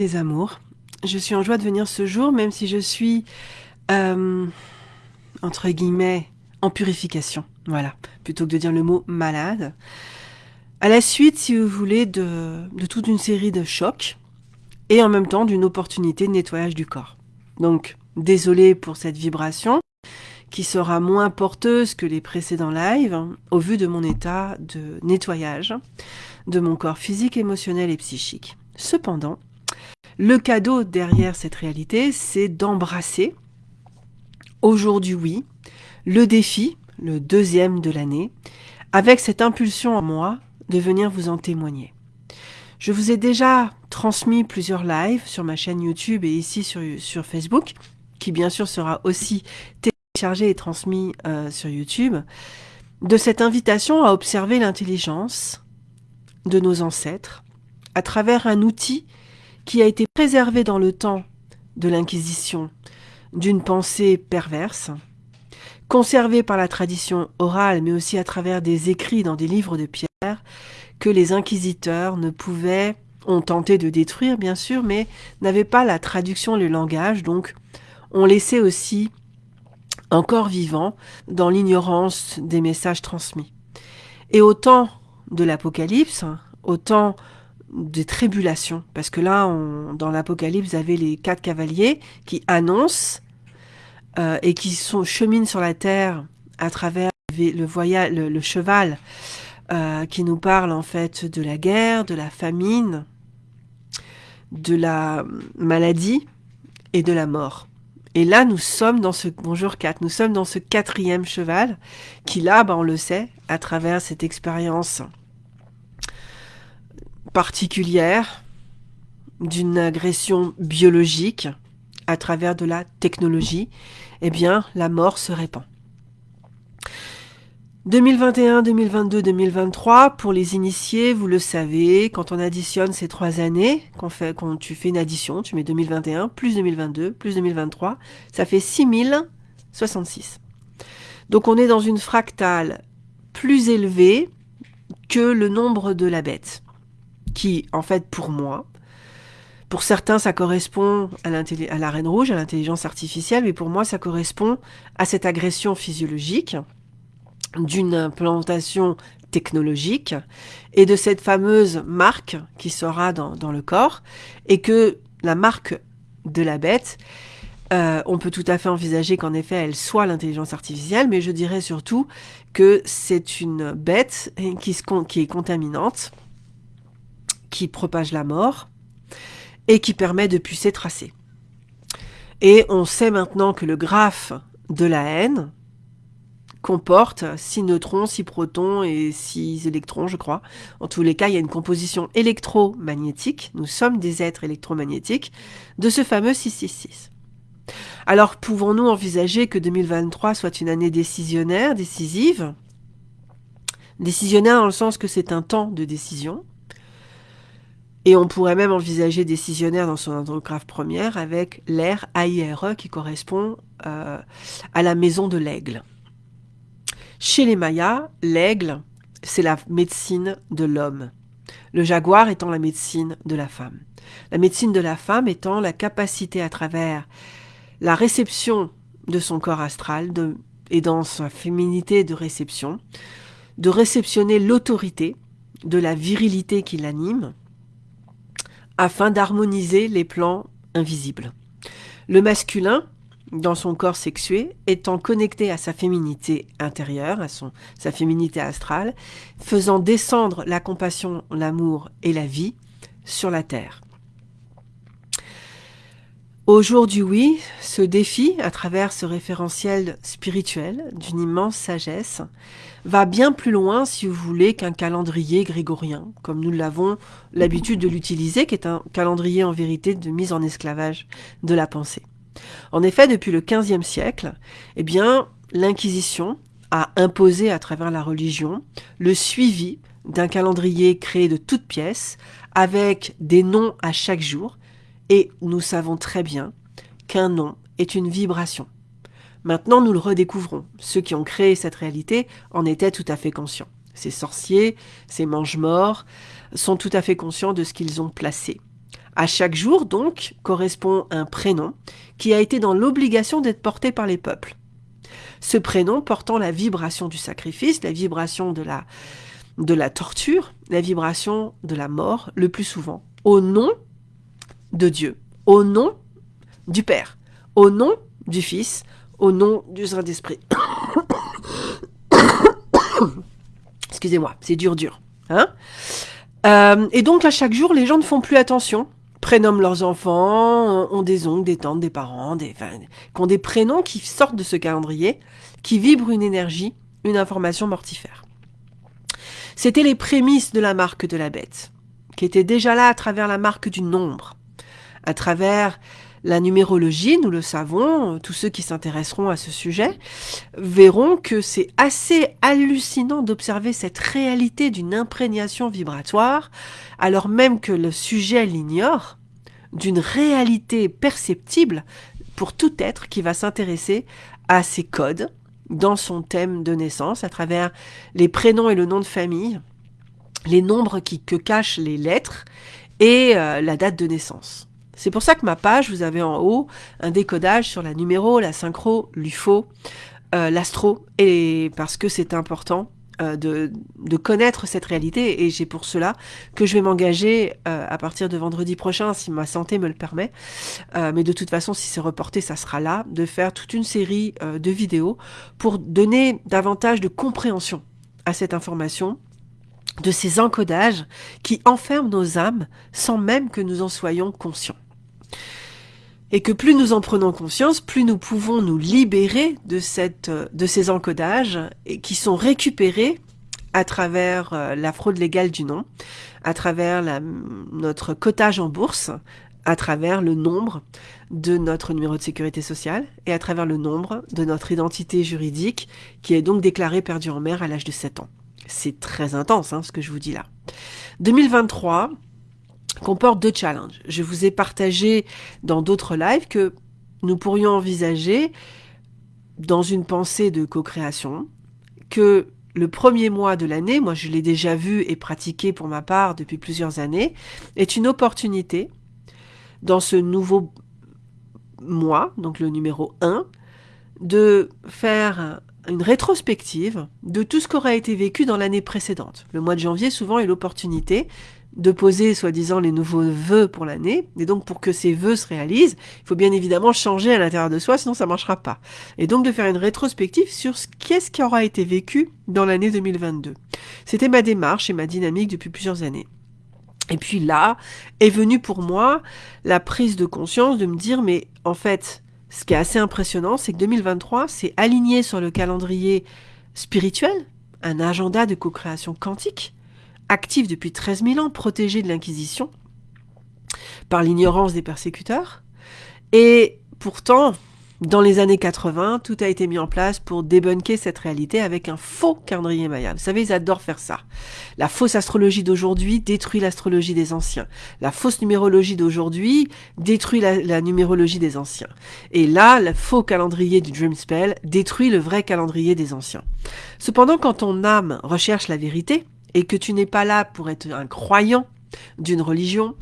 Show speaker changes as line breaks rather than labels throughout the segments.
les amours. Je suis en joie de venir ce jour, même si je suis, euh, entre guillemets, en purification. Voilà, plutôt que de dire le mot malade. À la suite, si vous voulez, de, toute une série de chocs et en même temps d'une opportunité de nettoyage du corps. Donc, désolé pour cette vibration qui sera moins porteuse que les précédents lives hein, au vu de mon état de nettoyage de mon corps physique, émotionnel et psychique. Cependant, le cadeau derrière cette réalité, c'est d'embrasser, aujourd'hui oui, le défi, le deuxième de l'année, avec cette impulsion en moi de venir vous en témoigner. Je vous ai déjà transmis plusieurs lives sur ma chaîne YouTube et ici sur, Facebook, qui bien sûr sera aussi téléchargé et transmis euh, sur YouTube, de cette invitation à observer l'intelligence de nos ancêtres à travers un outil qui a été préservé dans le temps de l'Inquisition d'une pensée perverse, conservé par la tradition orale, mais aussi à travers des écrits dans des livres de pierre, que les inquisiteurs ne pouvaient, ont tenté de détruire bien sûr, mais n'avaient pas la traduction, le langage, donc ont laissé aussi encore vivant dans l'ignorance des messages transmis. Et au temps de l'Apocalypse, au temps des tribulations. Parce que là, dans l'Apocalypse, vous avez les quatre cavaliers qui annoncent euh, et qui sont, cheminent sur la terre à travers le, voyage, le, cheval euh, qui nous parle en fait de la guerre, de la famine, de la maladie et de la mort. Et là, nous sommes dans ce, bonjour 4, nous sommes dans ce quatrième cheval qui là, ben, on le sait, à travers cette expérience particulière d'une agression biologique à travers de la technologie, eh bien, la mort se répand. 2021, 2022, 2023, pour les initiés, vous le savez, quand on additionne ces trois années, quand, quand tu fais une addition, tu mets 2021, plus 2022, plus 2023, ça fait 6066. Donc on est dans une fractale plus élevée que le nombre de la bête qui, en fait, pour moi, pour certains, ça correspond à, à la reine rouge, à l'intelligence artificielle, mais pour moi, ça correspond à cette agression physiologique d'une implantation technologique et de cette fameuse marque qui sera dans, dans le corps et que la marque de la bête, euh, on peut tout à fait envisager qu'en effet elle soit l'intelligence artificielle, mais je dirais surtout que c'est une bête qui, qui est contaminante, qui propage la mort et qui permet de pucer tracer. Et on sait maintenant que le graphe de la haine comporte 6 neutrons, 6 protons et 6 électrons, je crois. En tous les cas, il y a une composition électromagnétique, nous sommes des êtres électromagnétiques, de ce fameux 666. Alors, pouvons-nous envisager que 2023 soit une année décisionnaire, décisive? Décisionnaire dans le sens que c'est un temps de décision, et on pourrait même envisager décisionnaire dans son andrographe première avec l'air AIRE qui correspond euh, à la maison de l'aigle. Chez les Mayas, l'aigle, c'est la médecine de l'homme. Le jaguar étant la médecine de la femme. La médecine de la femme étant la capacité à travers la réception de son corps astral et dans sa féminité de réception, de réceptionner l'autorité de la virilité qui l'anime, afin d'harmoniser les plans invisibles. Le masculin, dans son corps sexué, étant connecté à sa féminité intérieure, à sa féminité astrale, faisant descendre la compassion, l'amour et la vie sur la terre. Au jour du oui, ce défi, à travers ce référentiel spirituel d'une immense sagesse, va bien plus loin, si vous voulez, qu'un calendrier grégorien, comme nous l'avons l'habitude de l'utiliser, qui est un calendrier en vérité de mise en esclavage de la pensée. En effet, depuis le XVe siècle, eh bien, l'Inquisition a imposé à travers la religion le suivi d'un calendrier créé de toutes pièces, avec des noms à chaque jour, et nous savons très bien qu'un nom est une vibration. Maintenant, nous le redécouvrons. Ceux qui ont créé cette réalité en étaient tout à fait conscients. Ces sorciers, ces mange-morts, sont tout à fait conscients de ce qu'ils ont placé. À chaque jour, donc, correspond un prénom qui a été dans l'obligation d'être porté par les peuples. Ce prénom portant la vibration du sacrifice, la vibration de la, de la torture, la vibration de la mort, le plus souvent, au nom de Dieu, au nom du Père, au nom du Fils, au nom du Saint-Esprit. Excusez-moi, c'est dur, dur. Hein euh, et donc, à chaque jour, les gens ne font plus attention, prénomment leurs enfants, ont des oncles, des tantes, des parents, des, qui ont des prénoms qui sortent de ce calendrier, qui vibrent une énergie, une information mortifère. C'était les prémices de la marque de la bête, qui était déjà là à travers la marque du nombre, à travers la numérologie, nous le savons, tous ceux qui s'intéresseront à ce sujet verront que c'est assez hallucinant d'observer cette réalité d'une imprégnation vibratoire, alors même que le sujet l'ignore, d'une réalité perceptible pour tout être qui va s'intéresser à ces codes dans son thème de naissance, à travers les prénoms et le nom de famille, les nombres que cachent les lettres et euh, la date de naissance. C'est pour ça que ma page, vous avez en haut un décodage sur la numéro, la synchro, l'UFO, euh, l'astro, et parce que c'est important euh, de, connaître cette réalité, et j'ai pour cela que je vais m'engager euh, à partir de vendredi prochain, si ma santé me le permet, mais de toute façon, si c'est reporté, ça sera là, de faire toute une série de vidéos pour donner davantage de compréhension à cette information, de ces encodages qui enferment nos âmes sans même que nous en soyons conscients. Et que plus nous en prenons conscience, plus nous pouvons nous libérer de, ces encodages qui sont récupérés à travers euh, la fraude légale du nom, à travers notre cotage en bourse, à travers le nombre de notre numéro de sécurité sociale et à travers le nombre de notre identité juridique qui est donc déclarée perdue en mer à l'âge de 7 ans. C'est très intense hein, ce que je vous dis là. 2023, comporte deux challenges. Je vous ai partagé dans d'autres lives que nous pourrions envisager dans une pensée de co-création que le premier mois de l'année, moi je l'ai déjà vu et pratiqué pour ma part depuis plusieurs années, est une opportunité dans ce nouveau mois, donc le numéro 1, de faire une rétrospective de tout ce qui aurait été vécu dans l'année précédente. Le mois de janvier, souvent, est l'opportunité de poser soi-disant les nouveaux vœux pour l'année. Et donc pour que ces vœux se réalisent, il faut bien évidemment changer à l'intérieur de soi, sinon ça marchera pas. Et donc de faire une rétrospective sur ce qu'est-ce qui aura été vécu dans l'année 2022. C'était ma démarche et ma dynamique depuis plusieurs années. Et puis là est venue pour moi la prise de conscience de me dire mais en fait, ce qui est assez impressionnant, c'est que 2023 c'est aligné sur le calendrier spirituel, un agenda de co-création quantique actif depuis 13 000 ans, protégé de l'Inquisition par l'ignorance des persécuteurs. Et pourtant, dans les années 80, tout a été mis en place pour débunker cette réalité avec un faux calendrier maya. Vous savez, ils adorent faire ça. La fausse astrologie d'aujourd'hui détruit l'astrologie des anciens. La fausse numérologie d'aujourd'hui détruit la, numérologie des anciens. Et là, le faux calendrier du Dream Spell détruit le vrai calendrier des anciens. Cependant, quand ton âme recherche la vérité, et que tu n'es pas là pour être un croyant d'une religion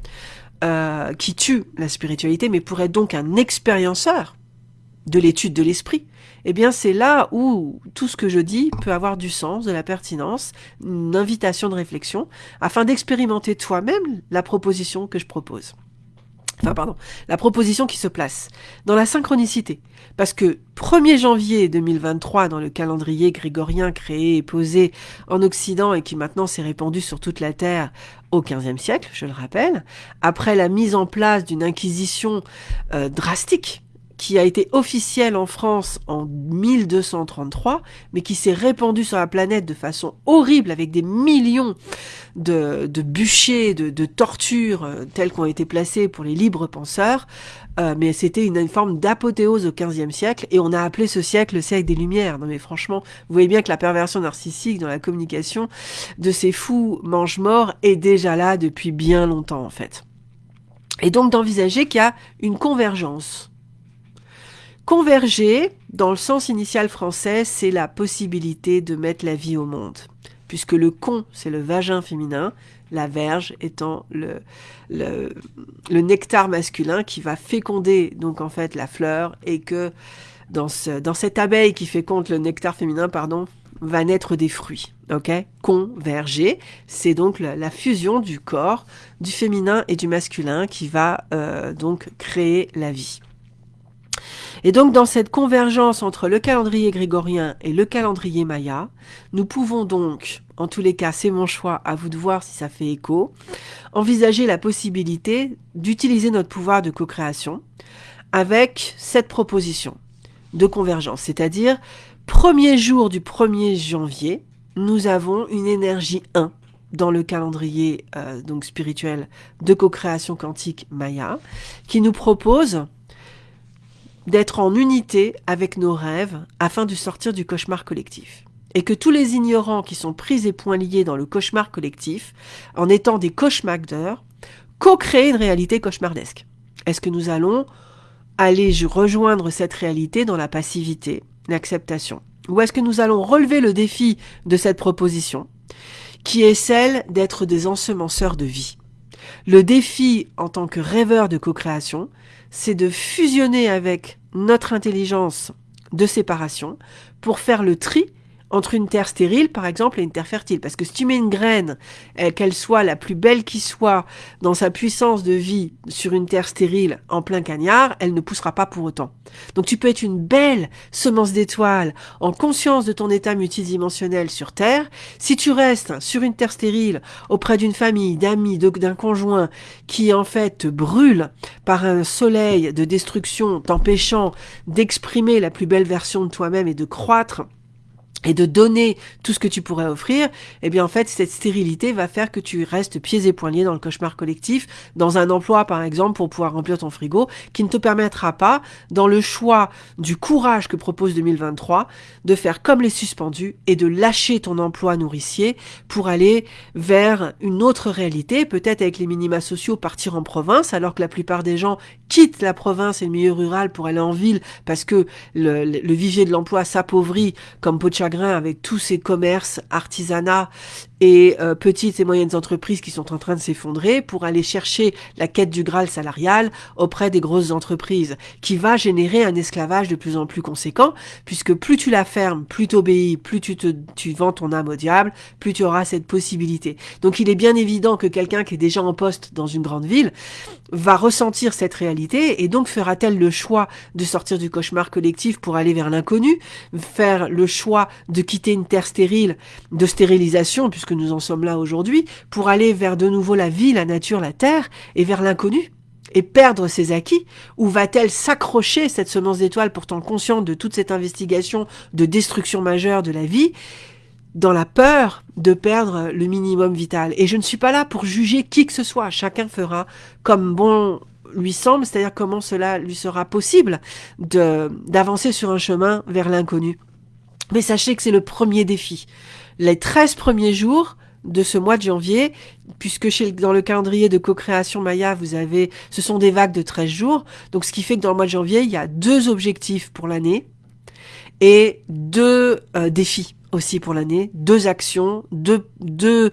euh, qui tue la spiritualité, mais pour être donc un expérienceur de l'étude de l'esprit, eh bien c'est là où tout ce que je dis peut avoir du sens, de la pertinence, une invitation de réflexion, afin d'expérimenter toi-même la proposition que je propose enfin pardon, la proposition qui se place dans la synchronicité. Parce que 1er janvier 2023, dans le calendrier grégorien créé et posé en Occident et qui maintenant s'est répandu sur toute la Terre au XVe siècle, je le rappelle, après la mise en place d'une inquisition euh, drastique qui a été officielle en France en 1233, mais qui s'est répandue sur la planète de façon horrible avec des millions de, de bûchers, de, de tortures euh, telles qu'ont été placées pour les libres penseurs. Euh, mais c'était une, forme d'apothéose au XVe siècle et on a appelé ce siècle le siècle des Lumières. Non mais franchement, vous voyez bien que la perversion narcissique dans la communication de ces fous mange-morts est déjà là depuis bien longtemps en fait. Et donc d'envisager qu'il y a une convergence Converger, dans le sens initial français, c'est la possibilité de mettre la vie au monde. Puisque le con, c'est le vagin féminin, La verge étant le, le, nectar masculin qui va féconder donc en fait la fleur et que dans, ce, dans cette abeille qui féconde le nectar féminin, pardon, va naître des fruits. Ok? Converger, c'est donc la, fusion du corps, du féminin et du masculin qui va euh, donc créer la vie. Et donc dans cette convergence entre le calendrier grégorien et le calendrier maya, nous pouvons donc, en tous les cas c'est mon choix, à vous de voir si ça fait écho, envisager la possibilité d'utiliser notre pouvoir de co-création avec cette proposition de convergence, c'est-à-dire premier jour du 1er janvier, nous avons une énergie 1 dans le calendrier euh, donc spirituel de co-création quantique Maya, qui nous propose d'être en unité avec nos rêves afin de sortir du cauchemar collectif. Et que tous les ignorants qui sont pris et point liés dans le cauchemar collectif, en étant des cauchemardeurs, co-créent une réalité cauchemardesque. Est-ce que nous allons aller rejoindre cette réalité dans la passivité, l'acceptation? Ou est-ce que nous allons relever le défi de cette proposition, qui est celle d'être des ensemenceurs de vie? Le défi en tant que rêveur de co-création, c'est de fusionner avec notre intelligence de séparation pour faire le tri entre une terre stérile, par exemple, et une terre fertile. Parce que si tu mets une graine, euh, qu'elle soit la plus belle qui soit, dans sa puissance de vie, sur une terre stérile, en plein cagnard, elle ne poussera pas pour autant. Donc tu peux être une belle semence d'étoiles, en conscience de ton état multidimensionnel sur Terre. Si tu restes sur une terre stérile, auprès d'une famille, d'amis, d'un conjoint, qui en fait te brûle par un soleil de destruction, t'empêchant d'exprimer la plus belle version de toi-même et de croître, et de donner tout ce que tu pourrais offrir, eh bien en fait cette stérilité va faire que tu restes pieds et poings liés dans le cauchemar collectif, dans un emploi par exemple pour pouvoir remplir ton frigo, qui ne te permettra pas, dans le choix du courage que propose 2023, de faire comme les suspendus et de lâcher ton emploi nourricier pour aller vers une autre réalité, peut-être avec les minima sociaux partir en province, alors que la plupart des gens quittent la province et le milieu rural pour aller en ville parce que le, vivier de l'emploi s'appauvrit comme pot avec tous ces commerces, artisanats et euh, petites et moyennes entreprises qui sont en train de s'effondrer pour aller chercher la quête du Graal salarial auprès des grosses entreprises, qui va générer un esclavage de plus en plus conséquent, puisque plus tu la fermes, plus tu obéis, plus tu, te, tu vends ton âme au diable, plus tu auras cette possibilité. Donc il est bien évident que quelqu'un qui est déjà en poste dans une grande ville va ressentir cette réalité et donc fera-t-elle le choix de sortir du cauchemar collectif pour aller vers l'inconnu, faire le choix de quitter une terre stérile, de stérilisation, puisque nous en sommes là aujourd'hui, pour aller vers de nouveau la vie, la nature, la terre, et vers l'inconnu et perdre ses acquis Ou va-t-elle s'accrocher, cette semence d'étoile pourtant consciente de toute cette investigation de destruction majeure de la vie, dans la peur de perdre le minimum vital? Et je ne suis pas là pour juger qui que ce soit, chacun fera comme bon lui semble, c'est-à-dire comment cela lui sera possible d'avancer sur un chemin vers l'inconnu. Mais sachez que c'est le premier défi les 13 premiers jours de ce mois de janvier, puisque chez, dans le calendrier de co-création Maya, vous avez, ce sont des vagues de 13 jours. Donc, ce qui fait que dans le mois de janvier, il y a deux objectifs pour l'année et deux euh, défis aussi pour l'année, deux actions, deux, deux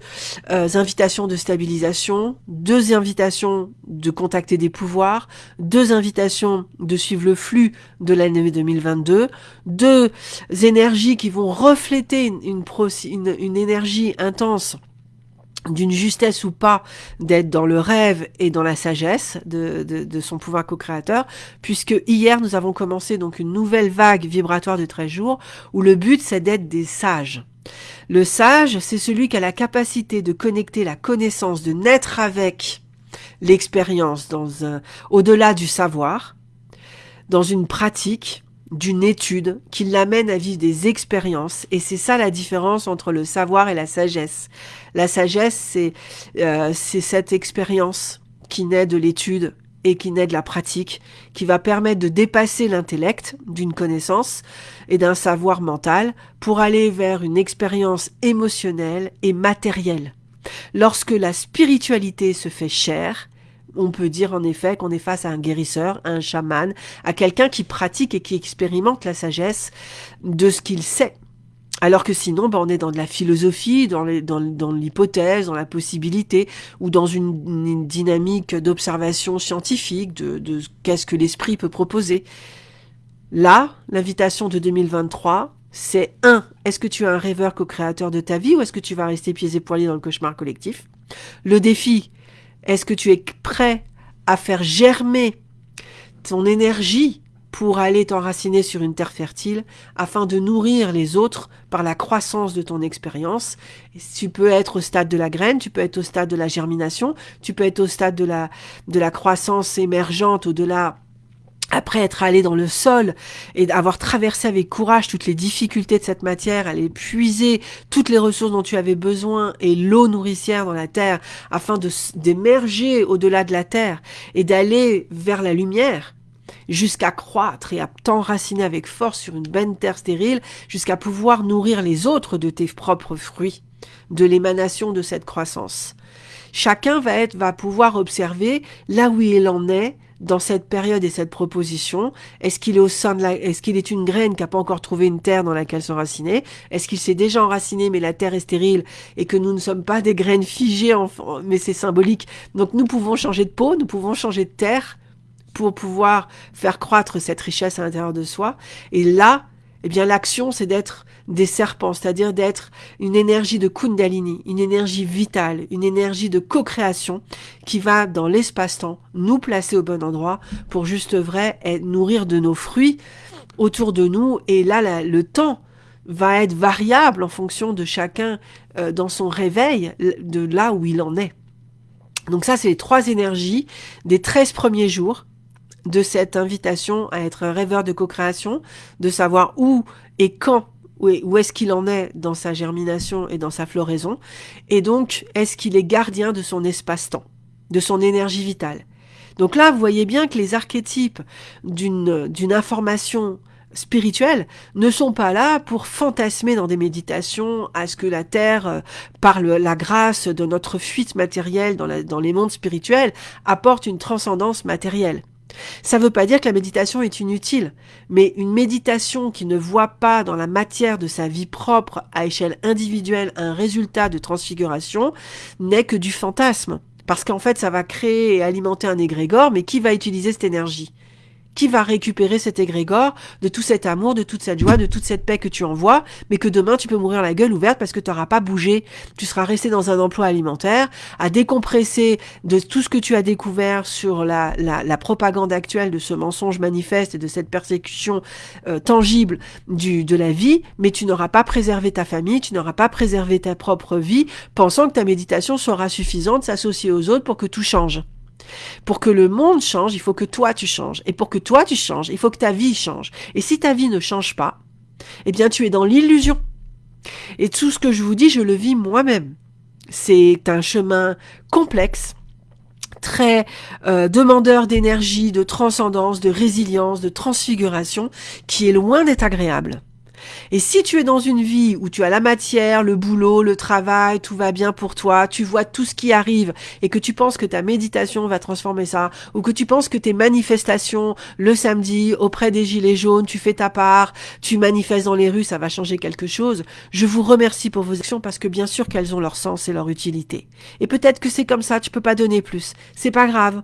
euh, invitations de stabilisation, deux invitations de contacter des pouvoirs, deux invitations de suivre le flux de l'année 2022, deux énergies qui vont refléter une, une, une énergie intense d'une justesse ou pas d'être dans le rêve et dans la sagesse de, son pouvoir co-créateur, puisque hier nous avons commencé donc une nouvelle vague vibratoire de 13 jours où le but c'est d'être des sages. Le sage, c'est celui qui a la capacité de connecter la connaissance, de naître avec l'expérience dans un, au-delà du savoir, dans une pratique, d'une étude qui l'amène à vivre des expériences. Et c'est ça la différence entre le savoir et la sagesse. La sagesse, c'est euh, cette expérience qui naît de l'étude et qui naît de la pratique, qui va permettre de dépasser l'intellect d'une connaissance et d'un savoir mental pour aller vers une expérience émotionnelle et matérielle. Lorsque la spiritualité se fait chère, on peut dire en effet qu'on est face à un guérisseur, à un chaman, à quelqu'un qui pratique et qui expérimente la sagesse de ce qu'il sait. Alors que sinon, ben, on est dans de la philosophie, dans l'hypothèse, dans, la possibilité, ou dans une, dynamique d'observation scientifique de, qu'est-ce que l'esprit peut proposer. Là, l'invitation de 2023, c'est un, est-ce que tu es un rêveur co-créateur de ta vie ou est-ce que tu vas rester pieds et poings dans le cauchemar collectif? Le défi, est-ce que tu es prêt à faire germer ton énergie pour aller t'enraciner sur une terre fertile afin de nourrir les autres par la croissance de ton expérience. Tu peux être au stade de la graine, tu peux être au stade de la germination, tu peux être au stade de la, de la croissance émergente au-delà après être allé dans le sol et avoir traversé avec courage toutes les difficultés de cette matière, aller puiser toutes les ressources dont tu avais besoin et l'eau nourricière dans la terre afin d'émerger au-delà de la terre et d'aller vers la lumière, jusqu'à croître et à t'enraciner avec force sur une belle terre stérile, jusqu'à pouvoir nourrir les autres de tes propres fruits, de l'émanation de cette croissance. Chacun va être, va pouvoir observer là où il en est dans cette période et cette proposition Est-ce qu'il est au sein de la, est-ce qu'il est une graine qui n'a pas encore trouvé une terre dans laquelle s'enraciner Est-ce qu'il s'est déjà enraciné mais la terre est stérile et que nous ne sommes pas des graines figées, en, mais c'est symbolique. Donc nous pouvons changer de peau, nous pouvons changer de terre pour pouvoir faire croître cette richesse à l'intérieur de soi. Et là, eh bien, l'action, c'est d'être des serpents, c'est-à-dire d'être une énergie de Kundalini, une énergie vitale, une énergie de co-création qui va dans l'espace-temps nous placer au bon endroit pour juste vrai nourrir de nos fruits autour de nous. Et là, le temps va être variable en fonction de chacun euh, dans son réveil, de là où il en est. Donc ça, c'est les trois énergies des 13 premiers jours de cette invitation à être un rêveur de co-création, de savoir où et quand, où est-ce qu'il en est dans sa germination et dans sa floraison, et donc est-ce qu'il est gardien de son espace-temps, de son énergie vitale? Donc là, vous voyez bien que les archétypes d'une information spirituelle ne sont pas là pour fantasmer dans des méditations à ce que la Terre, euh, par la grâce de notre fuite matérielle dans, dans les mondes spirituels, apporte une transcendance matérielle. Ça ne veut pas dire que la méditation est inutile, mais une méditation qui ne voit pas dans la matière de sa vie propre à échelle individuelle un résultat de transfiguration n'est que du fantasme. Parce qu'en fait, ça va créer et alimenter un égrégore, mais qui va utiliser cette énergie? Qui va récupérer cet égrégore de tout cet amour, de toute cette joie, de toute cette paix que tu envoies, mais que demain tu peux mourir la gueule ouverte parce que tu n'auras pas bougé. Tu seras resté dans un emploi alimentaire, à décompresser de tout ce que tu as découvert sur la, la, propagande actuelle de ce mensonge manifeste et de cette persécution euh, tangible du, de la vie, mais tu n'auras pas préservé ta famille, tu n'auras pas préservé ta propre vie, pensant que ta méditation sera suffisante, s'associer aux autres pour que tout change. Pour que le monde change, il faut que toi tu changes. Et pour que toi tu changes, il faut que ta vie change. Et si ta vie ne change pas, eh bien tu es dans l'illusion. Et tout ce que je vous dis, je le vis moi-même. C'est un chemin complexe, très euh, demandeur d'énergie, de transcendance, de résilience, de transfiguration, qui est loin d'être agréable. Et si tu es dans une vie où tu as la matière, le boulot, le travail, tout va bien pour toi, tu vois tout ce qui arrive et que tu penses que ta méditation va transformer ça, ou que tu penses que tes manifestations le samedi auprès des gilets jaunes, tu fais ta part, tu manifestes dans les rues, ça va changer quelque chose, je vous remercie pour vos actions parce que bien sûr qu'elles ont leur sens et leur utilité. Et peut-être que c'est comme ça, tu peux pas donner plus. C'est pas grave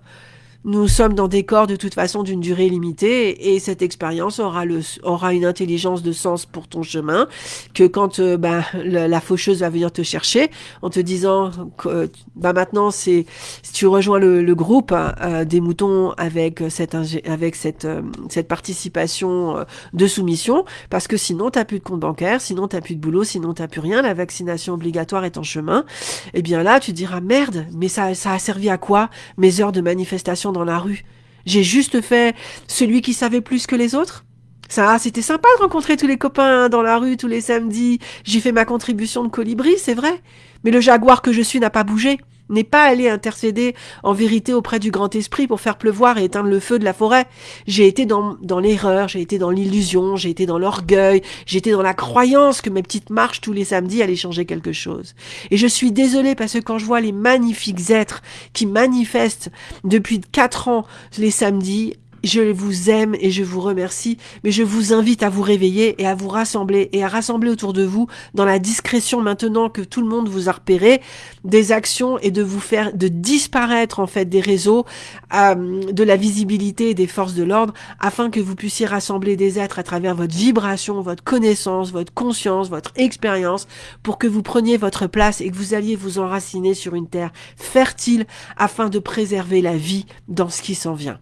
nous sommes dans des corps de toute façon d'une durée limitée et cette expérience aura aura une intelligence de sens pour ton chemin que quand euh, bah, la, faucheuse va venir te chercher en te disant que bah maintenant c'est si tu rejoins le, le groupe euh, des moutons avec cette avec cette euh, cette participation de soumission parce que sinon t'as plus de compte bancaire sinon t'as plus de boulot sinon t'as plus rien la vaccination obligatoire est en chemin et eh bien là tu diras merde mais ça ça a servi à quoi mes heures de manifestation dans la rue. J'ai juste fait celui qui savait plus que les autres. Ça, c'était sympa de rencontrer tous les copains dans la rue tous les samedis. J'ai fait ma contribution de colibri, c'est vrai. Mais le jaguar que je suis n'a pas bougé n'est pas allé intercéder en vérité auprès du grand esprit pour faire pleuvoir et éteindre le feu de la forêt. J'ai été dans, dans l'erreur, j'ai été dans l'illusion, j'ai été dans l'orgueil, j'ai été dans la croyance que mes petites marches tous les samedis allaient changer quelque chose. Et je suis désolée parce que quand je vois les magnifiques êtres qui manifestent depuis quatre ans les samedis, je vous aime et je vous remercie, mais je vous invite à vous réveiller et à vous rassembler et à rassembler autour de vous dans la discrétion maintenant que tout le monde vous a repéré des actions et de vous faire de disparaître en fait des réseaux, euh, de la visibilité et des forces de l'ordre afin que vous puissiez rassembler des êtres à travers votre vibration, votre connaissance, votre conscience, votre expérience pour que vous preniez votre place et que vous alliez vous enraciner sur une terre fertile afin de préserver la vie dans ce qui s'en vient.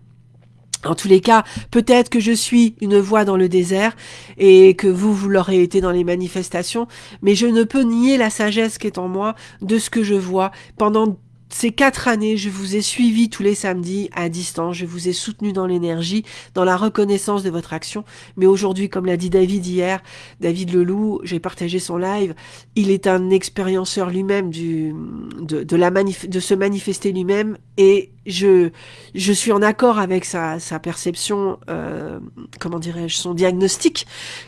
En tous les cas, peut-être que je suis une voix dans le désert et que vous, vous l'aurez été dans les manifestations, mais je ne peux nier la sagesse qui est en moi de ce que je vois. Pendant ces quatre années, je vous ai suivi tous les samedis à distance, je vous ai soutenu dans l'énergie, dans la reconnaissance de votre action. Mais aujourd'hui, comme l'a dit David hier, David Leloup, j'ai partagé son live, il est un expérienceur lui-même de, de se manifester lui-même et je suis en accord avec sa, sa perception, euh, comment dirais-je, son diagnostic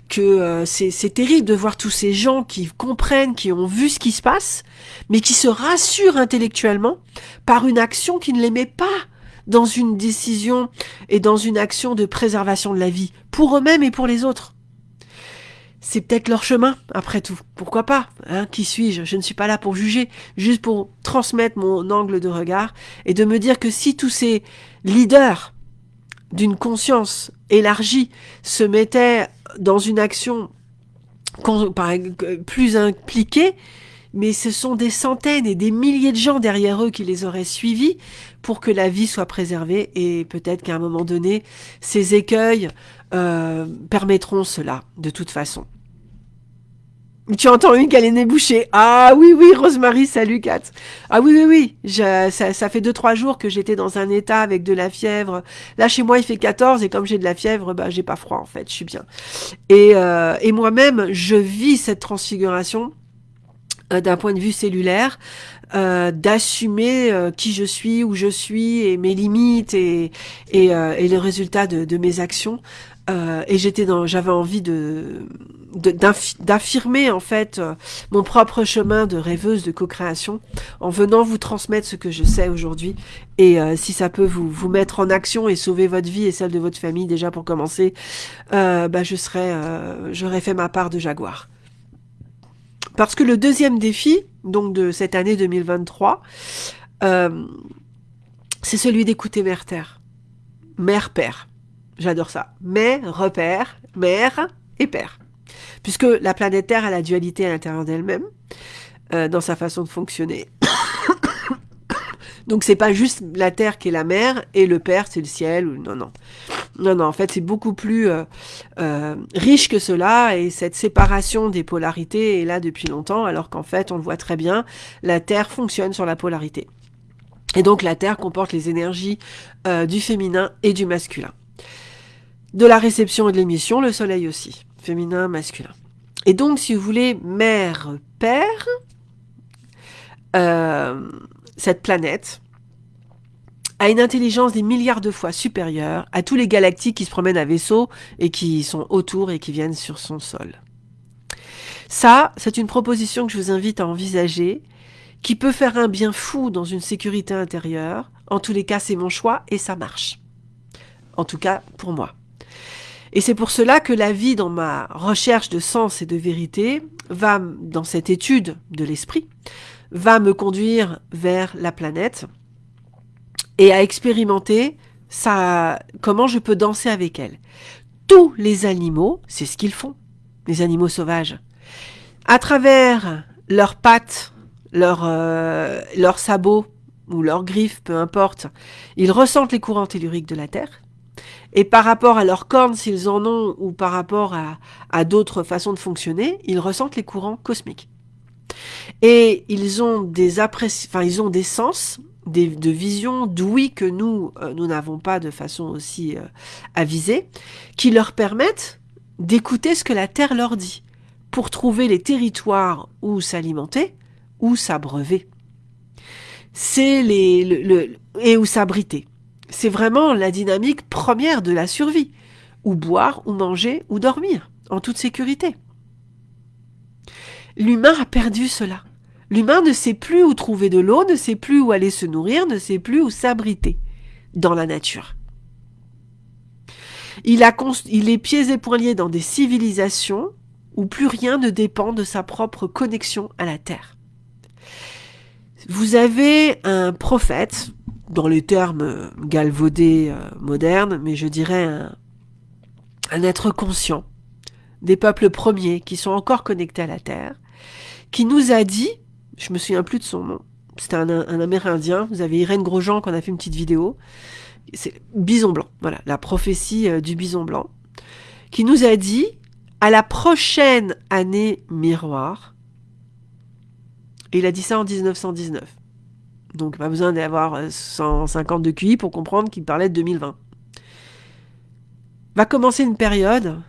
que euh, c'est terrible de voir tous ces gens qui comprennent, qui ont vu ce qui se passe, mais qui se rassurent intellectuellement par une action qui ne les met pas dans une décision et dans une action de préservation de la vie, pour eux-mêmes et pour les autres. C'est peut-être leur chemin, après tout. Pourquoi pas hein Qui suis-je? Je ne suis pas là pour juger, juste pour transmettre mon angle de regard et de me dire que si tous ces leaders d'une conscience élargie se mettaient dans une action plus impliquée, mais ce sont des centaines et des milliers de gens derrière eux qui les auraient suivis pour que la vie soit préservée et peut-être qu'à un moment donné, ces écueils euh, permettront cela de toute façon. Tu entends une est bouchée. Ah oui, oui, Rosemary, salut Kat. Ah oui, oui, oui. Ça, fait deux, trois jours que j'étais dans un état avec de la fièvre. Là, chez moi, il fait 14 et comme j'ai de la fièvre, bah, j'ai pas froid en fait, je suis bien. Et, euh, moi-même, je vis cette transfiguration euh, d'un point de vue cellulaire, euh, d'assumer euh, qui je suis, où je suis et mes limites et, et, et le résultat de, de mes actions. et j'étais dans, j'avais envie de d'affirmer en fait mon propre chemin de rêveuse de co-création en venant vous transmettre ce que je sais aujourd'hui et si ça peut vous vous mettre en action et sauver votre vie et celle de votre famille déjà pour commencer bah je serais j'aurais fait ma part de jaguar parce que le deuxième défi, donc de cette année 2023, euh, c'est celui d'écouter Mère Terre. Mère Père. J'adore ça. Mère, repère, mère et père. Puisque la planète Terre a la dualité à l'intérieur d'elle-même, euh, dans sa façon de fonctionner. Donc c'est pas juste la terre qui est la mer et le père c'est le ciel ou non non. Non non, en fait c'est beaucoup plus euh, euh, riche que cela et cette séparation des polarités est là depuis longtemps alors qu'en fait on le voit très bien, la terre fonctionne sur la polarité. Et donc la terre comporte les énergies euh, du féminin et du masculin. De la réception et de l'émission, le soleil aussi, féminin, masculin. Et donc si vous voulez mère, père, cette planète a une intelligence des milliards de fois supérieure à tous les galactiques qui se promènent à vaisseau et qui sont autour et qui viennent sur son sol. Ça, c'est une proposition que je vous invite à envisager, qui peut faire un bien fou dans une sécurité intérieure. En tous les cas, c'est mon choix et ça marche. En tout cas, pour moi. Et c'est pour cela que la vie dans ma recherche de sens et de vérité va, dans cette étude de l'esprit, va me conduire vers la planète et à expérimenter ça, comment je peux danser avec elle. Tous les animaux, c'est ce qu'ils font, les animaux sauvages. À travers leurs pattes, leurs, euh, leurs sabots ou leurs griffes, peu importe, ils ressentent les courants telluriques de la Terre. Et par rapport à leurs cornes, s'ils en ont, ou par rapport à, à d'autres façons de fonctionner, ils ressentent les courants cosmiques. Et ils ont des enfin, ils ont des sens, de visions d'ouïe que nous, euh, nous n'avons pas de façon aussi euh, avisée, qui leur permettent d'écouter ce que la Terre leur dit, pour trouver les territoires où s'alimenter, où s'abreuver. C'est les, le, et où s'abriter. C'est vraiment la dynamique première de la survie. Ou boire, ou manger, ou dormir, en toute sécurité. L'humain a perdu cela. L'humain ne sait plus où trouver de l'eau, ne sait plus où aller se nourrir, ne sait plus où s'abriter dans la nature. Il, est pieds et poings liés dans des civilisations où plus rien ne dépend de sa propre connexion à la Terre. Vous avez un prophète, dans les termes galvaudés euh, modernes, mais je dirais un être conscient, des peuples premiers qui sont encore connectés à la Terre, qui nous a dit, je me souviens plus de son nom, c'était un, Amérindien, vous avez Irène Grosjean qu'on a fait une petite vidéo, c'est Bison Blanc, voilà, la prophétie euh, du Bison Blanc, qui nous a dit, à la prochaine année miroir, et il a dit ça en 1919, donc pas besoin d'avoir 150 euh, de QI pour comprendre qu'il parlait de 2020, va commencer une période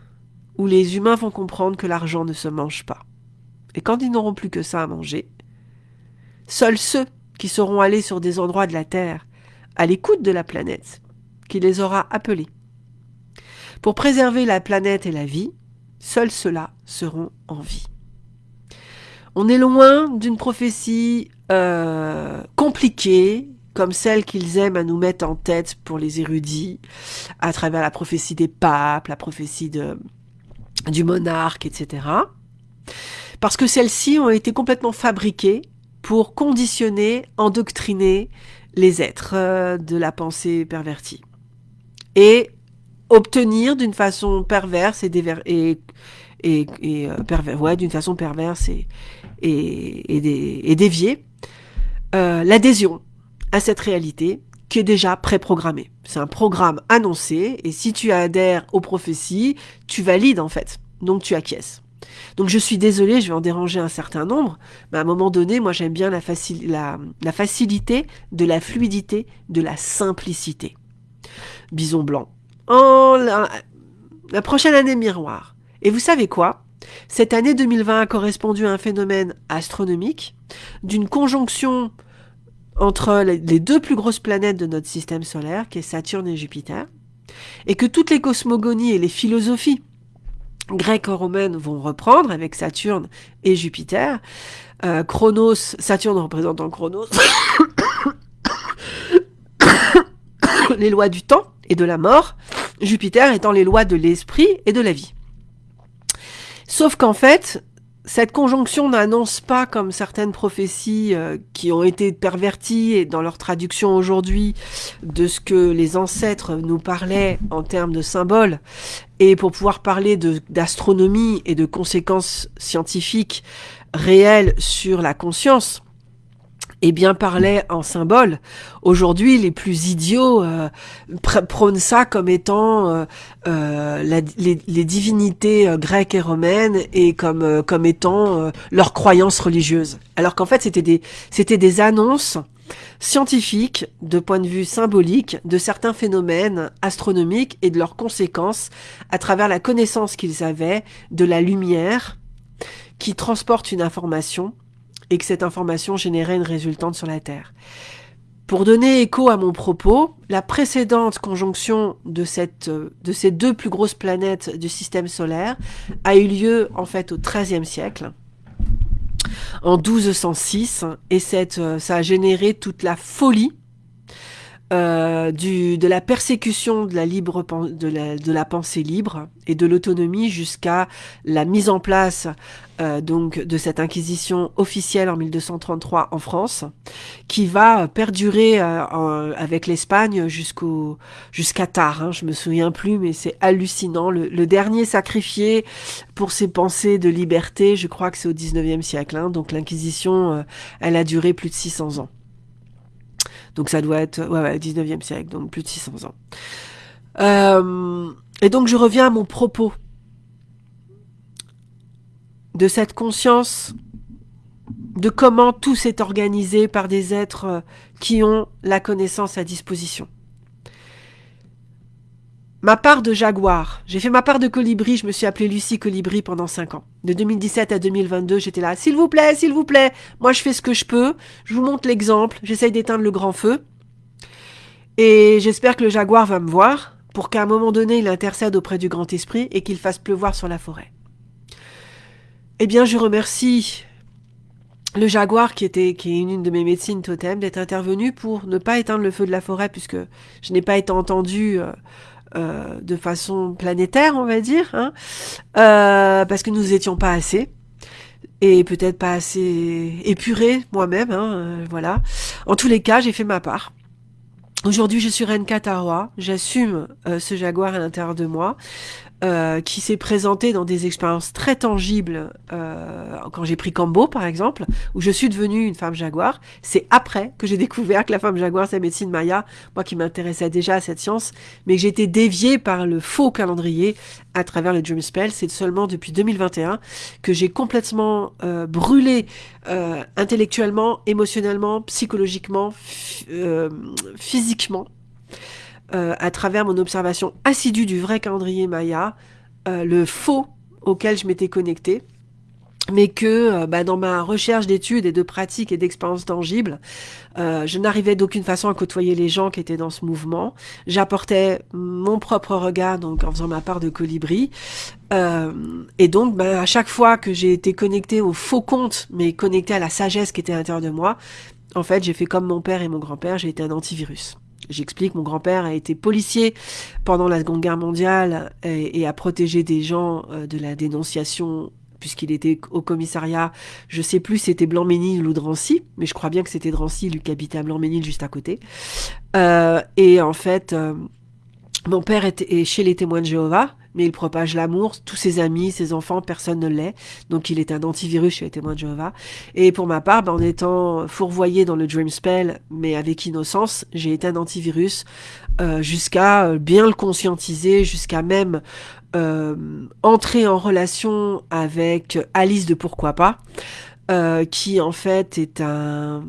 où les humains vont comprendre que l'argent ne se mange pas. Et quand ils n'auront plus que ça à manger, seuls ceux qui seront allés sur des endroits de la Terre, à l'écoute de la planète, qui les aura appelés. Pour préserver la planète et la vie, seuls ceux-là seront en vie. On est loin d'une prophétie euh, compliquée, comme celle qu'ils aiment à nous mettre en tête pour les érudits, à travers la prophétie des papes, la prophétie du monarque, etc. Parce que celles-ci ont été complètement fabriquées pour conditionner, endoctriner les êtres euh, de la pensée pervertie. Et obtenir d'une façon perverse et, et, euh, ouais, d'une façon perverse et, et, déviée, euh, l'adhésion à cette réalité qui est déjà préprogrammée. C'est un programme annoncé, et si tu adhères aux prophéties, tu valides en fait, donc tu acquiesces. Donc je suis désolée, je vais en déranger un certain nombre, mais à un moment donné, moi j'aime bien la, facilité, de la fluidité, de la simplicité. Bison blanc. La, la prochaine année miroir. Et vous savez quoi? Cette année 2020 a correspondu à un phénomène astronomique d'une conjonction entre les deux plus grosses planètes de notre système solaire, qui est Saturne et Jupiter, et que toutes les cosmogonies et les philosophies grecques-romaines vont reprendre avec Saturne et Jupiter. Euh, Chronos, Saturne représentant Chronos, les lois du temps et de la mort, Jupiter étant les lois de l'esprit et de la vie. Sauf qu'en fait, cette conjonction n'annonce pas, comme certaines prophéties euh, qui ont été perverties dans leur traduction aujourd'hui, de ce que les ancêtres nous parlaient en termes de symboles, et pour pouvoir parler d'astronomie et de conséquences scientifiques réelles sur la conscience, et bien parlait en symbole. Aujourd'hui, les plus idiots euh, prônent ça comme étant euh, euh les, les, divinités euh, grecques et romaines et comme euh, comme étant leurs croyances religieuses. Alors qu'en fait, c'était des c'était des annonces scientifiques de point de vue symbolique de certains phénomènes astronomiques et de leurs conséquences à travers la connaissance qu'ils avaient de la lumière qui transporte une information et que cette information générait une résultante sur la Terre. Pour donner écho à mon propos, la précédente conjonction de, cette, de ces deux plus grosses planètes du système solaire a eu lieu en fait au XIIIe siècle, en 1206, et cette, ça a généré toute la folie euh, du, de la persécution de la, libre, de la, de la pensée libre et de l'autonomie jusqu'à la mise en place euh, donc de cette inquisition officielle en 1233 en France, qui va perdurer euh, avec l'Espagne jusqu'au jusqu'à tard. Hein, je me souviens plus, mais c'est hallucinant. Le, le, dernier sacrifié pour ses pensées de liberté, je crois que c'est au 19e siècle. Hein, donc l'inquisition, euh, elle a duré plus de 600 ans. Donc ça doit être ouais, ouais, 19e siècle, donc plus de 600 ans. Euh, et donc je reviens à mon propos de cette conscience de comment tout s'est organisé par des êtres qui ont la connaissance à disposition ma part de jaguar. J'ai fait ma part de colibri, je me suis appelée Lucie Colibri pendant 5 ans. De 2017 à 2022, j'étais là, s'il vous plaît, s'il vous plaît, moi je fais ce que je peux, je vous montre l'exemple, j'essaye d'éteindre le grand feu. Et j'espère que le jaguar va me voir pour qu'à un moment donné, il intercède auprès du grand esprit et qu'il fasse pleuvoir sur la forêt. Eh bien, je remercie le jaguar qui était qui est une de mes médecines totem d'être intervenu pour ne pas éteindre le feu de la forêt puisque je n'ai pas été entendu euh, euh, de façon planétaire, on va dire, hein, euh, parce que nous étions pas assez et peut-être pas assez épuré moi-même, hein, euh, voilà. En tous les cas, j'ai fait ma part. Aujourd'hui, je suis Reine Katawa, j'assume ce jaguar à l'intérieur de moi. Euh, qui s'est présenté dans des expériences très tangibles euh, quand j'ai pris Cambo par exemple, où je suis devenue une femme jaguar. C'est après que j'ai découvert que la femme jaguar c'est la médecine maya, moi qui m'intéressais déjà à cette science, mais que j'ai été déviée par le faux calendrier à travers le Dream Spell. C'est seulement depuis 2021 que j'ai complètement euh, brûlé euh, intellectuellement, émotionnellement, psychologiquement, euh, physiquement euh, à travers mon observation assidue du vrai calendrier Maya, euh, le faux auquel je m'étais connectée, mais que euh, bah, dans ma recherche d'études et de pratiques et d'expériences tangibles, je n'arrivais d'aucune façon à côtoyer les gens qui étaient dans ce mouvement. J'apportais mon propre regard, donc en faisant ma part de colibri. et donc, bah, à chaque fois que j'ai été connectée au faux compte, mais connectée à la sagesse qui était à l'intérieur de moi, en fait, j'ai fait comme mon père et mon grand-père, j'ai été un antivirus. J'explique, mon grand-père a été policier pendant la Seconde Guerre mondiale et, a protégé des gens euh, de la dénonciation puisqu'il était au commissariat, je sais plus c'était Blanc-Ménil ou Drancy, mais je crois bien que c'était Drancy, qui habitait à Blanc-Ménil juste à côté. Euh, et en fait, euh, mon père était chez les témoins de Jéhovah, mais il propage l'amour. Tous ses amis, ses enfants, personne ne l'est. Donc il est un antivirus chez les témoins de Jéhovah. Et pour ma part, ben, en étant fourvoyé dans le Dream Spell, mais avec innocence, j'ai été un antivirus euh, jusqu'à euh, bien le conscientiser, jusqu'à même euh, entrer en relation avec Alice de Pourquoi pas. Euh, qui en fait est un,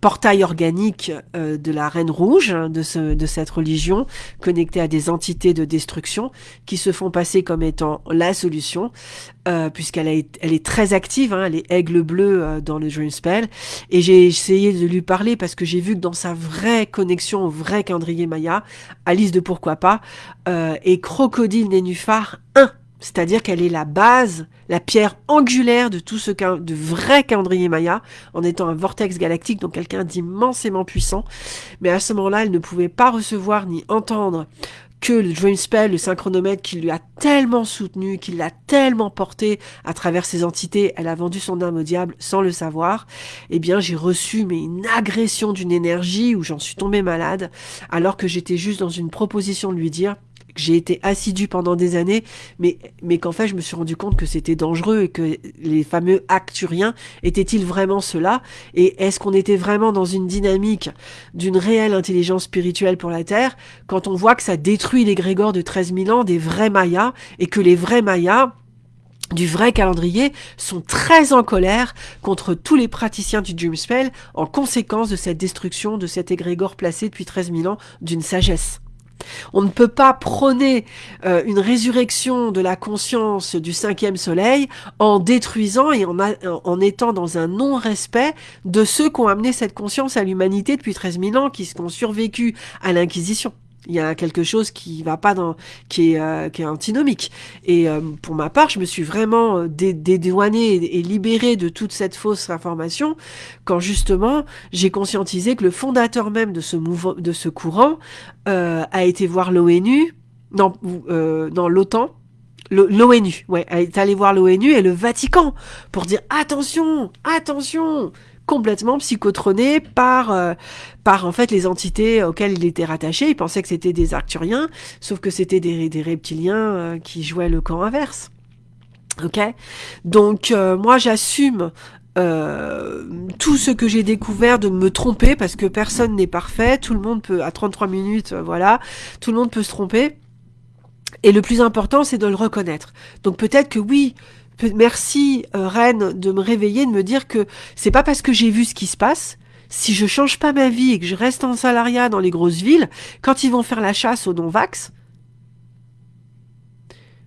portail organique euh, de la Reine Rouge, hein, de, ce, de cette religion, connectée à des entités de destruction qui se font passer comme étant la solution, euh, puisqu'elle elle est très active, hein, elle est aigle bleu dans le Dream Spell, et j'ai essayé de lui parler parce que j'ai vu que dans sa vraie connexion au vrai calendrier Maya, Alice de Pourquoi pas, et Crocodile Nénuphar 1 c'est-à-dire qu'elle est la base, la pierre angulaire de tout ce de vrai calendrier Maya, en étant un vortex galactique, donc quelqu'un d'immensément puissant. Mais à ce moment-là, elle ne pouvait pas recevoir ni entendre que le Dream Spell, le synchronomètre qui lui a tellement soutenu, qui l'a tellement porté à travers ses entités, elle a vendu son âme au diable sans le savoir, eh bien j'ai reçu mais une agression d'une énergie où j'en suis tombée malade, alors que j'étais juste dans une proposition de lui dire j'ai été assidu pendant des années, mais, mais qu'en fait, je me suis rendu compte que c'était dangereux et que les fameux acturiens étaient-ils vraiment cela Et est-ce qu'on était vraiment dans une dynamique d'une réelle intelligence spirituelle pour la Terre quand on voit que ça détruit les de 13 000 ans, des vrais Mayas, et que les vrais Mayas, du vrai calendrier sont très en colère contre tous les praticiens du Dream Spell en conséquence de cette destruction de cet égrégore placé depuis 13 000 ans d'une sagesse? On ne peut pas prôner euh, une résurrection de la conscience du cinquième soleil en détruisant et en, en étant dans un non-respect de ceux qui ont amené cette conscience à l'humanité depuis 13 000 ans, qui ont survécu à l'Inquisition il y a quelque chose qui va pas dans qui est euh, qui est antinomique. Et euh, pour ma part je me suis vraiment euh, dédouanée et, libérée de toute cette fausse information quand justement j'ai conscientisé que le fondateur même de ce mouvement de ce courant a été voir l'ONU non dans l'OTAN. l'ONU ouais est allé voir l'ONU et le Vatican pour dire attention attention complètement psychotroné par euh, par en fait les entités auxquelles il était rattaché. Il pensait que c'était des Arcturiens, sauf que c'était des, reptiliens euh, qui jouaient le camp inverse. Ok, donc euh, moi j'assume tout ce que j'ai découvert de me tromper parce que personne n'est parfait, tout le monde peut à 33 minutes, voilà, tout le monde peut se tromper. Et le plus important, c'est de le reconnaître. Donc peut-être que oui, merci euh, Reine de me réveiller, de me dire que c'est pas parce que j'ai vu ce qui se passe, si je change pas ma vie et que je reste en salariat dans les grosses villes, quand ils vont faire la chasse aux non-vax,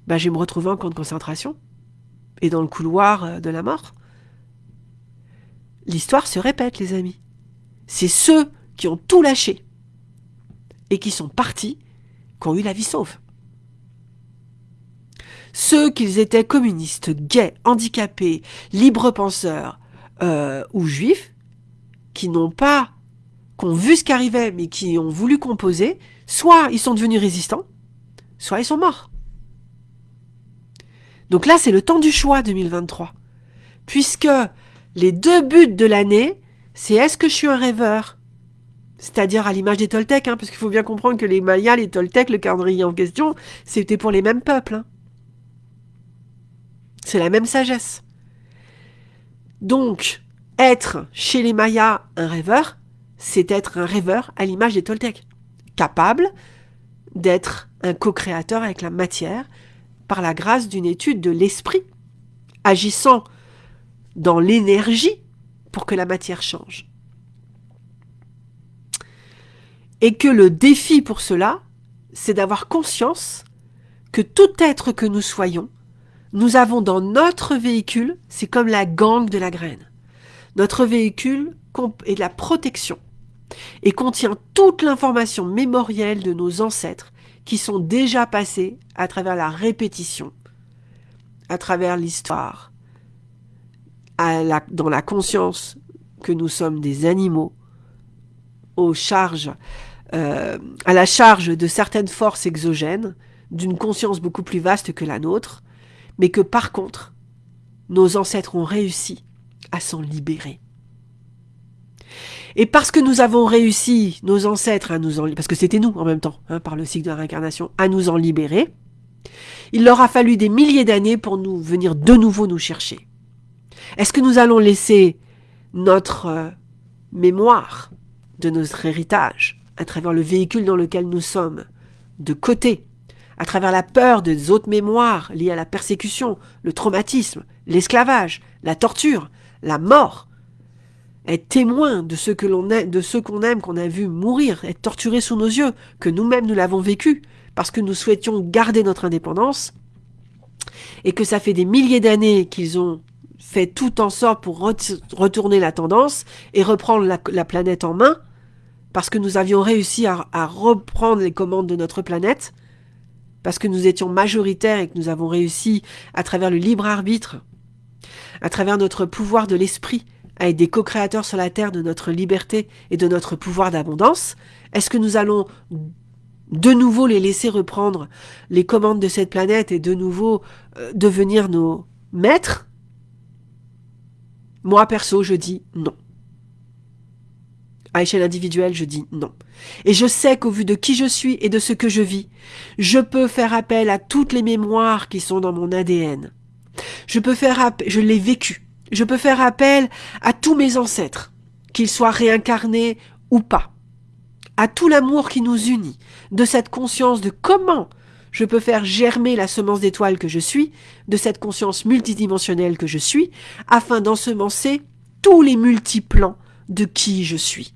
bah, je vais me retrouver en camp de concentration et dans le couloir euh, de la mort. L'histoire se répète, les amis. C'est ceux qui ont tout lâché et qui sont partis qui ont eu la vie sauve. Ceux qu'ils étaient communistes, gays, handicapés, libres-penseurs euh, ou juifs, qui n'ont pas, qui vu ce qui arrivait, mais qui ont voulu composer, soit ils sont devenus résistants, soit ils sont morts. Donc là, c'est le temps du choix 2023. Puisque les deux buts de l'année, c'est est-ce que je suis un rêveur? C'est-à-dire à, l'image des Toltecs, hein, parce qu'il faut bien comprendre que les Mayas, les Toltecs, le calendrier en question, c'était pour les mêmes peuples. Hein. C'est la même sagesse. Donc, être chez les Mayas un rêveur, c'est être un rêveur à l'image des Toltecs, capable d'être un co-créateur avec la matière par la grâce d'une étude de l'esprit, agissant dans l'énergie pour que la matière change. Et que le défi pour cela, c'est d'avoir conscience que tout être que nous soyons, nous avons dans notre véhicule, c'est comme la gangue de la graine. Notre véhicule est de la protection et contient toute l'information mémorielle de nos ancêtres qui sont déjà passés à travers la répétition, à travers l'histoire, dans la conscience que nous sommes des animaux, aux charges, euh, à la charge de certaines forces exogènes, d'une conscience beaucoup plus vaste que la nôtre, mais que par contre, nos ancêtres ont réussi à s'en libérer. Et parce que nous avons réussi, nos ancêtres, à nous en, parce que c'était nous en même temps, hein, par le cycle de la réincarnation, à nous en libérer, il leur a fallu des milliers d'années pour nous venir de nouveau nous chercher. Est-ce que nous allons laisser notre euh, mémoire de notre héritage, à travers le véhicule dans lequel nous sommes, de côté, à travers la peur des autres mémoires liées à la persécution, le traumatisme, l'esclavage, la torture, la mort, être témoin de ce que l'on de ceux qu'on aime, qu'on a vu mourir, être torturé sous nos yeux, que nous-mêmes nous l'avons vécu, parce que nous souhaitions garder notre indépendance, et que ça fait des milliers d'années qu'ils ont fait tout en sorte pour retourner la tendance et reprendre la, planète en main, parce que nous avions réussi à reprendre les commandes de notre planète, parce que nous étions majoritaires et que nous avons réussi, à travers le libre arbitre, à travers notre pouvoir de l'esprit, à être des co-créateurs sur la terre de notre liberté et de notre pouvoir d'abondance Est-ce que nous allons de nouveau les laisser reprendre les commandes de cette planète et de nouveau euh, devenir nos maîtres? Moi, perso, je dis non. À échelle individuelle, je dis non. Et je sais qu'au vu de qui je suis et de ce que je vis, je peux faire appel à toutes les mémoires qui sont dans mon ADN. Je peux faire appel, je l'ai vécu. Je peux faire appel à tous mes ancêtres, qu'ils soient réincarnés ou pas, à tout l'amour qui nous unit, de cette conscience de comment je peux faire germer la semence d'étoile que je suis, de cette conscience multidimensionnelle que je suis, afin d'ensemencer tous les multiplans de qui je suis,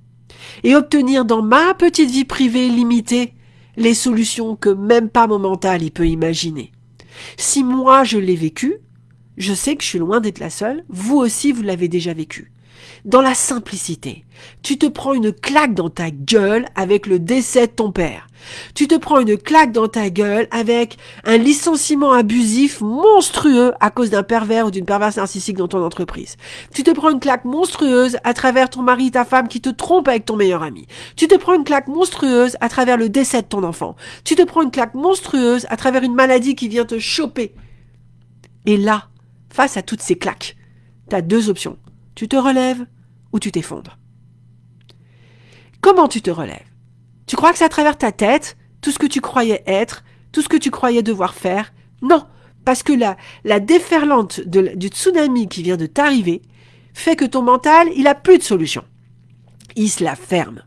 et obtenir dans ma petite vie privée limitée les solutions que même pas mon mental y peut imaginer. Si moi je l'ai vécu, je sais que je suis loin d'être la seule, vous aussi vous l'avez déjà vécu. Dans la simplicité, tu te prends une claque dans ta gueule avec le décès de ton père. Tu te prends une claque dans ta gueule avec un licenciement abusif monstrueux à cause d'un pervers ou d'une perverse narcissique dans ton entreprise. Tu te prends une claque monstrueuse à travers ton mari, ta femme qui te trompe avec ton meilleur ami. Tu te prends une claque monstrueuse à travers le décès de ton enfant. Tu te prends une claque monstrueuse à travers une maladie qui vient te choper. Et là, Face à toutes ces claques, tu as deux options. Tu te relèves ou tu t'effondres. Comment tu te relèves? Tu crois que c'est à travers ta tête, tout ce que tu croyais être, tout ce que tu croyais devoir faire? Non, parce que la, la déferlante du tsunami qui vient de t'arriver fait que ton mental, il a plus de solution. Il se la ferme.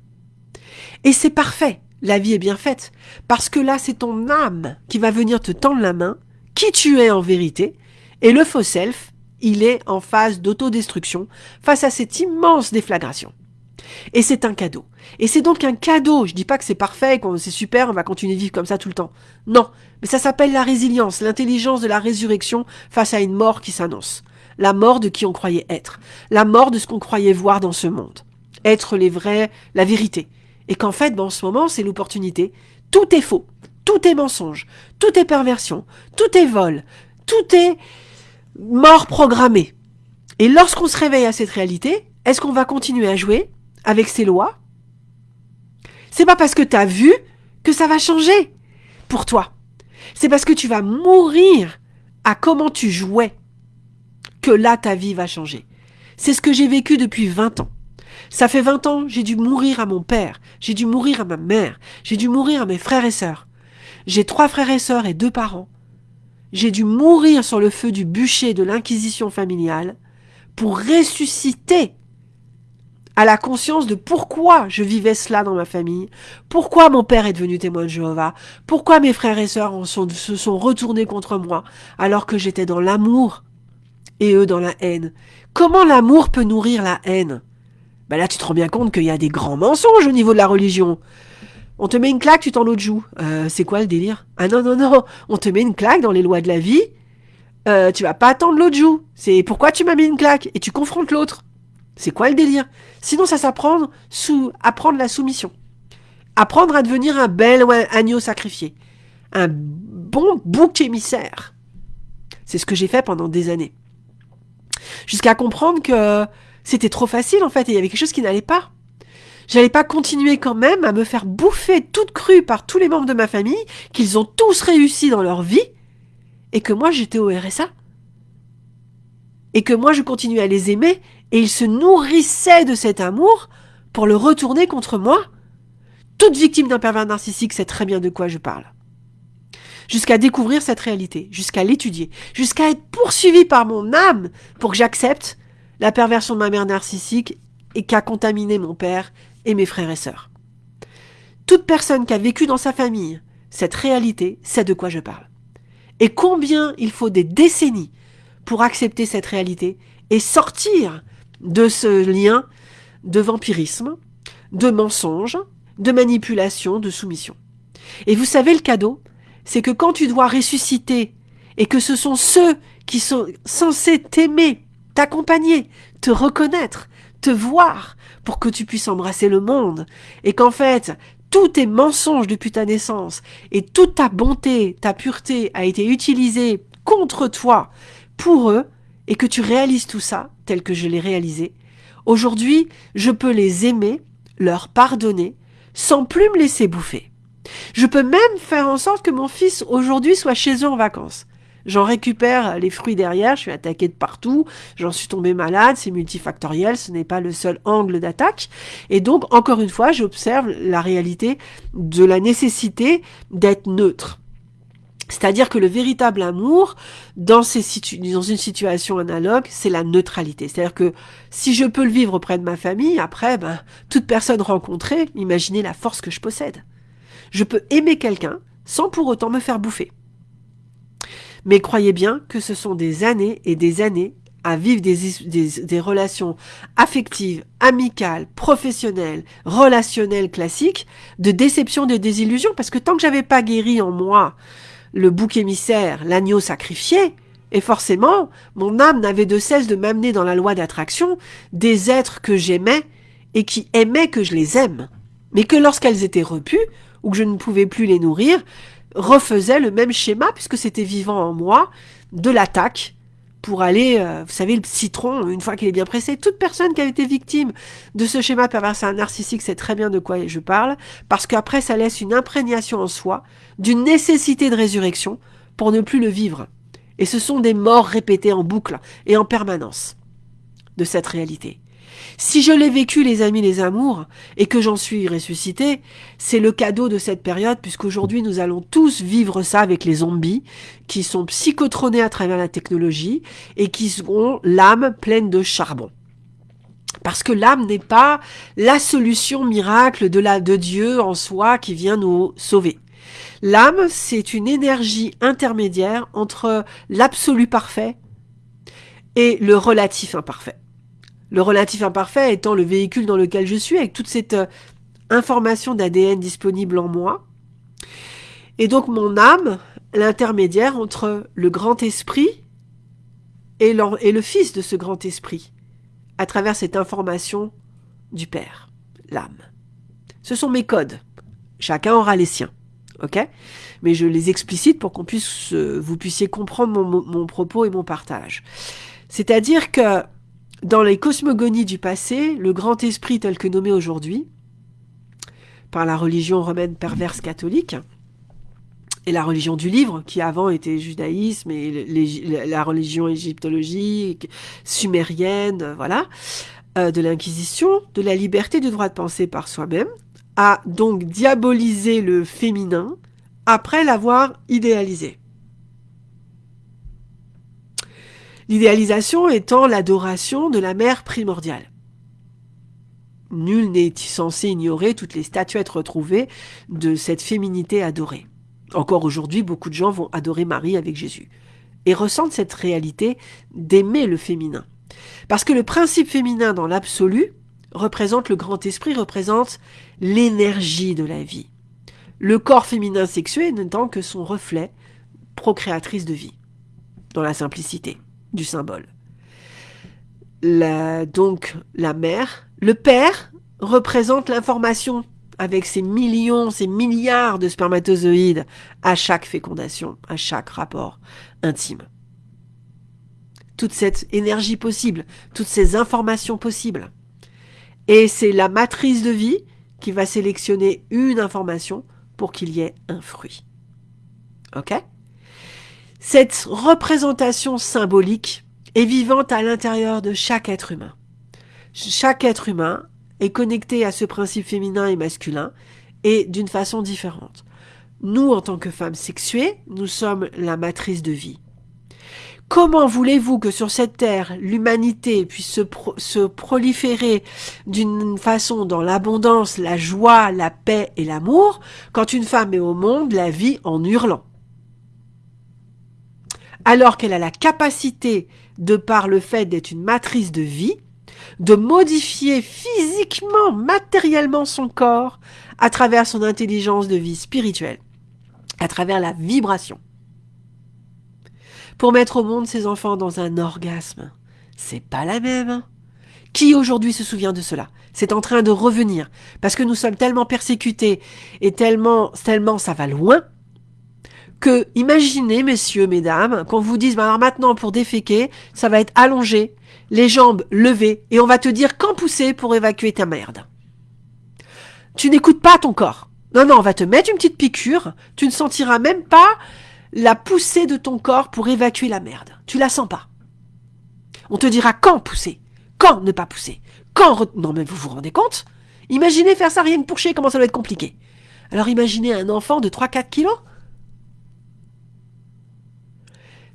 Et c'est parfait, la vie est bien faite, parce que là, c'est ton âme qui va venir te tendre la main, qui tu es en vérité, et le faux self, il est en phase d'autodestruction face à cette immense déflagration. Et c'est un cadeau. Et c'est donc un cadeau. Je dis pas que c'est parfait, c'est super, on va continuer de vivre comme ça tout le temps. Non. Mais ça s'appelle la résilience, l'intelligence de la résurrection face à une mort qui s'annonce. La mort de qui on croyait être. La mort de ce qu'on croyait voir dans ce monde. Être les vrais, la vérité. Et qu'en fait, ben, en ce moment, c'est l'opportunité. Tout est faux. Tout est mensonge. Tout est perversion. Tout est vol. Tout est mort programmée. Et lorsqu'on se réveille à cette réalité, est-ce qu'on va continuer à jouer avec ces lois? C'est pas parce que tu as vu que ça va changer pour toi. C'est parce que tu vas mourir à comment tu jouais que là ta vie va changer. C'est ce que j'ai vécu depuis 20 ans. Ça fait 20 ans, j'ai dû mourir à mon père, j'ai dû mourir à ma mère, j'ai dû mourir à mes frères et sœurs. J'ai trois frères et sœurs et deux parents. J'ai dû mourir sur le feu du bûcher de l'inquisition familiale pour ressusciter à la conscience de pourquoi je vivais cela dans ma famille, pourquoi mon père est devenu témoin de Jéhovah, pourquoi mes frères et sœurs se sont retournés contre moi alors que j'étais dans l'amour et eux dans la haine. Comment l'amour peut nourrir la haine? Ben Là, tu te rends bien compte qu'il y a des grands mensonges au niveau de la religion. On te met une claque, tu t'en l'autre joue. Euh, c'est quoi le délire? Ah non, non, non, on te met une claque dans les lois de la vie, euh, tu vas pas attendre l'autre joue. C'est pourquoi tu m'as mis une claque? Et tu confrontes l'autre. C'est quoi le délire? Sinon, ça s'apprend sous apprendre la soumission. Apprendre à devenir un bel agneau sacrifié. Un bon bouc émissaire. C'est ce que j'ai fait pendant des années. Jusqu'à comprendre que c'était trop facile en fait et il y avait quelque chose qui n'allait pas. J'allais pas continuer quand même à me faire bouffer toute crue par tous les membres de ma famille, qu'ils ont tous réussi dans leur vie, et que moi j'étais au RSA. Et que moi je continuais à les aimer, et ils se nourrissaient de cet amour pour le retourner contre moi. Toute victime d'un pervers narcissique sait très bien de quoi je parle jusqu'à découvrir cette réalité, jusqu'à l'étudier, jusqu'à être poursuivi par mon âme pour que j'accepte la perversion de ma mère narcissique et qu'a contaminé mon père et mes frères et sœurs. Toute personne qui a vécu dans sa famille cette réalité sait de quoi je parle. Et combien il faut des décennies pour accepter cette réalité et sortir de ce lien de vampirisme, de mensonge, de manipulation, de soumission. Et vous savez le cadeau c'est que quand tu dois ressusciter et que ce sont ceux qui sont censés t'aimer, t'accompagner, te reconnaître, te voir pour que tu puisses embrasser le monde et qu'en fait tous tes mensonges depuis ta naissance et toute ta bonté, ta pureté a été utilisée contre toi pour eux et que tu réalises tout ça tel que je l'ai réalisé, aujourd'hui je peux les aimer, leur pardonner, sans plus me laisser bouffer. Je peux même faire en sorte que mon fils aujourd'hui soit chez eux en vacances. J'en récupère les fruits derrière, je suis attaqué de partout, j'en suis tombé malade, c'est multifactoriel, ce n'est pas le seul angle d'attaque. Et donc, encore une fois, j'observe la réalité de la nécessité d'être neutre. C'est-à-dire que le véritable amour, dans, une situation analogue, c'est la neutralité. C'est-à-dire que si je peux le vivre auprès de ma famille, après, ben, toute personne rencontrée, imaginez la force que je possède. Je peux aimer quelqu'un sans pour autant me faire bouffer. Mais croyez bien que ce sont des années et des années à vivre des, relations affectives, amicales, professionnelles, relationnelles classiques, de déception, de désillusion, parce que tant que j'avais pas guéri en moi le bouc émissaire, l'agneau sacrifié, et forcément, mon âme n'avait de cesse de m'amener dans la loi d'attraction des êtres que j'aimais et qui aimaient que je les aime, mais que lorsqu'elles étaient repues, ou que je ne pouvais plus les nourrir, refaisait le même schéma, puisque c'était vivant en moi, de l'attaque pour aller, euh, vous savez, le citron, une fois qu'il est bien pressé, toute personne qui a été victime de ce schéma pervers narcissique sait très bien de quoi je parle, parce qu'après ça laisse une imprégnation en soi d'une nécessité de résurrection pour ne plus le vivre. Et ce sont des morts répétées en boucle et en permanence de cette réalité. Si je l'ai vécu, les amis, les amours, et que j'en suis ressuscité, c'est le cadeau de cette période, puisqu'aujourd'hui nous allons tous vivre ça avec les zombies, qui sont psychotronés à travers la technologie, et qui ont l'âme pleine de charbon. Parce que l'âme n'est pas la solution miracle de, de Dieu en soi qui vient nous sauver. L'âme, c'est une énergie intermédiaire entre l'absolu parfait et le relatif imparfait. Le relatif imparfait étant le véhicule dans lequel je suis, avec toute cette euh, information d'ADN disponible en moi. Et donc mon âme, l'intermédiaire entre le grand esprit et, le fils de ce grand esprit, à travers cette information du Père, l'âme. Ce sont mes codes. Chacun aura les siens. OK? Mais je les explicite pour qu'on puisse, euh, vous puissiez comprendre mon propos et mon partage. C'est-à-dire que dans les cosmogonies du passé, le grand esprit tel que nommé aujourd'hui, par la religion romaine perverse catholique, et la religion du livre, qui avant était judaïsme et la religion égyptologique, sumérienne, voilà, euh, de l'inquisition, de la liberté du droit de penser par soi-même, a donc diabolisé le féminin après l'avoir idéalisé. L'idéalisation étant l'adoration de la mère primordiale. Nul n'est censé ignorer toutes les statuettes retrouvées de cette féminité adorée. Encore aujourd'hui, beaucoup de gens vont adorer Marie avec Jésus et ressentent cette réalité d'aimer le féminin. Parce que le principe féminin dans l'absolu représente le grand esprit, représente l'énergie de la vie. Le corps féminin sexué n'étant que son reflet procréatrice de vie, dans la simplicité du symbole. donc la mère, le père représente l'information avec ses millions, ses milliards de spermatozoïdes à chaque fécondation, à chaque rapport intime. Toute cette énergie possible, toutes ces informations possibles. Et c'est la matrice de vie qui va sélectionner une information pour qu'il y ait un fruit. OK? Cette représentation symbolique est vivante à l'intérieur de chaque être humain. Chaque être humain est connecté à ce principe féminin et masculin et d'une façon différente. Nous, en tant que femmes sexuées, nous sommes la matrice de vie. Comment voulez-vous que sur cette terre, l'humanité puisse se, proliférer d'une façon dans l'abondance, la joie, la paix et l'amour, quand une femme est au monde, la vie en hurlant? Alors qu'elle a la capacité, de par le fait d'être une matrice de vie, de modifier physiquement, matériellement son corps à travers son intelligence de vie spirituelle, à travers la vibration. Pour mettre au monde ses enfants dans un orgasme, c'est pas la même. Qui aujourd'hui se souvient de cela? C'est en train de revenir parce que nous sommes tellement persécutés et tellement tellement ça va loin que imaginez messieurs mesdames qu'on vous dise bah maintenant pour déféquer, ça va être allongé les jambes levées, et on va te dire quand pousser pour évacuer ta merde? Tu n'écoutes pas ton corps. Non, non, on va te mettre une petite piqûre, tu ne sentiras même pas la poussée de ton corps pour évacuer la merde. Tu la sens pas. On te dira quand pousser, quand ne pas pousser, quand... Non mais vous vous rendez compte? Imaginez faire ça rien que pour chier, comment ça doit être compliqué. Alors imaginez un enfant de 3-4 kilos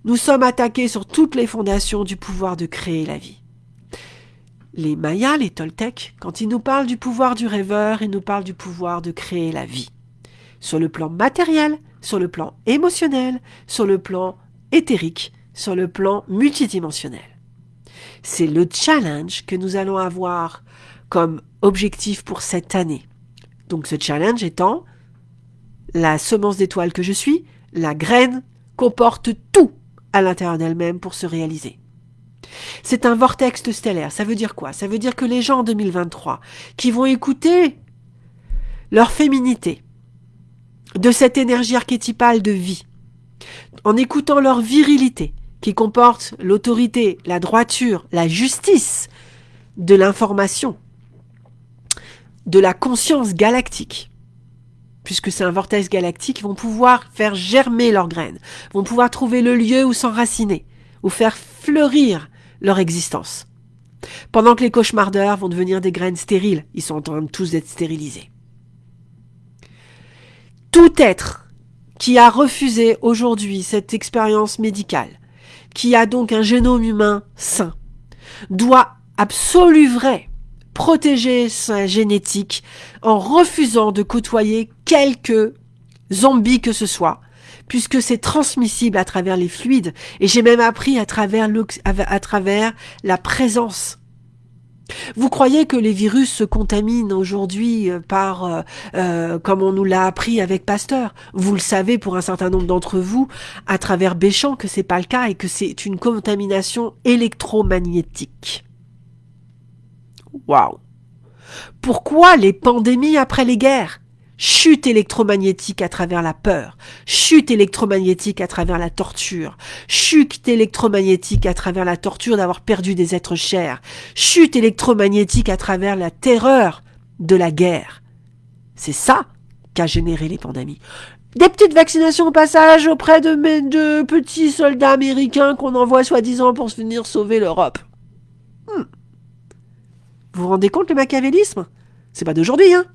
Nous sommes attaqués sur toutes les fondations du pouvoir de créer la vie. Les Mayas, les Toltecs, quand ils nous parlent du pouvoir du rêveur, ils nous parlent du pouvoir de créer la vie. Sur le plan matériel, sur le plan émotionnel, sur le plan éthérique, sur le plan multidimensionnel. C'est le challenge que nous allons avoir comme objectif pour cette année. Donc ce challenge étant la semence d'étoile que je suis, la graine comporte tout à l'intérieur d'elle-même pour se réaliser. C'est un vortex stellaire. Ça veut dire quoi? Ça veut dire que les gens en 2023 qui vont écouter leur féminité, de cette énergie archétypale de vie, en écoutant leur virilité, qui comporte l'autorité, la droiture, la justice, de l'information, de la conscience galactique, puisque c'est un vortex galactique, vont pouvoir faire germer leurs graines, vont pouvoir trouver le lieu où s'enraciner, ou faire fleurir leur existence. Pendant que les cauchemardeurs vont devenir des graines stériles, ils sont en train de tous d'être stérilisés. Tout être qui a refusé aujourd'hui cette expérience médicale, qui a donc un génome humain sain, doit absolument vrai protéger sa génétique en refusant de côtoyer quelque zombie que ce soit, puisque c'est transmissible à travers les fluides, et j'ai même appris à travers, à travers la présence. Vous croyez que les virus se contaminent aujourd'hui euh, par, euh, euh, comme on nous l'a appris avec Pasteur? Vous le savez pour un certain nombre d'entre vous, à travers Béchamp, que c'est pas le cas et que c'est une contamination électromagnétique. Waouh Pourquoi les pandémies après les guerres? Chute électromagnétique à travers la peur, chute électromagnétique à travers la torture, chute électromagnétique à travers la torture d'avoir perdu des êtres chers, chute électromagnétique à travers la terreur de la guerre. C'est ça qu'a généré les pandémies. Des petites vaccinations au passage auprès de mes deux petits soldats américains qu'on envoie soi-disant pour venir sauver l'Europe. Hmm. Vous vous rendez compte le machiavélisme? C'est pas d'aujourd'hui, hein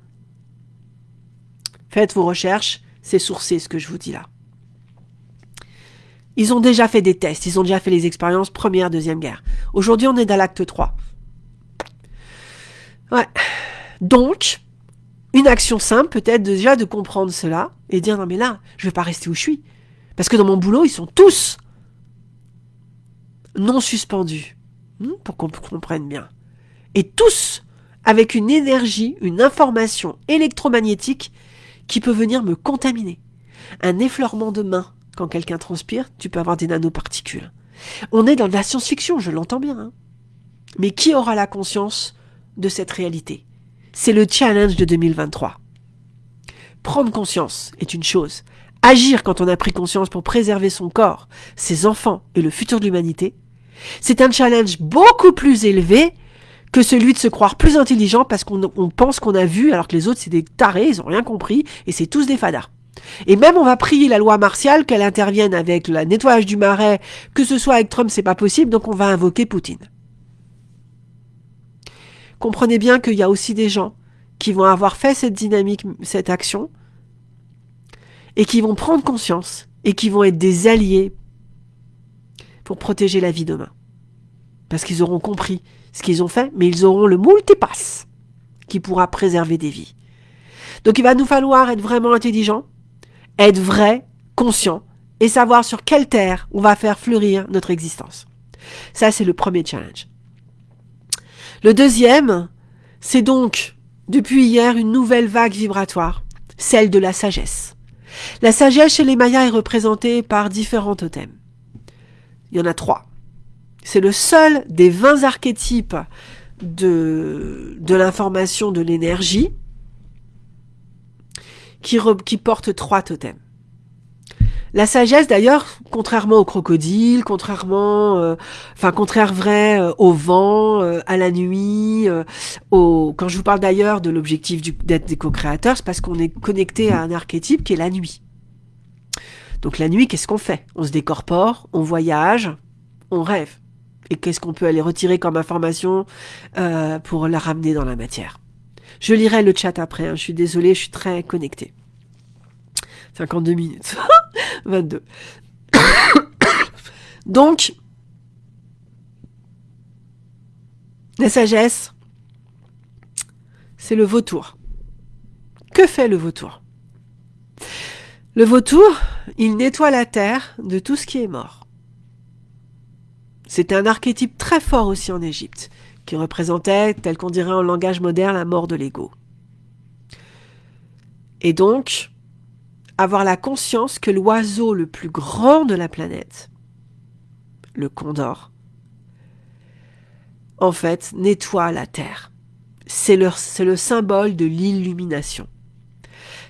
Faites vos recherches, c'est sourcé ce que je vous dis là. Ils ont déjà fait des tests, ils ont déjà fait les expériences première, deuxième guerre. Aujourd'hui, on est dans l'acte 3. Ouais. Donc, une action simple peut-être déjà de comprendre cela et dire non mais là, je vais pas rester où je suis. Parce que dans mon boulot, ils sont tous non suspendus. Hmm, pour qu'on comprenne bien. Et tous avec une énergie, une information électromagnétique qui peut venir me contaminer. Un effleurement de main, quand quelqu'un transpire, tu peux avoir des nanoparticules. On est dans de la science-fiction, je l'entends bien. Hein. Mais qui aura la conscience de cette réalité? C'est le challenge de 2023. Prendre conscience est une chose. Agir quand on a pris conscience pour préserver son corps, ses enfants et le futur de l'humanité, c'est un challenge beaucoup plus élevé que celui de se croire plus intelligent parce qu'on pense qu'on a vu alors que les autres c'est des tarés, ils ont rien compris et c'est tous des fadas. Et même on va prier la loi martiale qu'elle intervienne avec le nettoyage du marais, que ce soit avec Trump c'est pas possible, donc on va invoquer Poutine. Comprenez bien qu'il y a aussi des gens qui vont avoir fait cette dynamique, cette action, et qui vont prendre conscience et qui vont être des alliés pour protéger la vie demain. Parce qu'ils auront compris ce qu'ils ont fait, mais ils auront le multipass qui pourra préserver des vies. Donc il va nous falloir être vraiment intelligent, être vrai, conscient, et savoir sur quelle terre on va faire fleurir notre existence. Ça, c'est le premier challenge. Le deuxième, c'est donc, depuis hier, une nouvelle vague vibratoire, celle de la sagesse. La sagesse chez les Mayas est représentée par différents totems. Il y en a trois. C'est le seul des 20 archétypes de, de l'information de l'énergie qui, porte trois totems. La sagesse, d'ailleurs, contrairement au crocodile, contrairement, euh, enfin, contraire vrai euh, au vent, euh, à la nuit, au... quand je vous parle d'ailleurs de l'objectif d'être des co-créateurs, c'est parce qu'on est connecté à un archétype qui est la nuit. Donc la nuit, qu'est-ce qu'on fait? On se décorpore, on voyage, on rêve et qu'est-ce qu'on peut aller retirer comme information euh, pour la ramener dans la matière. Je lirai le chat après, hein. je suis désolée, je suis très connectée. 52 minutes. 22. Donc, la sagesse, c'est le vautour. Que fait le vautour? Le vautour, il nettoie la terre de tout ce qui est mort. C'était un archétype très fort aussi en Égypte, qui représentait, tel qu'on dirait en langage moderne, la mort de l'ego. Et donc, avoir la conscience que l'oiseau le plus grand de la planète, le condor, en fait, nettoie la Terre. C'est le, le symbole de l'illumination.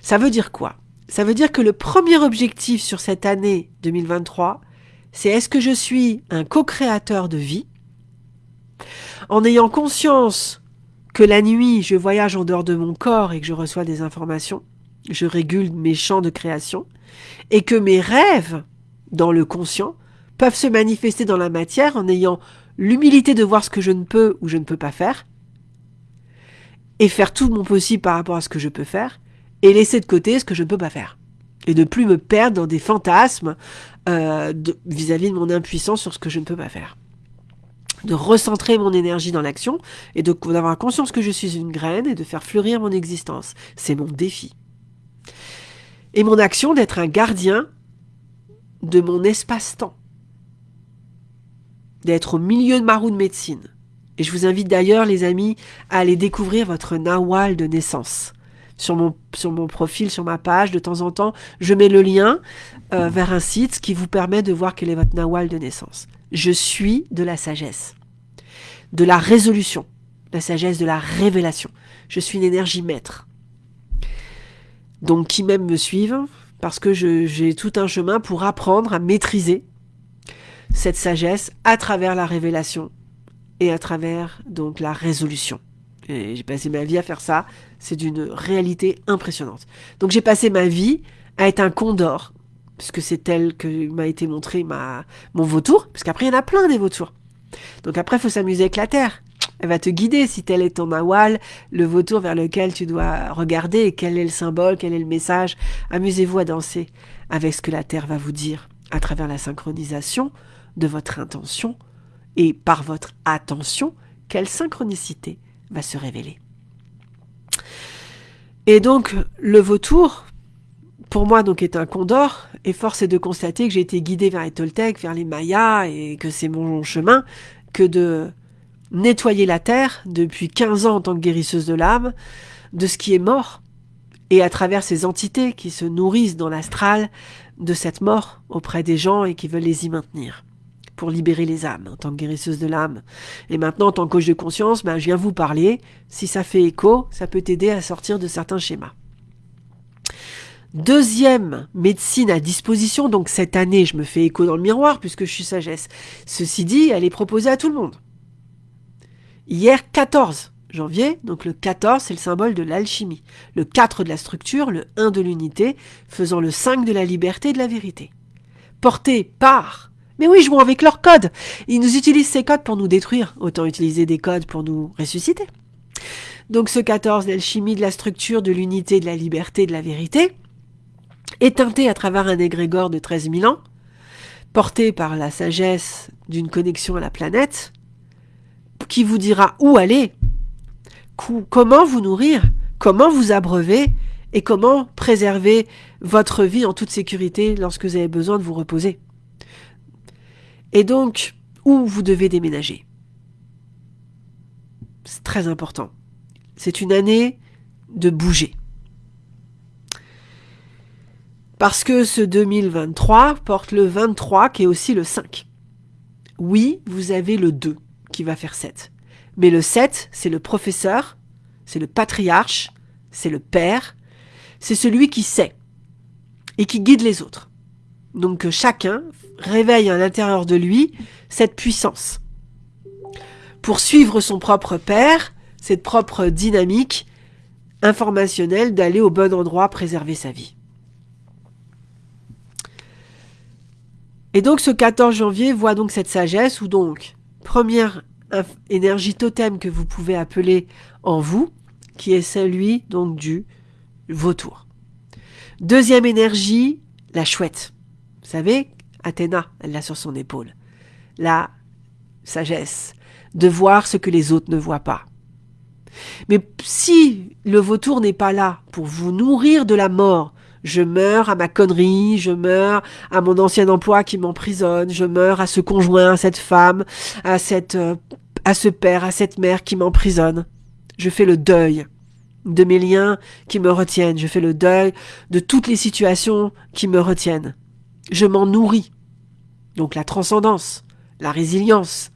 Ça veut dire quoi? Ça veut dire que le premier objectif sur cette année 2023, c'est est-ce que je suis un co-créateur de vie? En ayant conscience que la nuit, je voyage en dehors de mon corps et que je reçois des informations, je régule mes champs de création, et que mes rêves, dans le conscient, peuvent se manifester dans la matière en ayant l'humilité de voir ce que je ne peux ou je ne peux pas faire, et faire tout mon possible par rapport à ce que je peux faire, et laisser de côté ce que je ne peux pas faire et de plus me perdre dans des fantasmes euh, vis-à-vis de, mon impuissance sur ce que je ne peux pas faire. De recentrer mon énergie dans l'action et d'avoir conscience que je suis une graine et de faire fleurir mon existence. C'est mon défi. Et mon action d'être un gardien de mon espace-temps. D'être au milieu de ma roue de médecine. Et je vous invite d'ailleurs, les amis, à aller découvrir votre nawal de naissance sur mon, sur mon profil, sur ma page, de temps en temps, je mets le lien euh, vers un site qui vous permet de voir quel est votre nawal de naissance. Je suis de la sagesse, de la résolution, la sagesse de la révélation. Je suis une énergie maître. Donc qui même me suivent, parce que j'ai tout un chemin pour apprendre à maîtriser cette sagesse à travers la révélation et à travers donc la résolution. J'ai passé ma vie à faire ça. C'est d'une réalité impressionnante. Donc j'ai passé ma vie à être un condor, puisque c'est tel que m'a été montré ma, mon vautour, parce qu'après il y en a plein des vautours. Donc après, il faut s'amuser avec la Terre. Elle va te guider si tel est ton mawal, le vautour vers lequel tu dois regarder, quel est le symbole, quel est le message. Amusez-vous à danser avec ce que la Terre va vous dire à travers la synchronisation de votre intention et par votre attention, quelle synchronicité va se révéler. Et donc, le vautour, pour moi, donc, est un condor, et force est de constater que j'ai été guidé vers les Toltecs, vers les Mayas, et que c'est mon chemin que de nettoyer la terre depuis 15 ans en tant que guérisseuse de l'âme, de ce qui est mort, et à travers ces entités qui se nourrissent dans l'astral de cette mort auprès des gens et qui veulent les y maintenir pour libérer les âmes en tant que guérisseuse de l'âme. Et maintenant, en tant que coach de conscience, ben, je viens vous parler. Si ça fait écho, ça peut t'aider à sortir de certains schémas. Deuxième médecine à disposition, donc cette année, je me fais écho dans le miroir puisque je suis sagesse. Ceci dit, elle est proposée à tout le monde. Hier, 14 janvier, donc le 14, c'est le symbole de l'alchimie. Le 4 de la structure, le 1 de l'unité, faisant le 5 de la liberté et de la vérité. Porté par mais oui, jouons avec leurs codes. Ils nous utilisent ces codes pour nous détruire. Autant utiliser des codes pour nous ressusciter. Donc ce 14, l'alchimie de la structure, de l'unité, de la liberté, de la vérité, est teinté à travers un égrégore de 13 000 ans, porté par la sagesse d'une connexion à la planète, qui vous dira où aller, comment vous nourrir, comment vous abreuver et comment préserver votre vie en toute sécurité lorsque vous avez besoin de vous reposer. Et donc, où vous devez déménager. C'est très important. C'est une année de bouger. Parce que ce 2023 porte le 23 qui est aussi le 5. Oui, vous avez le 2 qui va faire 7. Mais le 7, c'est le professeur, c'est le patriarche, c'est le père, c'est celui qui sait et qui guide les autres. Donc chacun réveille à l'intérieur de lui cette puissance. Pour suivre son propre père, cette propre dynamique informationnelle d'aller au bon endroit préserver sa vie. Et donc ce 14 janvier voit donc cette sagesse où donc, première énergie totem que vous pouvez appeler en vous, qui est celui donc du vautour. Deuxième énergie, la chouette. Vous savez, Athéna, elle l'a sur son épaule. La sagesse, de voir ce que les autres ne voient pas. Mais si le vautour n'est pas là pour vous nourrir de la mort, je meurs à ma connerie, je meurs à mon ancien emploi qui m'emprisonne, je meurs à ce conjoint, à cette femme, à cette, euh, à ce père, à cette mère qui m'emprisonne. Je fais le deuil de mes liens qui me retiennent, je fais le deuil de toutes les situations qui me retiennent je m'en nourris. Donc la transcendance, la résilience,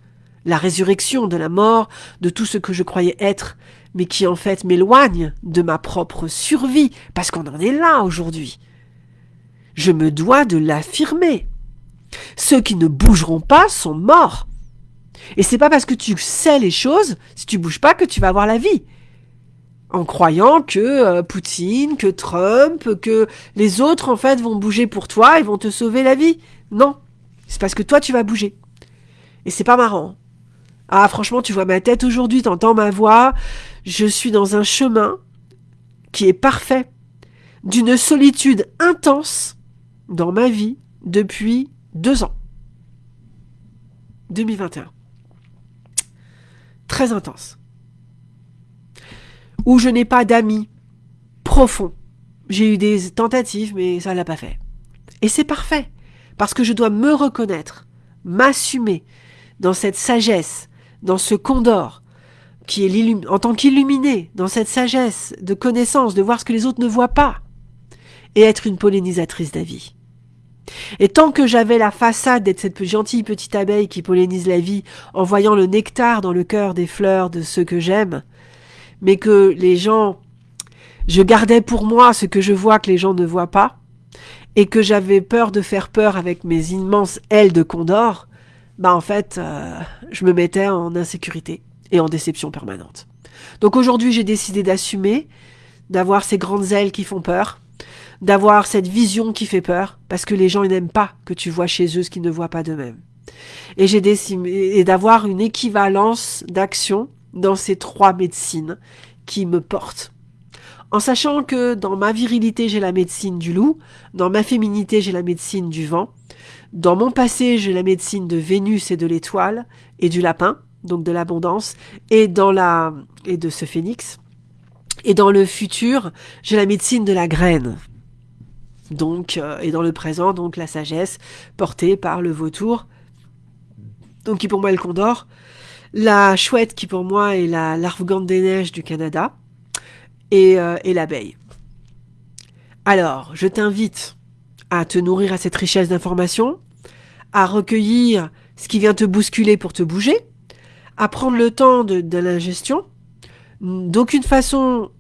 la résurrection de la mort, de tout ce que je croyais être, mais qui en fait m'éloigne de ma propre survie, parce qu'on en est là aujourd'hui. Je me dois de l'affirmer. Ceux qui ne bougeront pas sont morts. Et c'est pas parce que tu sais les choses, si tu bouges pas, que tu vas avoir la vie en croyant que euh, Poutine, que Trump, que les autres en fait vont bouger pour toi et vont te sauver la vie. Non, c'est parce que toi tu vas bouger. Et c'est pas marrant. Ah franchement, tu vois ma tête aujourd'hui, t'entends ma voix, je suis dans un chemin qui est parfait, d'une solitude intense dans ma vie depuis deux ans. 2021. Très intense où je n'ai pas d'amis profonds. J'ai eu des tentatives, mais ça l'a pas fait. Et c'est parfait, parce que je dois me reconnaître, m'assumer dans cette sagesse, dans ce condor, qui est en tant qu'illuminé, dans cette sagesse de connaissance, de voir ce que les autres ne voient pas, et être une pollinisatrice d'avis. Et tant que j'avais la façade d'être cette gentille petite abeille qui pollinise la vie en voyant le nectar dans le cœur des fleurs de ceux que j'aime, mais que les gens, je gardais pour moi ce que je vois que les gens ne voient pas, et que j'avais peur de faire peur avec mes immenses ailes de condor, bah en fait, euh, je me mettais en insécurité et en déception permanente. Donc aujourd'hui, j'ai décidé d'assumer, d'avoir ces grandes ailes qui font peur, d'avoir cette vision qui fait peur, parce que les gens n'aiment pas que tu vois chez eux ce qu'ils ne voient pas d'eux-mêmes. Et j'ai décidé et d'avoir une équivalence d'action dans ces trois médecines qui me portent. En sachant que dans ma virilité, j'ai la médecine du loup, dans ma féminité, j'ai la médecine du vent, dans mon passé, j'ai la médecine de Vénus et de l'étoile et du lapin, donc de l'abondance, et dans la et de ce phénix. Et dans le futur, j'ai la médecine de la graine. Donc, euh, et dans le présent, donc la sagesse portée par le vautour, donc qui pour moi est le condor, la chouette qui pour moi est la larvegante des neiges du Canada, et, euh, et l'abeille. Alors, je t'invite à te nourrir à cette richesse d'informations, à recueillir ce qui vient te bousculer pour te bouger, à prendre le temps de, de l'ingestion. D'aucune façon,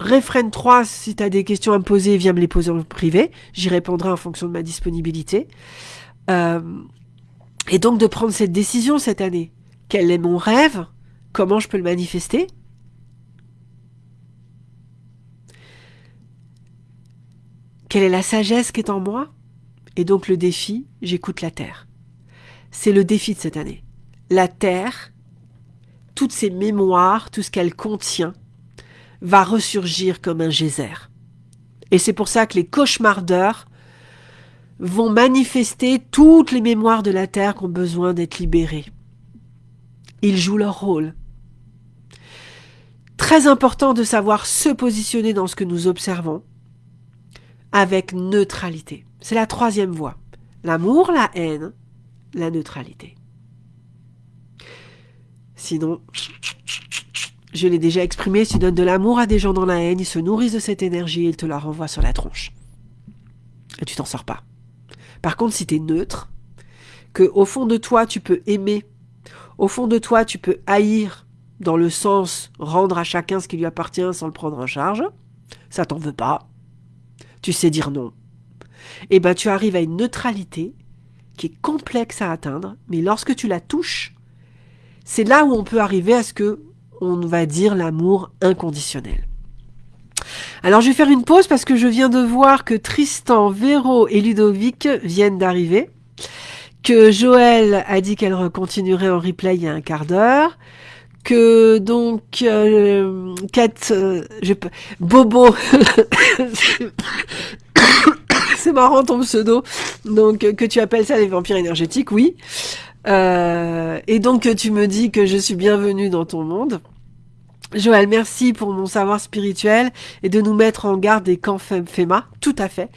réfrène 3, si tu as des questions à me poser, viens me les poser en privé. J'y répondrai en fonction de ma disponibilité. Euh, et donc de prendre cette décision cette année. Quel est mon rêve? Comment je peux le manifester? Quelle est la sagesse qui est en moi? Et donc le défi, j'écoute la Terre. C'est le défi de cette année. La Terre, toutes ses mémoires, tout ce qu'elle contient, va ressurgir comme un geyser. Et c'est pour ça que les cauchemardeurs vont manifester toutes les mémoires de la Terre qui ont besoin d'être libérées. Ils jouent leur rôle. Très important de savoir se positionner dans ce que nous observons avec neutralité. C'est la troisième voie. L'amour, la haine, la neutralité. Sinon, je l'ai déjà exprimé, si tu donnes de l'amour à des gens dans la haine, ils se nourrissent de cette énergie et ils te la renvoient sur la tronche. Et tu t'en sors pas. Par contre, si tu es neutre, que au fond de toi, tu peux aimer, au fond de toi, tu peux haïr, dans le sens rendre à chacun ce qui lui appartient sans le prendre en charge, ça t'en veut pas, tu sais dire non, et eh ben tu arrives à une neutralité qui est complexe à atteindre, mais lorsque tu la touches, c'est là où on peut arriver à ce que on va dire l'amour inconditionnel. Alors je vais faire une pause parce que je viens de voir que Tristan, Véro et Ludovic viennent d'arriver, que Joël a dit qu'elle continuerait en replay il y a un quart d'heure, que donc euh, Kat, euh, je, Bobo, c'est marrant ton pseudo, donc que tu appelles ça les vampires énergétiques, oui. Euh, et donc tu me dis que je suis bienvenue dans ton monde. Joël, merci pour mon savoir spirituel et de nous mettre en garde des camps FEMA, tout à fait.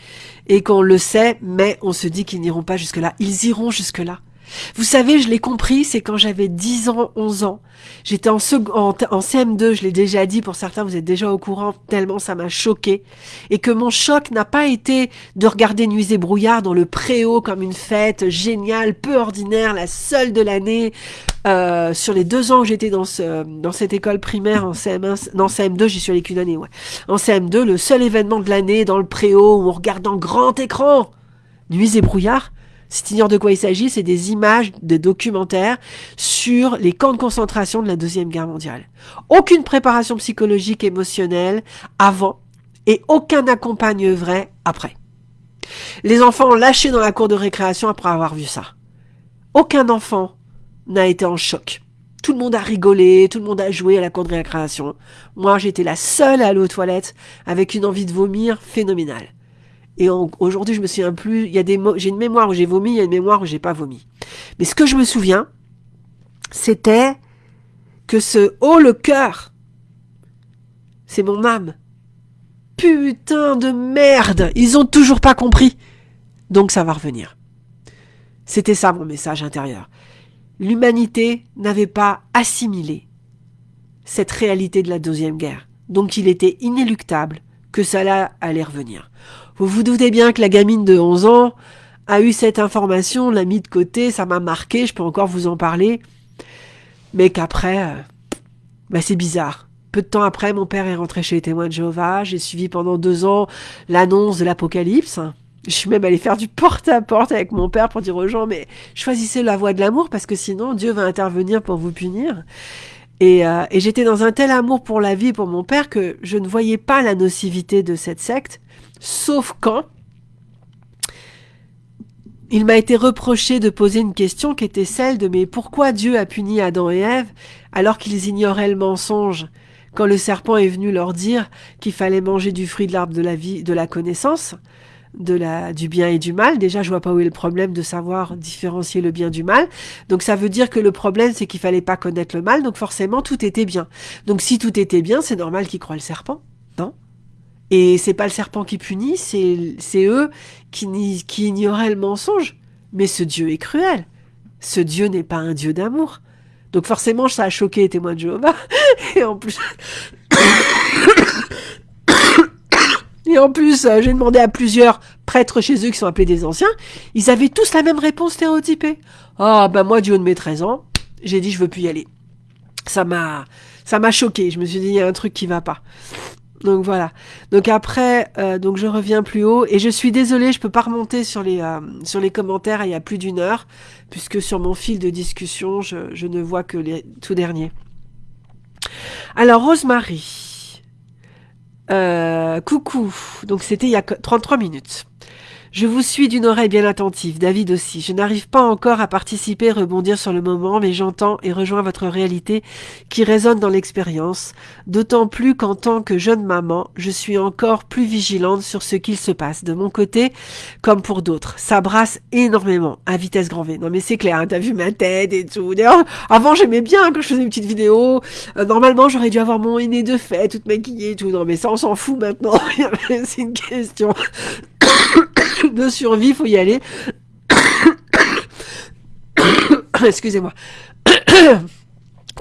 Et qu'on le sait, mais on se dit qu'ils n'iront pas jusque-là. Ils iront jusque-là. Vous savez, je l'ai compris, c'est quand j'avais 10 ans, 11 ans. J'étais en, en, CM2, je l'ai déjà dit, pour certains vous êtes déjà au courant, tellement ça m'a choqué. Et que mon choc n'a pas été de regarder Nuits et Brouillard dans le préau comme une fête géniale, peu ordinaire, la seule de l'année. Euh, sur les deux ans que j'étais dans, ce, dans cette école primaire en CM1, non CM2, j'y suis allé qu'une année, ouais. En CM2, le seul événement de l'année dans le préau où on regarde en grand écran Nuits et Brouillard, si tu de quoi il s'agit, c'est des images, des documentaires sur les camps de concentration de la Deuxième Guerre mondiale. Aucune préparation psychologique, émotionnelle avant et aucun accompagne vrai après. Les enfants ont lâché dans la cour de récréation après avoir vu ça. Aucun enfant n'a été en choc. Tout le monde a rigolé, tout le monde a joué à la cour de récréation. Moi, j'étais la seule à aller aux toilettes avec une envie de vomir phénoménale. Et aujourd'hui, je me souviens plus. Il y a des j'ai une mémoire où j'ai vomi, il y a une mémoire où j'ai pas vomi. Mais ce que je me souviens, c'était que ce oh le cœur, c'est mon âme. Putain de merde, ils ont toujours pas compris. Donc ça va revenir. C'était ça mon message intérieur. L'humanité n'avait pas assimilé cette réalité de la deuxième guerre. Donc il était inéluctable que cela allait revenir. Vous vous doutez bien que la gamine de 11 ans a eu cette information, l'a mis de côté, ça m'a marqué, je peux encore vous en parler. Mais qu'après, euh, bah c'est bizarre. Peu de temps après, mon père est rentré chez les témoins de Jéhovah. J'ai suivi pendant deux ans l'annonce de l'Apocalypse. Je suis même allé faire du porte-à-porte avec mon père pour dire aux gens, mais choisissez la voie de l'amour parce que sinon Dieu va intervenir pour vous punir. Et, euh, et j'étais dans un tel amour pour la vie, pour mon père, que je ne voyais pas la nocivité de cette secte Sauf quand il m'a été reproché de poser une question qui était celle de mais pourquoi Dieu a puni Adam et Ève alors qu'ils ignoraient le mensonge quand le serpent est venu leur dire qu'il fallait manger du fruit de l'arbre de la vie, de la connaissance, de la, du bien et du mal? Déjà, je vois pas où est le problème de savoir différencier le bien du mal. Donc, ça veut dire que le problème, c'est qu'il fallait pas connaître le mal. Donc, forcément, tout était bien. Donc, si tout était bien, c'est normal qu'ils croient le serpent. Non? Et c'est pas le serpent qui punit, c'est eux qui, qui ignoraient le mensonge. Mais ce Dieu est cruel. Ce Dieu n'est pas un Dieu d'amour. Donc forcément, ça a choqué les témoins de Jéhovah. Et en plus... Et en euh, j'ai demandé à plusieurs prêtres chez eux qui sont appelés des anciens, ils avaient tous la même réponse stéréotypée. Ah oh, ben moi, du haut de mes 13 ans, j'ai dit je veux plus y aller. Ça m'a ça m'a choqué. Je me suis dit il y a un truc qui va pas. Donc voilà. Donc après, euh, donc je reviens plus haut et je suis désolée, je peux pas remonter sur les euh, sur les commentaires. Il y a plus d'une heure puisque sur mon fil de discussion, je, je ne vois que les tout derniers. Alors Rosemary, euh, coucou. Donc c'était il y a 33 minutes. Je vous suis d'une oreille bien attentive, David aussi. Je n'arrive pas encore à participer, rebondir sur le moment, mais j'entends et rejoins votre réalité qui résonne dans l'expérience, d'autant plus qu'en tant que jeune maman, je suis encore plus vigilante sur ce qu'il se passe, de mon côté comme pour d'autres. Ça brasse énormément, à vitesse grand V. Non mais c'est clair, hein, t'as vu ma tête et tout. D'ailleurs, avant j'aimais bien quand je faisais une petite vidéo. Euh, normalement j'aurais dû avoir mon aîné de fait, toute maquillée et tout. Non mais ça on s'en fout maintenant, c'est une question de survie, faut y aller. Excusez-moi.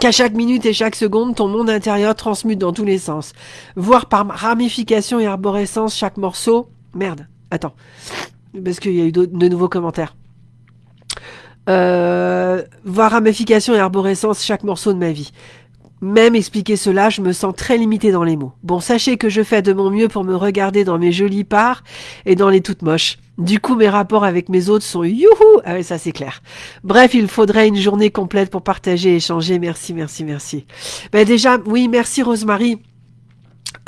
Qu'à chaque minute et chaque seconde, ton monde intérieur transmute dans tous les sens. Voir par ramification et arborescence chaque morceau. Merde, attends. Parce qu'il y a eu de nouveaux commentaires. Euh, voir ramification et arborescence chaque morceau de ma vie. Même expliquer cela, je me sens très limitée dans les mots. Bon, sachez que je fais de mon mieux pour me regarder dans mes jolies parts et dans les toutes moches. Du coup, mes rapports avec mes autres sont youhou Ah oui, ça c'est clair. Bref, il faudrait une journée complète pour partager et échanger. Merci, merci, merci. Ben déjà, oui, merci Rosemary.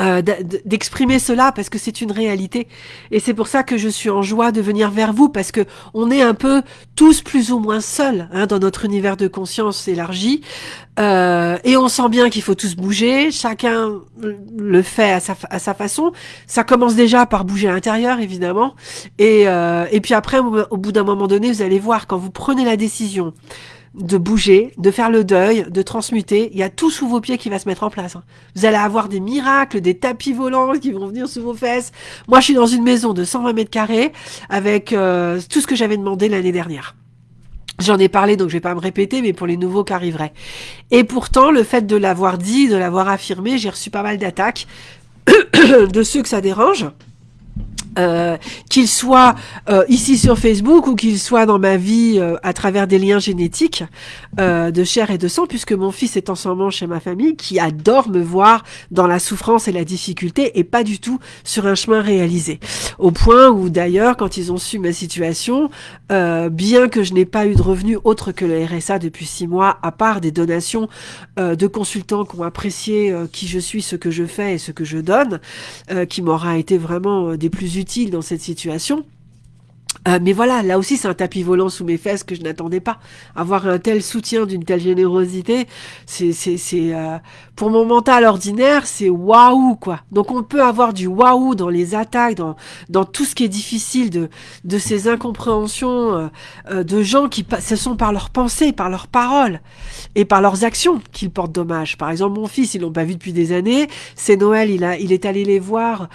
Euh, d'exprimer cela parce que c'est une réalité. Et c'est pour ça que je suis en joie de venir vers vous parce que on est un peu tous plus ou moins seuls hein, dans notre univers de conscience élargi. Euh, et on sent bien qu'il faut tous bouger. Chacun le fait à sa, à sa façon. Ça commence déjà par bouger à l'intérieur évidemment. Et, euh, et puis après au bout d'un moment donné vous allez voir quand vous prenez la décision de bouger, de faire le deuil, de transmuter. Il y a tout sous vos pieds qui va se mettre en place. Hein. Vous allez avoir des miracles, des tapis volants qui vont venir sous vos fesses. Moi, je suis dans une maison de 120 mètres carrés avec euh, tout ce que j'avais demandé l'année dernière. J'en ai parlé, donc je vais pas me répéter, mais pour les nouveaux qui arriveraient. Et pourtant, le fait de l'avoir dit, de l'avoir affirmé, j'ai reçu pas mal d'attaques de ceux que ça dérange. Euh, qu'il soit euh, ici sur Facebook ou qu'il soit dans ma vie euh, à travers des liens génétiques de chair et de sang, puisque mon fils est en ce moment chez ma famille, qui adore me voir dans la souffrance et la difficulté et pas du tout sur un chemin réalisé. Au point où d'ailleurs, quand ils ont su ma situation, bien que je n'ai pas eu de revenus autres que le RSA depuis six mois, à part des donations de consultants qui ont apprécié qui je suis, ce que je fais et ce que je donne, qui m'aura été vraiment des plus dans cette situation. Euh, mais voilà, là aussi c'est un tapis volant sous mes fesses que je n'attendais pas. Avoir un tel soutien d'une telle générosité, c'est euh, pour mon mental ordinaire, c'est waouh quoi. Donc on peut avoir du waouh dans les attaques, dans dans tout ce qui est difficile de de ces incompréhensions euh, de gens qui ce sont par leurs pensées, par leurs paroles et par leurs actions qu'ils portent dommage. Par exemple, mon fils, ils l'ont pas vu depuis des années. C'est Noël, il a il est allé les voir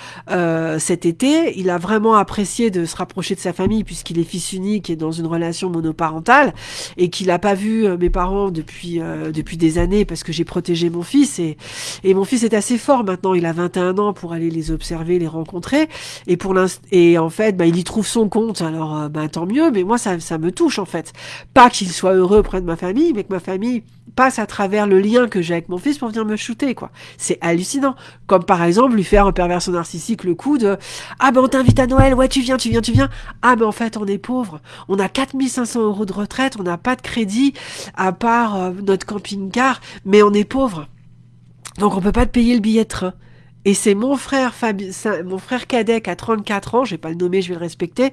cet été. Il a vraiment apprécié de se rapprocher de sa famille puisqu'il est fils unique et dans une relation monoparentale et qu'il n'a pas vu euh, mes parents depuis euh, depuis des années parce que j'ai protégé mon fils et et mon fils est assez fort maintenant, il a 21 ans pour aller les observer, les rencontrer et pour et en fait, bah, il y trouve son compte. Alors euh, bah, tant mieux, mais moi ça ça me touche en fait. Pas qu'il soit heureux près de ma famille, mais que ma famille passe à travers le lien que j'ai avec mon fils pour venir me shooter, quoi. C'est hallucinant. Comme par exemple lui faire un perversion narcissique le coup de Ah ben on t'invite à Noël, ouais tu viens, tu viens, tu viens. Ah ben en fait on est pauvre, on a 4500 euros de retraite, on n'a pas de crédit à part euh, notre camping-car, mais on est pauvre. Donc on peut pas te payer le billet de train. Et c'est mon frère Fabi, mon frère cadet qui a 34 ans, je vais pas le nommer, je vais le respecter,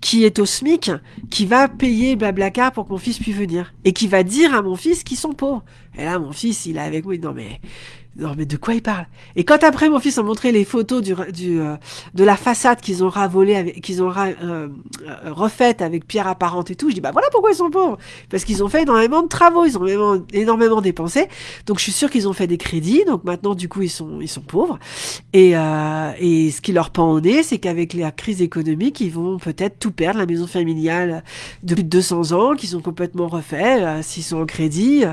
qui est au SMIC, qui va payer Blablacar pour que mon fils puisse venir. Et qui va dire à mon fils qu'ils sont pauvres. Et là, mon fils, il est avec moi, non mais non, mais de quoi il parle? Et quand après mon fils a montré les photos du, du euh, de la façade qu'ils ont ravolée, qu'ils ont euh, euh, refaite avec pierre apparente et tout, je dis bah voilà pourquoi ils sont pauvres Parce qu'ils ont fait énormément de travaux, ils ont énormément, énormément dépensé. Donc je suis sûr qu'ils ont fait des crédits. Donc maintenant du coup ils sont ils sont pauvres. Et et ce qui leur pend au nez, c'est qu'avec la crise économique, ils vont peut-être tout perdre, la maison familiale de plus de 200 ans, qu'ils ont complètement refait, s'ils sont en crédit.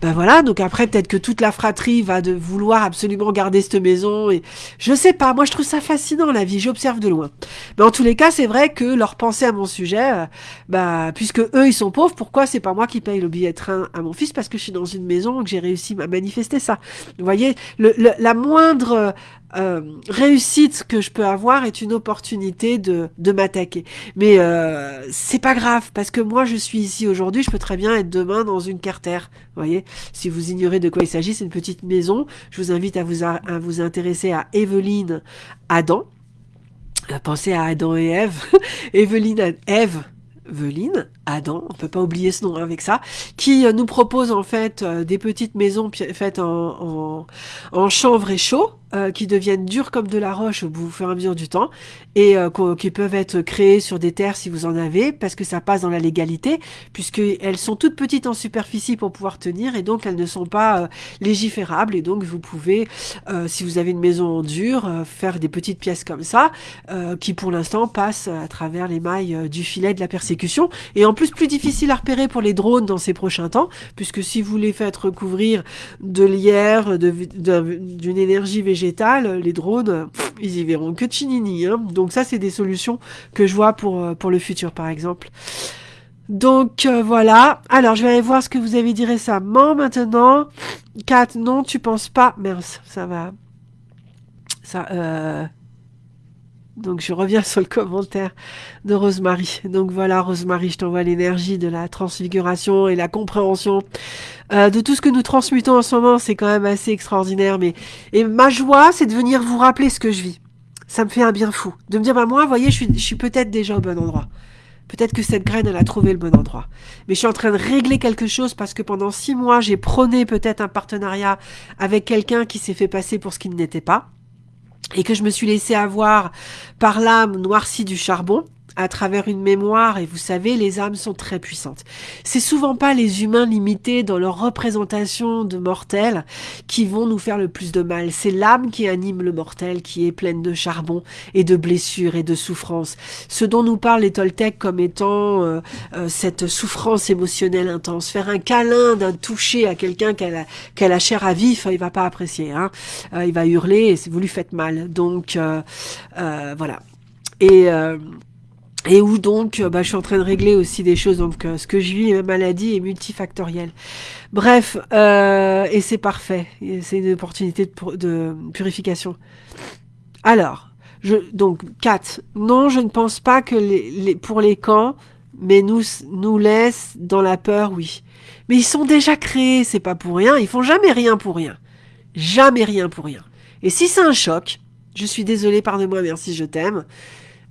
ben voilà. Donc après peut-être que toute la fratrie va de vouloir absolument garder cette maison. Et je sais pas, moi je trouve ça fascinant la vie, j'observe de loin. Mais en tous les cas, c'est vrai que leur pensée à mon sujet, euh, bah puisque eux ils sont pauvres, pourquoi c'est pas moi qui paye le billet de train à mon fils parce que je suis dans une maison que j'ai réussi à manifester ça? Vous voyez, le, la moindre euh, réussite que je peux avoir est une opportunité de, m'attaquer. Mais euh, c'est pas grave parce que moi je suis ici aujourd'hui, je peux très bien être demain dans une carter. Vous voyez, si vous ignorez de quoi il s'agit, c'est une petite maison. Je vous invite à vous intéresser à Evelyne Adam. Euh, pensez à Adam et Ève. Evelyne Ève Veline, Adam, on peut pas oublier ce nom avec ça, qui nous propose en fait des petites maisons faites en, en, en chanvre et chaud, euh, qui deviennent dures comme de la roche au bout fur et à mesure du temps et euh, qui peuvent être créées sur des terres si vous en avez parce que ça passe dans la légalité puisqu'elles sont toutes petites en superficie pour pouvoir tenir et donc elles ne sont pas euh, légiférables et donc vous pouvez si vous avez une maison en dur faire des petites pièces comme ça qui pour l'instant passent à travers les mailles du filet de la persécution et en plus plus difficile à repérer pour les drones dans ces prochains temps puisque si vous les faites recouvrir de lierre d'une énergie végétale les drones, ils y verront que chinini. Hein. Donc ça, c'est des solutions que je vois pour, euh, le futur, par exemple. Donc euh, voilà. Alors, je vais aller voir ce que vous avez dit récemment maintenant. Kat, non, tu penses pas. Mince, ça va. Ça, euh... Donc je reviens sur le commentaire de Rosemary. Donc voilà, Rosemary, je t'envoie l'énergie de la transfiguration et la compréhension euh, de tout ce que nous transmutons en ce moment. C'est quand même assez extraordinaire. Mais et ma joie, c'est de venir vous rappeler ce que je vis. Ça me fait un bien fou de me dire, bah moi, vous voyez, je suis, je suis peut-être déjà au bon endroit. Peut-être que cette graine, elle a trouvé le bon endroit. Mais je suis en train de régler quelque chose parce que pendant six mois, j'ai prôné peut-être un partenariat avec quelqu'un qui s'est fait passer pour ce qu'il n'était pas et que je me suis laissé avoir par l'âme noircie du charbon, à travers une mémoire, et vous savez, les âmes sont très puissantes. C'est souvent pas les humains limités dans leur représentation de mortels qui vont nous faire le plus de mal. C'est l'âme qui anime le mortel, qui est pleine de charbon et de blessures et de souffrances. Ce dont nous parlent les Toltecs comme étant euh, euh, cette souffrance émotionnelle intense. Faire un câlin d'un toucher à quelqu'un qu'elle a, qu'elle a chair à vif, il va pas apprécier. Hein. Euh, il va hurler et vous lui faites mal. Donc voilà. Et et où donc, euh, bah, je suis en train de régler aussi des choses. Donc, euh, ce que je vis, ma maladie est multifactorielle. Bref, euh, et c'est parfait. C'est une opportunité de, purification. Alors, je, donc, 4. Non, je ne pense pas que les, pour les camps, mais nous, nous laisse dans la peur, oui. Mais ils sont déjà créés, c'est pas pour rien. Ils font jamais rien pour rien. Jamais rien pour rien. Et si c'est un choc, je suis désolée, pardonne-moi, merci, je t'aime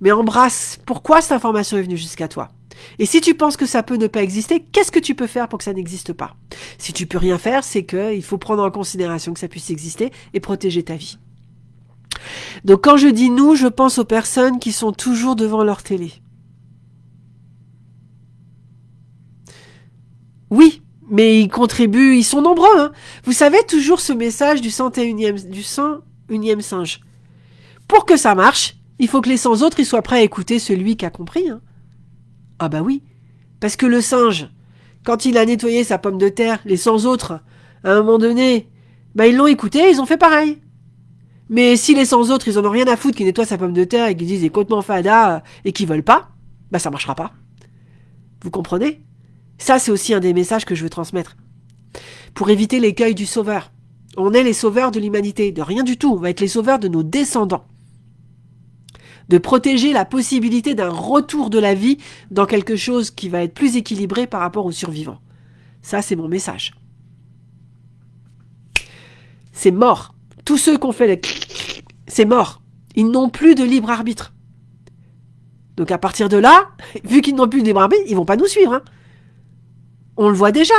mais embrasse pourquoi cette information est venue jusqu'à toi? Et si tu penses que ça peut ne pas exister, qu'est-ce que tu peux faire pour que ça n'existe pas? Si tu peux rien faire, c'est qu'il faut prendre en considération que ça puisse exister et protéger ta vie. Donc quand je dis nous, je pense aux personnes qui sont toujours devant leur télé. Oui, mais ils contribuent, ils sont nombreux. Hein. Vous savez toujours ce message du 101e, du 101e singe? Pour que ça marche, il faut que les 100 autres soient prêts à écouter celui qui a compris. Hein. Ah bah oui. Parce que le singe, quand il a nettoyé sa pomme de terre, les 100 autres, à un moment donné, bah ils l'ont écouté, ils ont fait pareil. Mais si les 100 autres, ils en ont rien à foutre qui nettoient sa pomme de terre et qui disent complètement fada et qui veulent pas, bah ça marchera pas. Vous comprenez? Ça, c'est aussi un des messages que je veux transmettre. Pour éviter l'écueil du sauveur. On est les sauveurs de l'humanité, de rien du tout. On va être les sauveurs de nos descendants de protéger la possibilité d'un retour de la vie dans quelque chose qui va être plus équilibré par rapport aux survivants. Ça, c'est mon message. C'est mort. Tous ceux qui ont fait les... C'est mort. Ils n'ont plus de libre arbitre. Donc à partir de là, vu qu'ils n'ont plus de libre arbitre, ils vont pas nous suivre. Hein. On le voit déjà.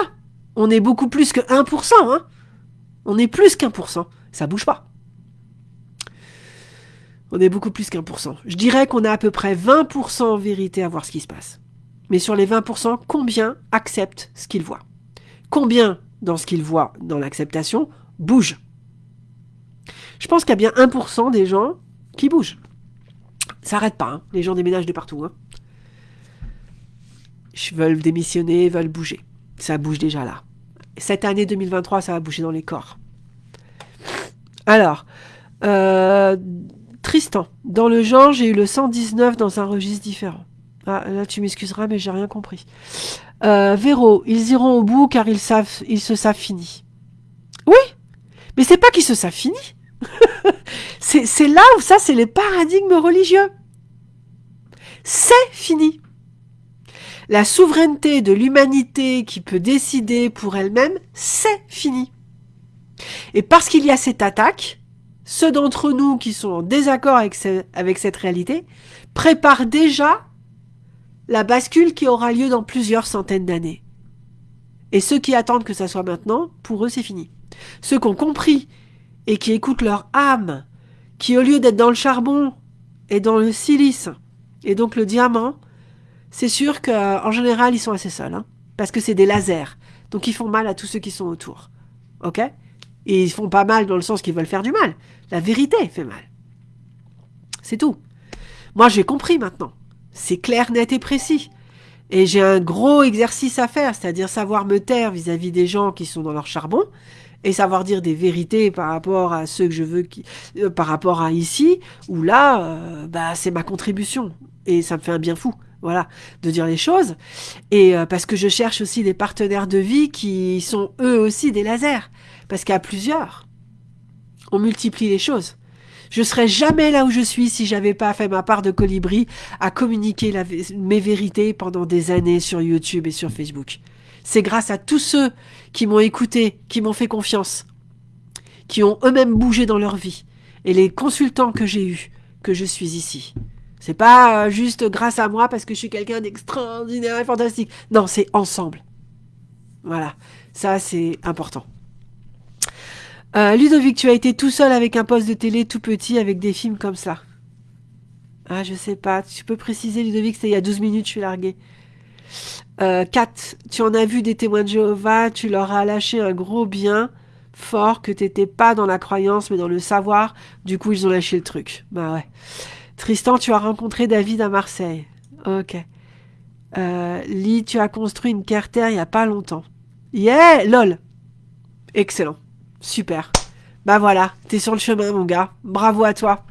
On est beaucoup plus que 1%. Hein. On est plus qu'un pour cent. Ça bouge pas. On est beaucoup plus qu'un pour. Je dirais qu'on a à peu près 20% en vérité à voir ce qui se passe. Mais sur les 20%, combien acceptent ce qu'ils voient? Combien, dans ce qu'ils voient, dans l'acceptation, bougent? Je pense qu'il y a bien 1% des gens qui bougent. Ça n'arrête pas, hein. les gens déménagent de partout. Hein. Ils veulent démissionner, veulent bouger. Ça bouge déjà là. Cette année 2023, ça va bouger dans les corps. Alors, euh, Tristan, dans le genre, j'ai eu le 119 dans un registre différent. Ah, là, tu m'excuseras, mais j'ai rien compris. Euh, Véro, ils iront au bout car ils, savent, ils se savent fini. Oui, mais c'est pas qu'ils se savent fini. c'est là où ça, c'est les paradigmes religieux. C'est fini. La souveraineté de l'humanité qui peut décider pour elle-même, c'est fini. Et parce qu'il y a cette attaque, ceux d'entre nous qui sont en désaccord avec, cette réalité préparent déjà la bascule qui aura lieu dans plusieurs centaines d'années. Et ceux qui attendent que ça soit maintenant, pour eux c'est fini. Ceux qui ont compris et qui écoutent leur âme, qui au lieu d'être dans le charbon et dans le silice, et donc le diamant, c'est sûr qu'en général ils sont assez seuls, hein, parce que c'est des lasers, donc ils font mal à tous ceux qui sont autour. Ok? Et ils font pas mal dans le sens qu'ils veulent faire du mal. La vérité fait mal. C'est tout. Moi j'ai compris maintenant. C'est clair, net et précis. Et j'ai un gros exercice à faire, c'est-à-dire savoir me taire vis-à-vis des gens qui sont dans leur charbon et savoir dire des vérités par rapport à ceux que je veux, qui, euh, par rapport à ici, où là, euh, bah, c'est ma contribution. Et ça me fait un bien fou, voilà, de dire les choses. Et euh, parce que je cherche aussi des partenaires de vie qui sont eux aussi des lasers. Parce qu'à plusieurs, on multiplie les choses. Je serais jamais là où je suis si j'avais pas fait ma part de colibri à communiquer mes vérités pendant des années sur YouTube et sur Facebook. C'est grâce à tous ceux qui m'ont écouté, qui m'ont fait confiance, qui ont eux-mêmes bougé dans leur vie, et les consultants que j'ai eus, que je suis ici. C'est pas euh, juste grâce à moi parce que je suis quelqu'un d'extraordinaire et fantastique. Non, c'est ensemble. Voilà. Ça, c'est important. Euh, Ludovic, tu as été tout seul avec un poste de télé tout petit avec des films comme ça. Ah, je sais pas. Tu peux préciser, Ludovic, c'était il y a 12 minutes, je suis largué. Euh, Kat, tu en as vu des témoins de Jéhovah, tu leur as lâché un gros bien fort que t'étais pas dans la croyance mais dans le savoir. Du coup, ils ont lâché le truc. Bah ouais. Tristan, tu as rencontré David à Marseille. Ok. Euh, Lee, tu as construit une carter il y a pas longtemps. Yeah, lol. Excellent. Super. Bah voilà, t'es sur le chemin, mon gars. Bravo à toi.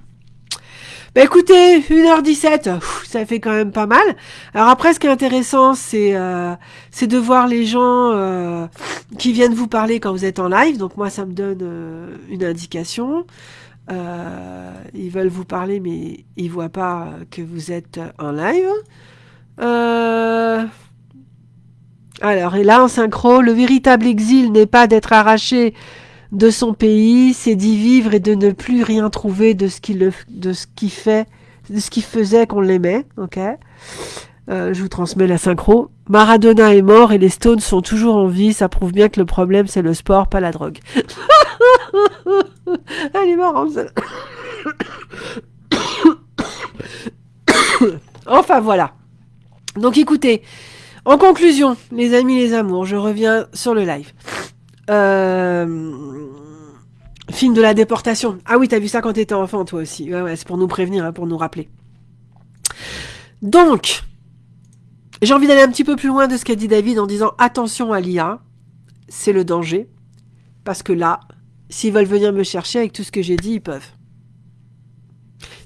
Bah écoutez, 1h17, ça fait quand même pas mal. Alors après, ce qui est intéressant, c'est euh, de voir les gens euh, qui viennent vous parler quand vous êtes en live. Donc moi, ça me donne euh, une indication. Ils veulent vous parler, mais ils voient pas que vous êtes en live. Alors, et là, en synchro, le véritable exil n'est pas d'être arraché de son pays, c'est d'y vivre et de ne plus rien trouver de ce qui, de ce qui fait, de ce qui faisait qu'on l'aimait. Euh, je vous transmets la synchro. Maradona est mort et les Stones sont toujours en vie. Ça prouve bien que le problème c'est le sport, pas la drogue. Elle est marrante. enfin voilà. Donc écoutez, en conclusion, les amis, les amours, je reviens sur le live. Euh, film de la déportation. Ah oui, t'as vu ça quand t'étais enfant, toi aussi. Ouais, ouais, c'est pour nous prévenir, hein, pour nous rappeler. Donc, j'ai envie d'aller un petit peu plus loin de ce qu'a dit David en disant attention à l'IA, c'est le danger. Parce que là, s'ils veulent venir me chercher avec tout ce que j'ai dit, ils peuvent.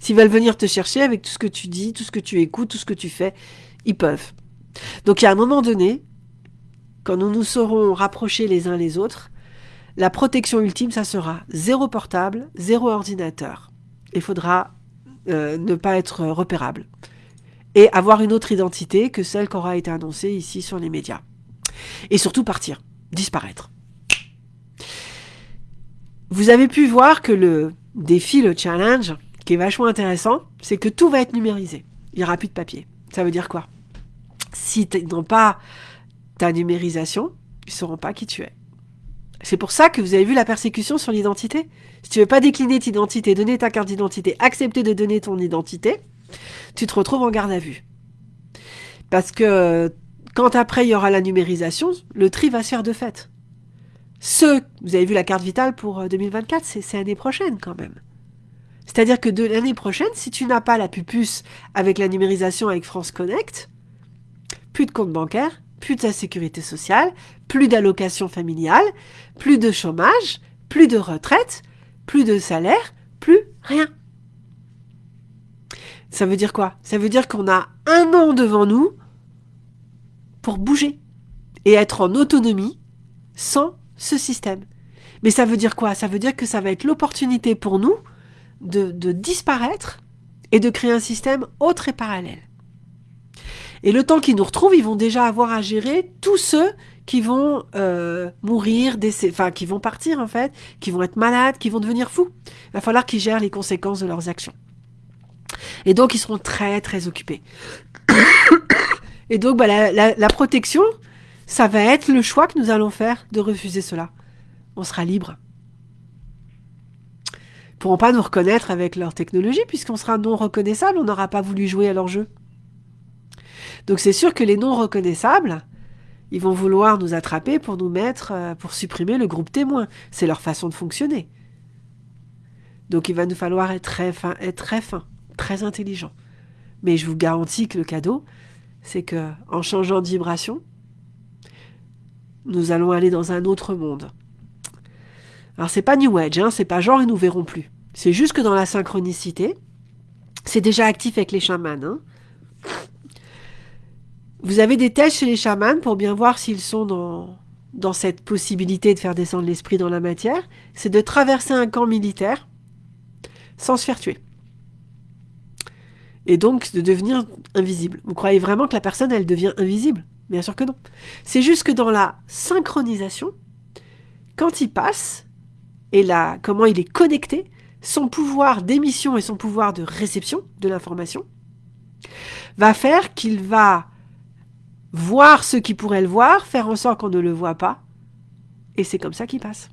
S'ils veulent venir te chercher avec tout ce que tu dis, tout ce que tu écoutes, tout ce que tu fais, ils peuvent. Donc il y a un moment donné, quand nous nous serons rapprochés les uns les autres, la protection ultime, ça sera zéro portable, zéro ordinateur. Il faudra euh, ne pas être repérable. Et avoir une autre identité que celle qui aura été annoncée ici sur les médias. Et surtout partir, disparaître. Vous avez pu voir que le défi, le challenge, qui est vachement intéressant, c'est que tout va être numérisé. Il n'y aura plus de papier. Ça veut dire quoi? Si ils n'ont pas ta numérisation, ils ne sauront pas qui tu es. C'est pour ça que vous avez vu la persécution sur l'identité. Si tu veux pas décliner ton identité, donner ta carte d'identité, accepter de donner ton identité, tu te retrouves en garde à vue. Parce que quand après il y aura la numérisation, le tri va se faire de fait. Ce, vous avez vu la carte vitale pour 2024, euh, c'est l'année prochaine quand même. C'est-à-dire que de l'année prochaine, si tu n'as pas la pupuce avec la numérisation avec France Connect, plus de compte bancaire, plus de sécurité sociale, plus d'allocation familiale, plus de chômage, plus de retraite, plus de salaire, plus rien. Ça veut dire quoi? Ça veut dire qu'on a un an devant nous pour bouger et être en autonomie sans ce système. Mais ça veut dire quoi? Ça veut dire que ça va être l'opportunité pour nous de, disparaître et de créer un système autre et parallèle. Et le temps qu'ils nous retrouvent, ils vont déjà avoir à gérer tous ceux qui vont euh, mourir, enfin qui vont partir en fait, qui vont être malades, qui vont devenir fous. Il va falloir qu'ils gèrent les conséquences de leurs actions. Et donc ils seront très très occupés. Et donc bah, la protection, ça va être le choix que nous allons faire de refuser cela. On sera libre. Ils pourront pas nous reconnaître avec leur technologie puisqu'on sera non reconnaissable, on n'aura pas voulu jouer à leur jeu. Donc c'est sûr que les non reconnaissables, ils vont vouloir nous attraper pour nous mettre, euh, pour supprimer le groupe témoin. C'est leur façon de fonctionner. Donc il va nous falloir être très fin, être très fin, très intelligent. Mais je vous garantis que le cadeau, c'est que en changeant de vibration, nous allons aller dans un autre monde. Alors c'est pas New Age, hein, c'est pas genre et nous verrons plus. C'est juste que dans la synchronicité, c'est déjà actif avec les chamans. Hein. Vous avez des tests chez les chamans pour bien voir s'ils sont dans, dans cette possibilité de faire descendre l'esprit dans la matière. C'est de traverser un camp militaire sans se faire tuer. Et donc de devenir invisible. Vous croyez vraiment que la personne, elle devient invisible? Bien sûr que non. C'est juste que dans la synchronisation, quand il passe, et là, comment il est connecté, son pouvoir d'émission et son pouvoir de réception de l'information va faire qu'il va voir ce qui pourrait le voir, faire en sorte qu'on ne le voit pas, et c'est comme ça qu'il passe.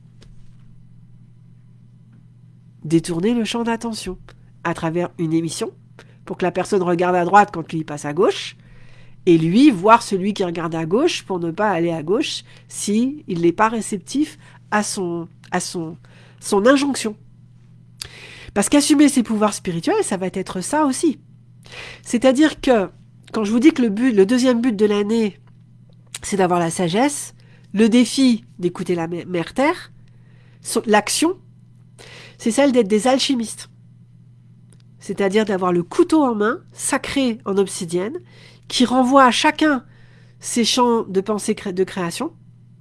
Détourner le champ d'attention à travers une émission pour que la personne regarde à droite quand lui passe à gauche, et lui voir celui qui regarde à gauche pour ne pas aller à gauche si il n'est pas réceptif à son à son son injonction. Parce qu'assumer ses pouvoirs spirituels, ça va être ça aussi. C'est-à-dire que quand je vous dis que le but, le deuxième but de l'année, c'est d'avoir la sagesse, le défi d'écouter la mère terre, l'action, c'est celle d'être des alchimistes. C'est-à-dire d'avoir le couteau en main, sacré en obsidienne, qui renvoie à chacun ses champs de pensée de création.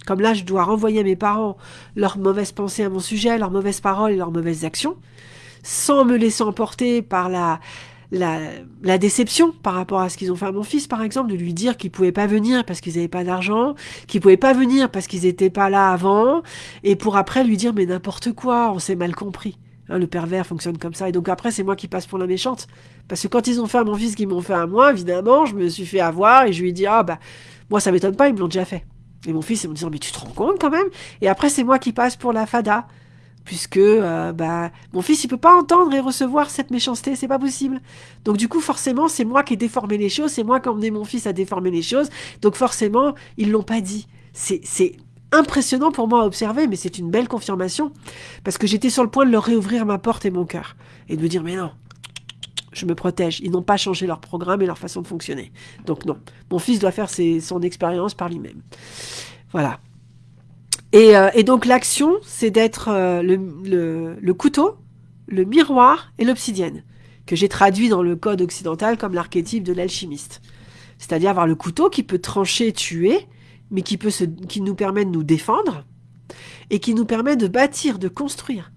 Comme là, je dois renvoyer à mes parents leurs mauvaises pensées à mon sujet, leurs mauvaises paroles et leurs mauvaises actions, sans me laisser emporter par la, la, déception par rapport à ce qu'ils ont fait à mon fils, par exemple, de lui dire qu'ils pouvaient pas venir parce qu'ils n'avaient pas d'argent, qu'ils pouvaient pas venir parce qu'ils n'étaient pas là avant, et pour après lui dire mais n'importe quoi, on s'est mal compris. Hein, le pervers fonctionne comme ça. Et donc après, c'est moi qui passe pour la méchante. Parce que quand ils ont fait à mon fils qu'ils m'ont fait à moi, évidemment, je me suis fait avoir et je lui ai dit, ah bah, moi ça m'étonne pas, ils me l'ont déjà fait. Et mon fils, il me dit, mais tu te rends compte quand même? Et après, c'est moi qui passe pour la fada. Puisque euh, bah, mon fils, il peut pas entendre et recevoir cette méchanceté, c'est pas possible. Donc du coup, forcément, c'est moi qui ai déformé les choses, c'est moi qui ai emmené mon fils à déformer les choses. Donc forcément, ils l'ont pas dit. C'est impressionnant pour moi à observer, mais c'est une belle confirmation, parce que j'étais sur le point de leur réouvrir ma porte et mon cœur, et de me dire, mais non, je me protège, ils n'ont pas changé leur programme et leur façon de fonctionner. Donc non, mon fils doit faire son expérience par lui-même. Voilà. Et, euh, donc l'action, c'est d'être euh, le, couteau, le miroir et l'obsidienne, que j'ai traduit dans le code occidental comme l'archétype de l'alchimiste. C'est-à-dire avoir le couteau qui peut trancher, tuer, mais qui, peut qui nous permet de nous défendre, et qui nous permet de bâtir, de construire,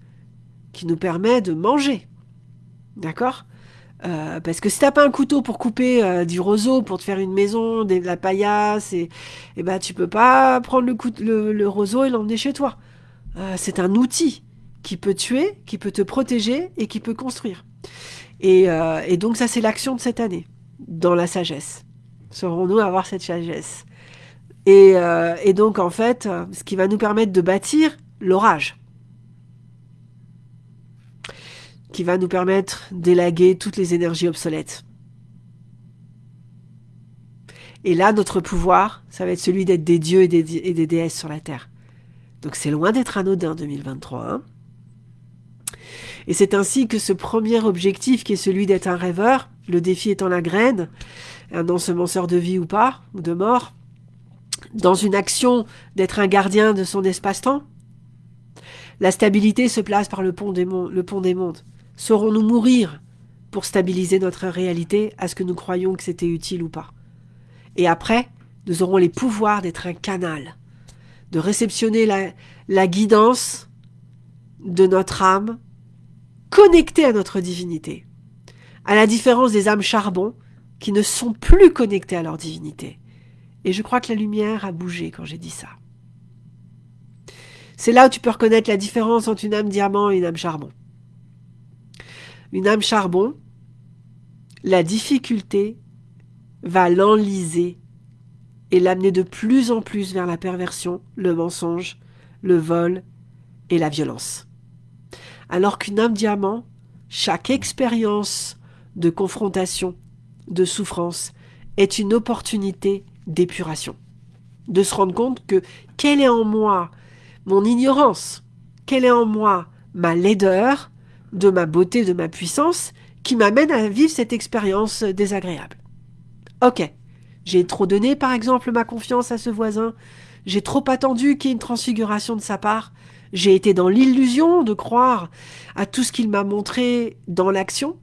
qui nous permet de manger. D'accord? Euh, parce que si t'as pas un couteau pour couper euh, du roseau, pour te faire une maison, de la paillasse, et, et eh ben tu peux pas prendre le, le, le roseau et l'emmener chez toi. Euh, c'est un outil. qui peut tuer, qui peut te protéger et qui peut construire. Et, euh, et donc ça, c'est l'action de cette année, dans la sagesse. Saurons-nous avoir cette sagesse? Et, euh, et, donc, en fait, ce qui va nous permettre de bâtir l'orage. Qui va nous permettre d'élaguer toutes les énergies obsolètes. Et là, notre pouvoir, ça va être celui d'être des dieux et des, déesses sur la terre. Donc c'est loin d'être anodin 2023. Hein et c'est ainsi que ce premier objectif, qui est celui d'être un rêveur, le défi étant la graine, un ensemenceur de vie ou pas, ou de mort, dans une action d'être un gardien de son espace-temps, la stabilité se place par le pont des mondes. Saurons-nous mourir pour stabiliser notre réalité à ce que nous croyons que c'était utile ou pas? Et après, nous aurons les pouvoirs d'être un canal, de réceptionner la, la guidance de notre âme connectée à notre divinité, à la différence des âmes charbon qui ne sont plus connectées à leur divinité. Et je crois que la lumière a bougé quand j'ai dit ça. C'est là où tu peux reconnaître la différence entre une âme diamant et une âme charbon. Une âme charbon, la difficulté va l'enliser et l'amener de plus en plus vers la perversion, le mensonge, le vol et la violence. Alors qu'une âme diamant, chaque expérience de confrontation, de souffrance, est une opportunité d'épuration. De se rendre compte que quelle est en moi mon ignorance, quelle est en moi ma laideur, de ma beauté, de ma puissance, qui m'amène à vivre cette expérience désagréable. Ok, j'ai trop donné par exemple ma confiance à ce voisin, j'ai trop attendu qu'il y ait une transfiguration de sa part, j'ai été dans l'illusion de croire à tout ce qu'il m'a montré dans l'action,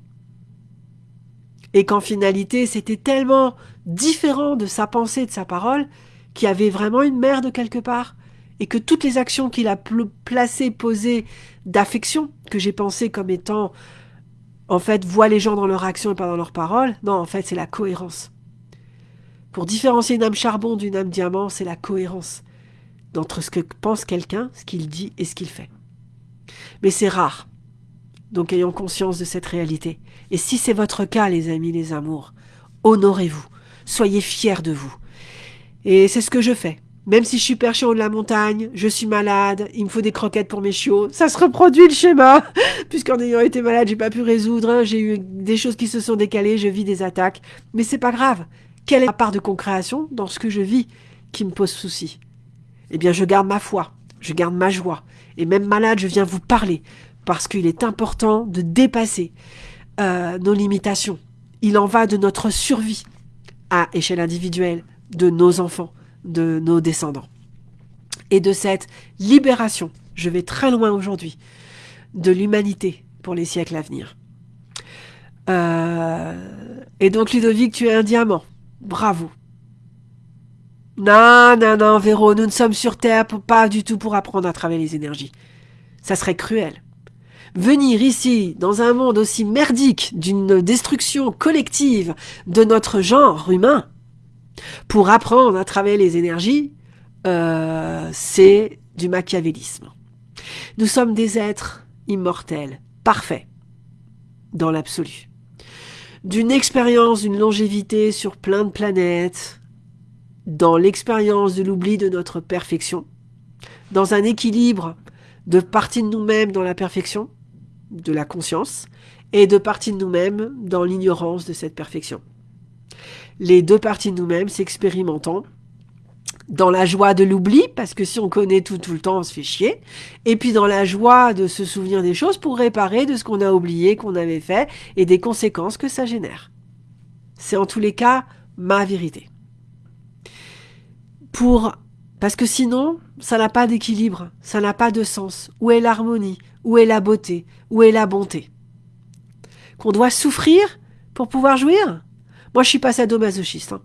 et qu'en finalité c'était tellement différent de sa pensée, de sa parole, qu'il y avait vraiment une merde quelque part, et que toutes les actions qu'il a placées, posées d'affection, que j'ai pensé comme étant, en fait, voient les gens dans leur action et pas dans leur parole, non, en fait, c'est la cohérence. Pour différencier une âme charbon d'une âme diamant, c'est la cohérence entre ce que pense quelqu'un, ce qu'il dit et ce qu'il fait. Mais c'est rare. Donc ayons conscience de cette réalité. Et si c'est votre cas, les amis, les amours, honorez-vous. Soyez fiers de vous. Et c'est ce que je fais. Même si je suis perché haut de la montagne, je suis malade, il me faut des croquettes pour mes chiots, ça se reproduit le schéma. Puisqu'en ayant été malade, j'ai pas pu résoudre, hein. j'ai eu des choses qui se sont décalées, je vis des attaques. Mais c'est pas grave. Quelle est la part de concréation dans ce que je vis qui me pose souci? Eh bien, je garde ma foi, je garde ma joie. Et même malade, je viens vous parler. Parce qu'il est important de dépasser euh, nos limitations. Il en va de notre survie à échelle individuelle, de nos enfants, de nos descendants. Et de cette libération, je vais très loin aujourd'hui, de l'humanité pour les siècles à venir. Euh, et donc Ludovic, tu es un diamant. Bravo. Non, non, non, Véro, nous ne sommes sur Terre pas du tout pour apprendre à travailler les énergies. Ça serait cruel. Venir ici, dans un monde aussi merdique d'une destruction collective de notre genre humain, pour apprendre à travailler les énergies, euh, c'est du machiavélisme. Nous sommes des êtres immortels, parfaits, dans l'absolu. D'une expérience, d'une longévité sur plein de planètes, dans l'expérience de l'oubli de notre perfection, dans un équilibre de partie de nous-mêmes dans la perfection, de la conscience et de parties de nous-mêmes dans l'ignorance de cette perfection. Les deux parties de nous-mêmes s'expérimentant dans la joie de l'oubli, parce que si on connaît tout tout le temps, on se fait chier, et puis dans la joie de se souvenir des choses pour réparer de ce qu'on a oublié, qu'on avait fait, et des conséquences que ça génère. C'est en tous les cas ma vérité. Pour parce que sinon, ça n'a pas d'équilibre, ça n'a pas de sens. Où est l'harmonie? Où est la beauté? Où est la bonté? Qu'on doit souffrir pour pouvoir jouir? Moi, je suis pas sadomasochiste. Hein.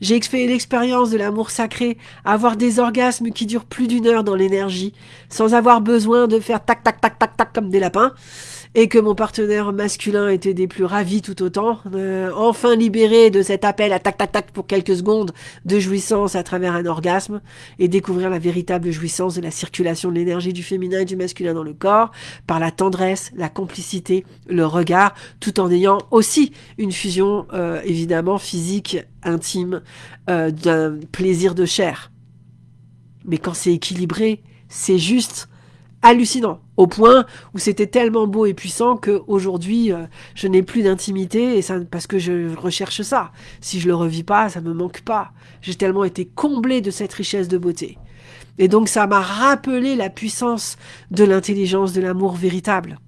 J'ai fait l'expérience de l'amour sacré, avoir des orgasmes qui durent plus d'une heure dans l'énergie, sans avoir besoin de faire tac tac tac tac tac comme des lapins, et que mon partenaire masculin était des plus ravis tout autant, euh, enfin libéré de cet appel à tac tac tac pour quelques secondes de jouissance à travers un orgasme et découvrir la véritable jouissance de la circulation de l'énergie du féminin et du masculin dans le corps par la tendresse, la complicité, le regard, tout en ayant aussi une fusion euh, évidemment physique, intime, euh, d'un plaisir de chair. Mais quand c'est équilibré, c'est juste hallucinant, au point où c'était tellement beau et puissant que aujourd'hui euh, je n'ai plus d'intimité et ça parce que je recherche ça. Si je le revis pas, ça me manque pas. J'ai tellement été comblé de cette richesse de beauté. Et donc ça m'a rappelé la puissance de l'intelligence de l'amour véritable.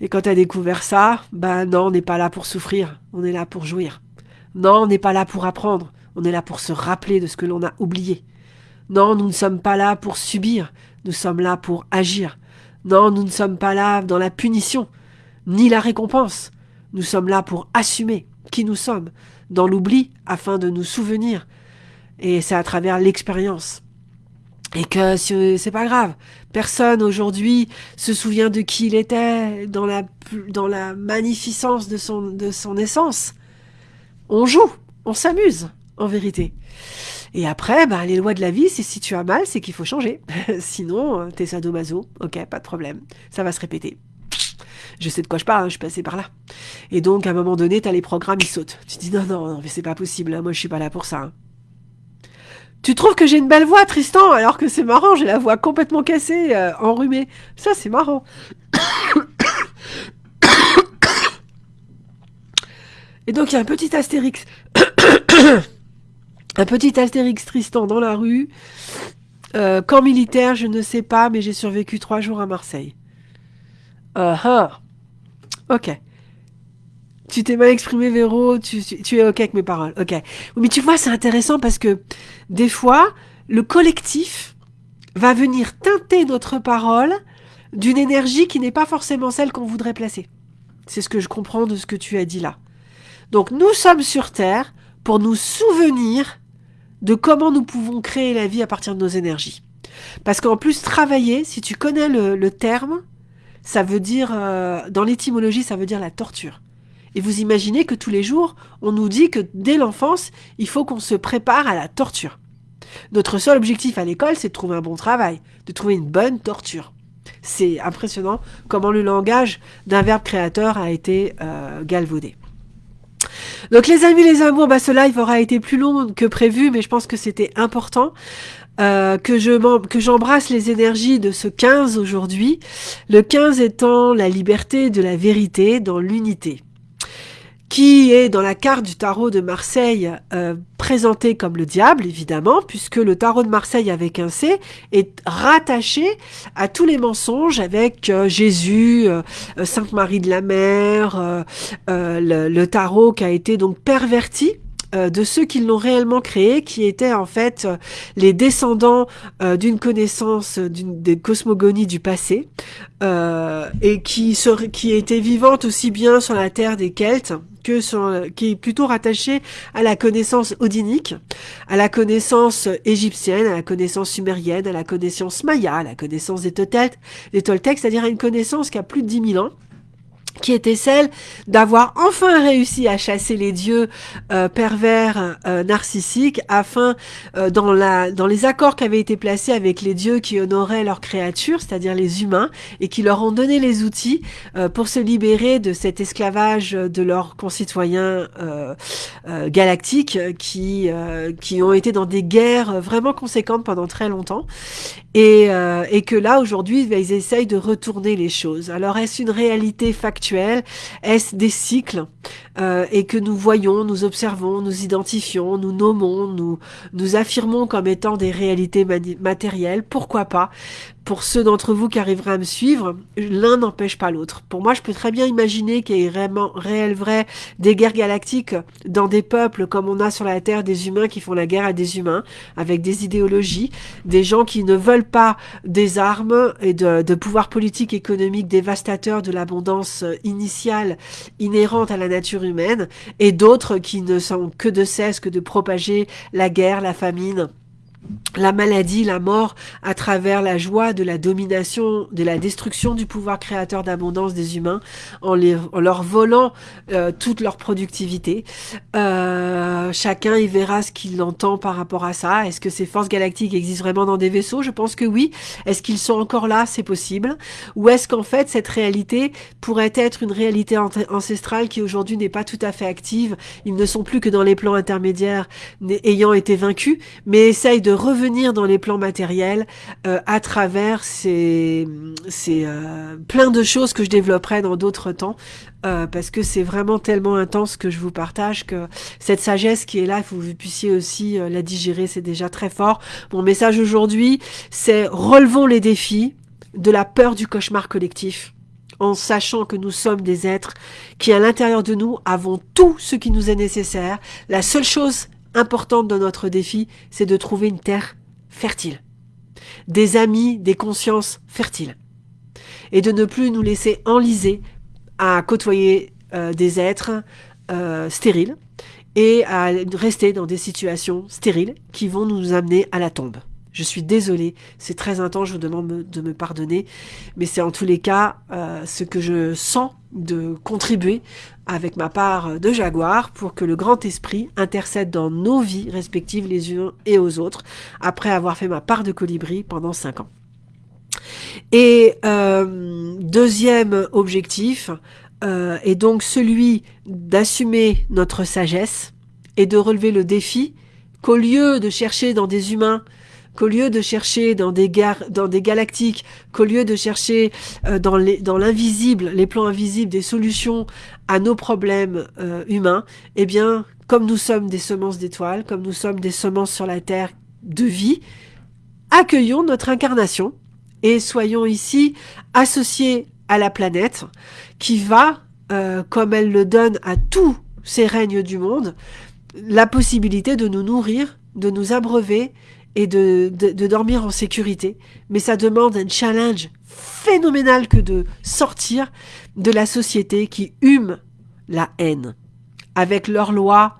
Et quand tu as découvert ça, ben non, on n'est pas là pour souffrir, on est là pour jouir. Non, on n'est pas là pour apprendre, on est là pour se rappeler de ce que l'on a oublié. Non, nous ne sommes pas là pour subir, nous sommes là pour agir. Non, nous ne sommes pas là dans la punition, ni la récompense. Nous sommes là pour assumer qui nous sommes, dans l'oubli, afin de nous souvenir. Et c'est à travers l'expérience. Et que c'est pas grave. Personne aujourd'hui se souvient de qui il était dans la, magnificence de son, de son essence. On joue, on s'amuse, en vérité. Et après, bah, les lois de la vie, c'est si tu as mal, c'est qu'il faut changer. Sinon, euh, t'es sadomaso, ok, pas de problème. Ça va se répéter. Je sais de quoi je parle, hein, je suis passé par là. Et donc, à un moment donné, t'as les programmes, ils sautent. Tu dis, non, non, non, mais c'est pas possible, hein, moi je suis pas là pour ça. Hein. Tu trouves que j'ai une belle voix, Tristan, alors que c'est marrant, j'ai la voix complètement cassée, euh, enrhumée. Ça, c'est marrant. Et donc, il y a un petit astérix. un petit astérix Tristan dans la rue. Euh, camp militaire, je ne sais pas, mais j'ai survécu trois jours à Marseille. Uh -huh. Ok. Tu t'es mal exprimé, Véro, tu, tu, es ok avec mes paroles. Ok. Mais tu vois, c'est intéressant parce que des fois, le collectif va venir teinter notre parole d'une énergie qui n'est pas forcément celle qu'on voudrait placer. C'est ce que je comprends de ce que tu as dit là. Donc nous sommes sur Terre pour nous souvenir de comment nous pouvons créer la vie à partir de nos énergies. Parce qu'en plus, travailler, si tu connais le, terme, ça veut dire, euh, dans l'étymologie, ça veut dire la torture. Et vous imaginez que tous les jours, on nous dit que dès l'enfance, il faut qu'on se prépare à la torture. Notre seul objectif à l'école, c'est de trouver un bon travail, de trouver une bonne torture. C'est impressionnant comment le langage d'un verbe créateur a été euh, galvaudé. Donc les amis, les amours, bah, ce live aura été plus long que prévu, mais je pense que c'était important. Euh, que je que j'embrasse les énergies de ce 15 aujourd'hui, le 15 étant la liberté de la vérité dans l'unité qui est dans la carte du tarot de Marseille euh, présenté comme le diable, évidemment, puisque le tarot de Marseille avec un C est rattaché à tous les mensonges avec euh, Jésus, euh, Sainte Marie de la Mer, le, le, tarot qui a été donc perverti euh, de ceux qui l'ont réellement créé, qui étaient en fait euh, les descendants euh, d'une connaissance des cosmogonies du passé, et qui, qui étaient vivantes aussi bien sur la terre des Celtes que sur, qui est plutôt rattachée à la connaissance odinique, à la connaissance égyptienne, à la connaissance sumérienne, à la connaissance maya, à la connaissance des Toltecs, des Toltecs c'est-à-dire à une connaissance qui a plus de 10 000 ans, qui était celle d'avoir enfin réussi à chasser les dieux euh, pervers euh, narcissiques afin euh, dans la dans les accords qui avaient été placés avec les dieux qui honoraient leurs créatures, c'est-à-dire les humains et qui leur ont donné les outils pour se libérer de cet esclavage de leurs concitoyens galactiques qui qui ont été dans des guerres vraiment conséquentes pendant très longtemps et, et que là aujourd'hui bah, ils essayent de retourner les choses. Alors est-ce une réalité factuelle? Est-ce des cycles? Euh, et que nous voyons, nous observons, nous identifions, nous nommons, nous, nous affirmons comme étant des réalités matérielles? Pourquoi pas? Pour ceux d'entre vous qui arriveraient à me suivre, l'un n'empêche pas l'autre. Pour moi, je peux très bien imaginer qu'il y ait vraiment, réel, vrai, des guerres galactiques dans des peuples comme on a sur la Terre des humains qui font la guerre à des humains, avec des idéologies, des gens qui ne veulent pas des armes et de, de pouvoirs politiques, économiques dévastateurs de l'abondance initiale inhérente à la nature humaine, et d'autres qui ne sont que de cesse que de propager la guerre, la famine, la maladie, la mort, à travers la joie de la domination, de la destruction du pouvoir créateur d'abondance des humains, en, leur volant euh, toute leur productivité. Euh, chacun y verra ce qu'il entend par rapport à ça. Est-ce que ces forces galactiques existent vraiment dans des vaisseaux? Je pense que oui. Est-ce qu'ils sont encore là? C'est possible. Ou est-ce qu'en fait, cette réalité pourrait être une réalité ancestrale qui aujourd'hui n'est pas tout à fait active? Ils ne sont plus que dans les plans intermédiaires ayant été vaincus, mais essayent de revenir dans les plans matériels euh, à travers ces, ces euh, plein de choses que je développerai dans d'autres temps euh, parce que c'est vraiment tellement intense que je vous partage que cette sagesse qui est là, faut que vous puissiez aussi la digérer, c'est déjà très fort. Mon message aujourd'hui, c'est relevons les défis de la peur du cauchemar collectif en sachant que nous sommes des êtres qui, à l'intérieur de nous, avons tout ce qui nous est nécessaire. La seule chose importante de notre défi, c'est de trouver une terre fertile, des amis, des consciences fertiles, et de ne plus nous laisser enliser à côtoyer euh, des êtres euh, stériles et à rester dans des situations stériles qui vont nous amener à la tombe. Je suis désolée, c'est très intense, je vous demande de me pardonner, mais c'est en tous les cas euh, ce que je sens de contribuer avec ma part de jaguar pour que le grand esprit intercède dans nos vies respectives les uns et aux autres, après avoir fait ma part de colibri pendant cinq ans. Et euh, deuxième objectif euh, est donc celui d'assumer notre sagesse et de relever le défi qu'au lieu de chercher dans des humains qu'au lieu de chercher dans des, des galactiques, qu'au lieu de chercher euh, dans l'invisible, les, les plans invisibles, des solutions à nos problèmes euh, humains, eh bien, comme nous sommes des semences d'étoiles, comme nous sommes des semences sur la Terre de vie, accueillons notre incarnation et soyons ici associés à la planète qui va, euh, comme elle le donne à tous ces règnes du monde, la possibilité de nous nourrir, de nous abreuver et de, de, dormir en sécurité. Mais ça demande un challenge phénoménal que de sortir de la société qui hume la haine avec leurs lois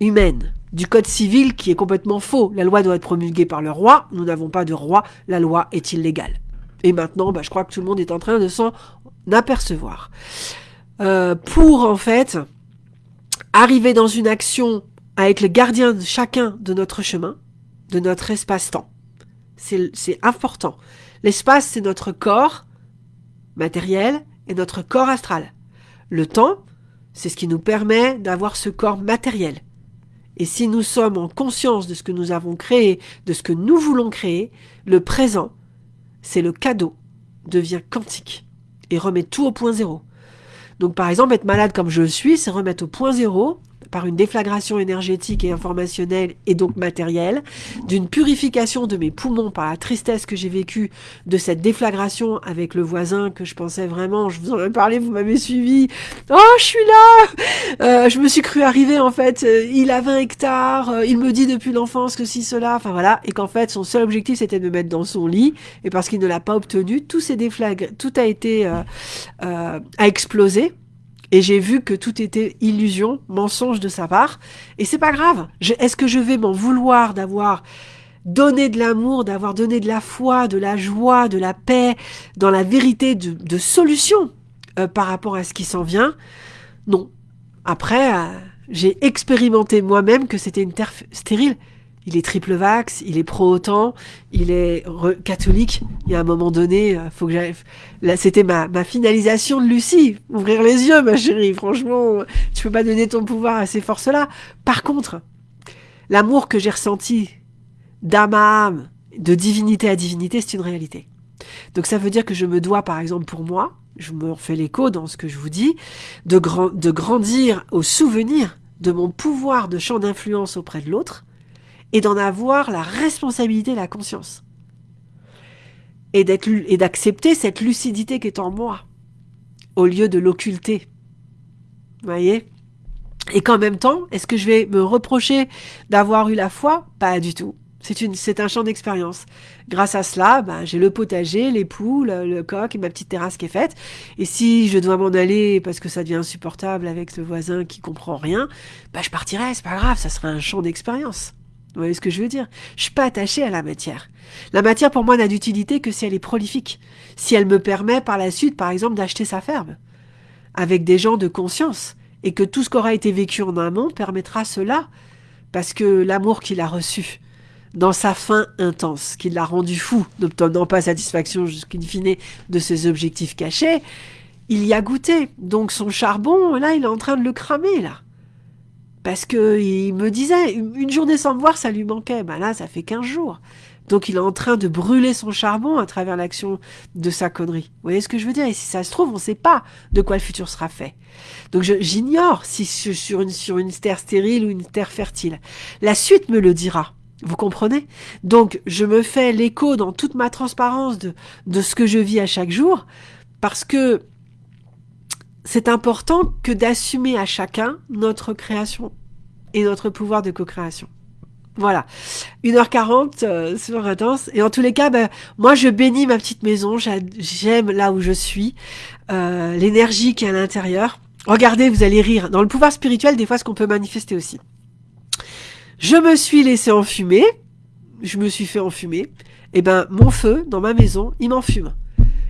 humaines du code civil qui est complètement faux. La loi doit être promulguée par le roi. Nous n'avons pas de roi. La loi est illégale. Et maintenant, bah, je crois que tout le monde est en train de s'en apercevoir. Euh, pour en fait arriver dans une action avec le gardien de chacun de notre chemin, de notre espace-temps. C'est important. L'espace, c'est notre corps matériel et notre corps astral. Le temps, c'est ce qui nous permet d'avoir ce corps matériel. Et si nous sommes en conscience de ce que nous avons créé, de ce que nous voulons créer, le présent, c'est le cadeau, devient quantique et remet tout au point zéro. Donc par exemple, être malade comme je suis, c'est remettre au point zéro par une déflagration énergétique et informationnelle et donc matérielle, d'une purification de mes poumons par la tristesse que j'ai vécue de cette déflagration avec le voisin que je pensais vraiment, je vous en ai parlé, vous m'avez suivi, oh je suis là! Euh, Je me suis cru arriver en fait, euh, il a 20 hectares, euh, il me dit depuis l'enfance que si cela, enfin voilà, et qu'en fait son seul objectif c'était de me mettre dans son lit, et parce qu'il ne l'a pas obtenu, tout s'est déflagré, tout a été, a explosé, et j'ai vu que tout était illusion, mensonge de sa part. Et c'est pas grave. Est-ce que je vais m'en vouloir d'avoir donné de l'amour, d'avoir donné de la foi, de la joie, de la paix, dans la vérité de, solution euh, par rapport à ce qui s'en vient? Non. Après, euh, j'ai expérimenté moi-même que c'était une terre stérile il est triple vax, il est pro-OTAN, il est catholique. Il y a un moment donné, euh, faut que j'arrive. Là, c'était ma, finalisation de Lucie. Ouvrir les yeux, ma chérie. Franchement, tu peux pas donner ton pouvoir à ces forces-là. Par contre, l'amour que j'ai ressenti d'âme à âme, de divinité à divinité, c'est une réalité. Donc ça veut dire que je me dois, par exemple, pour moi, je me refais l'écho dans ce que je vous dis, de grandir au souvenir de mon pouvoir de champ d'influence auprès de l'autre, et d'en avoir la responsabilité, la conscience. Et d'accepter cette lucidité qui est en moi, au lieu de l'occulter. Voyez? Et qu'en même temps, est-ce que je vais me reprocher d'avoir eu la foi? Pas du tout. C'est un champ d'expérience. Grâce à cela, ben, j'ai le potager, les poules, le coq et ma petite terrasse qui est faite. Et si je dois m'en aller parce que ça devient insupportable avec ce voisin qui comprend rien, ben, je partirai, c'est pas grave, ça sera un champ d'expérience. Vous voyez ce que je veux dire? Je suis pas attachée à la matière. La matière, pour moi, n'a d'utilité que si elle est prolifique. Si elle me permet, par la suite, par exemple, d'acheter sa ferme. Avec des gens de conscience. Et que tout ce qu'aura été vécu en amont permettra cela. Parce que l'amour qu'il a reçu, dans sa fin intense, qui l'a rendu fou, n'obtenant pas satisfaction jusqu'in fine de ses objectifs cachés, il y a goûté. Donc son charbon, là, il est en train de le cramer, là. Parce que il me disait, une journée sans me voir, ça lui manquait. Ben là, ça fait 15 jours. Donc il est en train de brûler son charbon à travers l'action de sa connerie. Vous voyez ce que je veux dire? Et si ça se trouve, on ne sait pas de quoi le futur sera fait. Donc j'ignore si sur une, sur une terre stérile ou une terre fertile. La suite me le dira. Vous comprenez? Donc je me fais l'écho dans toute ma transparence de, de ce que je vis à chaque jour, parce que c'est important que d'assumer à chacun notre création et notre pouvoir de co-création. Voilà, 1h40, euh, c'est intense. Et en tous les cas, ben, moi je bénis ma petite maison, j'aime là où je suis, euh, l'énergie qui est à l'intérieur. Regardez, vous allez rire. Dans le pouvoir spirituel, des fois, ce qu'on peut manifester aussi. Je me suis laissé enfumer, je me suis fait enfumer. Et eh ben, mon feu dans ma maison, il m'enfume.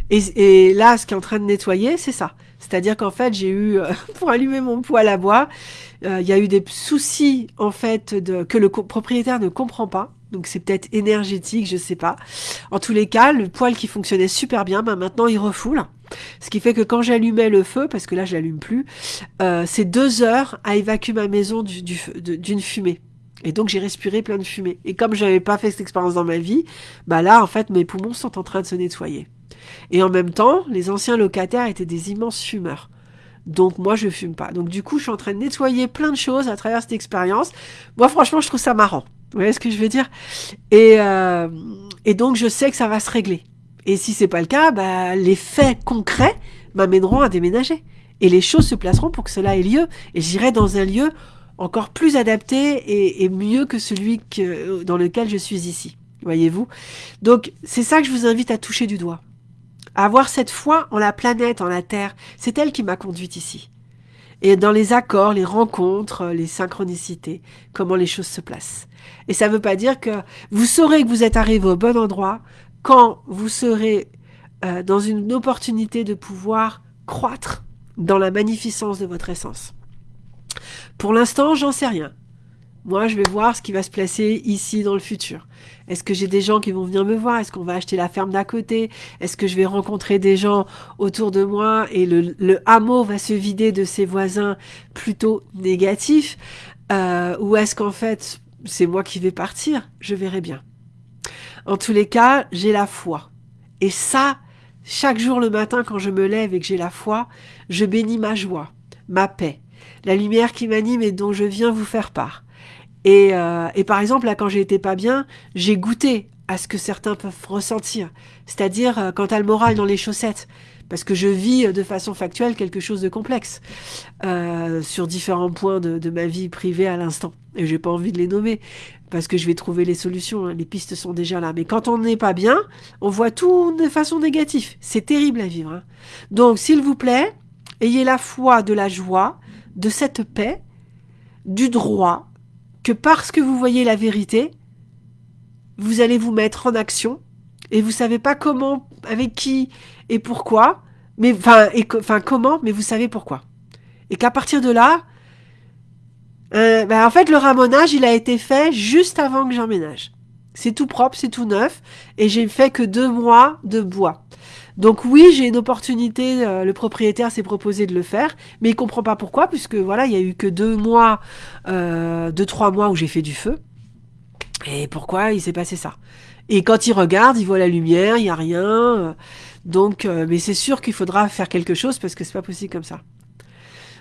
Et, et là, ce qui est en train de nettoyer, c'est ça. C'est-à-dire qu'en fait, j'ai eu, euh, pour allumer mon poêle à bois, euh, il y a eu des soucis, en fait, que le propriétaire ne comprend pas. Donc c'est peut-être énergétique, je sais pas. En tous les cas, le poêle qui fonctionnait super bien, ben maintenant il refoule. Ce qui fait que quand j'allumais le feu, parce que là je l'allume plus, euh, c'est deux heures à évacuer ma maison d'une du, fumée. Et donc j'ai respiré plein de fumée. Et comme j'avais pas fait cette expérience dans ma vie, bah là en fait mes poumons sont en train de se nettoyer. Et en même temps, les anciens locataires étaient des immenses fumeurs. Donc moi, je fume pas. Donc du coup, je suis en train de nettoyer plein de choses à travers cette expérience. Moi, franchement, je trouve ça marrant. Vous voyez ce que je veux dire? Et, euh, et donc, je sais que ça va se régler. Et si c'est pas le cas, bah, les faits concrets m'amèneront à déménager. Et les choses se placeront pour que cela ait lieu. Et j'irai dans un lieu encore plus adapté et, mieux que celui dans lequel je suis ici. Voyez-vous? Donc, c'est ça que je vous invite à toucher du doigt avoir cette foi en la planète, en la Terre. C'est elle qui m'a conduite ici. Et dans les accords, les rencontres, les synchronicités, comment les choses se placent. Et ça ne veut pas dire que vous saurez que vous êtes arrivé au bon endroit quand vous serez euh, dans une opportunité de pouvoir croître dans la magnificence de votre essence. Pour l'instant, j'en sais rien. Moi, je vais voir ce qui va se placer ici dans le futur. Est-ce que j'ai des gens qui vont venir me voir? Est-ce qu'on va acheter la ferme d'à côté? Est-ce que je vais rencontrer des gens autour de moi? Et le, hameau va se vider de ses voisins plutôt négatifs euh, Ou est-ce qu'en fait, c'est moi qui vais partir? Je verrai bien. En tous les cas, j'ai la foi. Et ça, chaque jour le matin quand je me lève et que j'ai la foi, je bénis ma joie, ma paix, la lumière qui m'anime et dont je viens vous faire part. Et, euh, et par exemple, là, quand été pas bien, j'ai goûté à ce que certains peuvent ressentir. C'est-à-dire euh, quand t'as le moral dans les chaussettes. Parce que je vis euh, de façon factuelle quelque chose de complexe euh, sur différents points de, de, ma vie privée à l'instant. Et j'ai pas envie de les nommer parce que je vais trouver les solutions. Hein. Les pistes sont déjà là. Mais quand on n'est pas bien, on voit tout de façon négative. C'est terrible à vivre. Hein. Donc, s'il vous plaît, ayez la foi de la joie, de cette paix, du droit, que parce que vous voyez la vérité, vous allez vous mettre en action et vous savez pas comment, avec qui et pourquoi, mais enfin, comment, mais vous savez pourquoi. Et qu'à partir de là, euh, ben, en fait, le ramonage, il a été fait juste avant que j'emménage. C'est tout propre, c'est tout neuf, et j'ai fait que deux mois de bois. Donc oui, j'ai une opportunité, euh, le propriétaire s'est proposé de le faire, mais il comprend pas pourquoi, puisque voilà, il y a eu que deux mois, euh, deux, trois mois où j'ai fait du feu. Et pourquoi il s'est passé ça? Et quand il regarde, il voit la lumière, il y a rien. Euh, donc, euh, mais c'est sûr qu'il faudra faire quelque chose parce que c'est pas possible comme ça.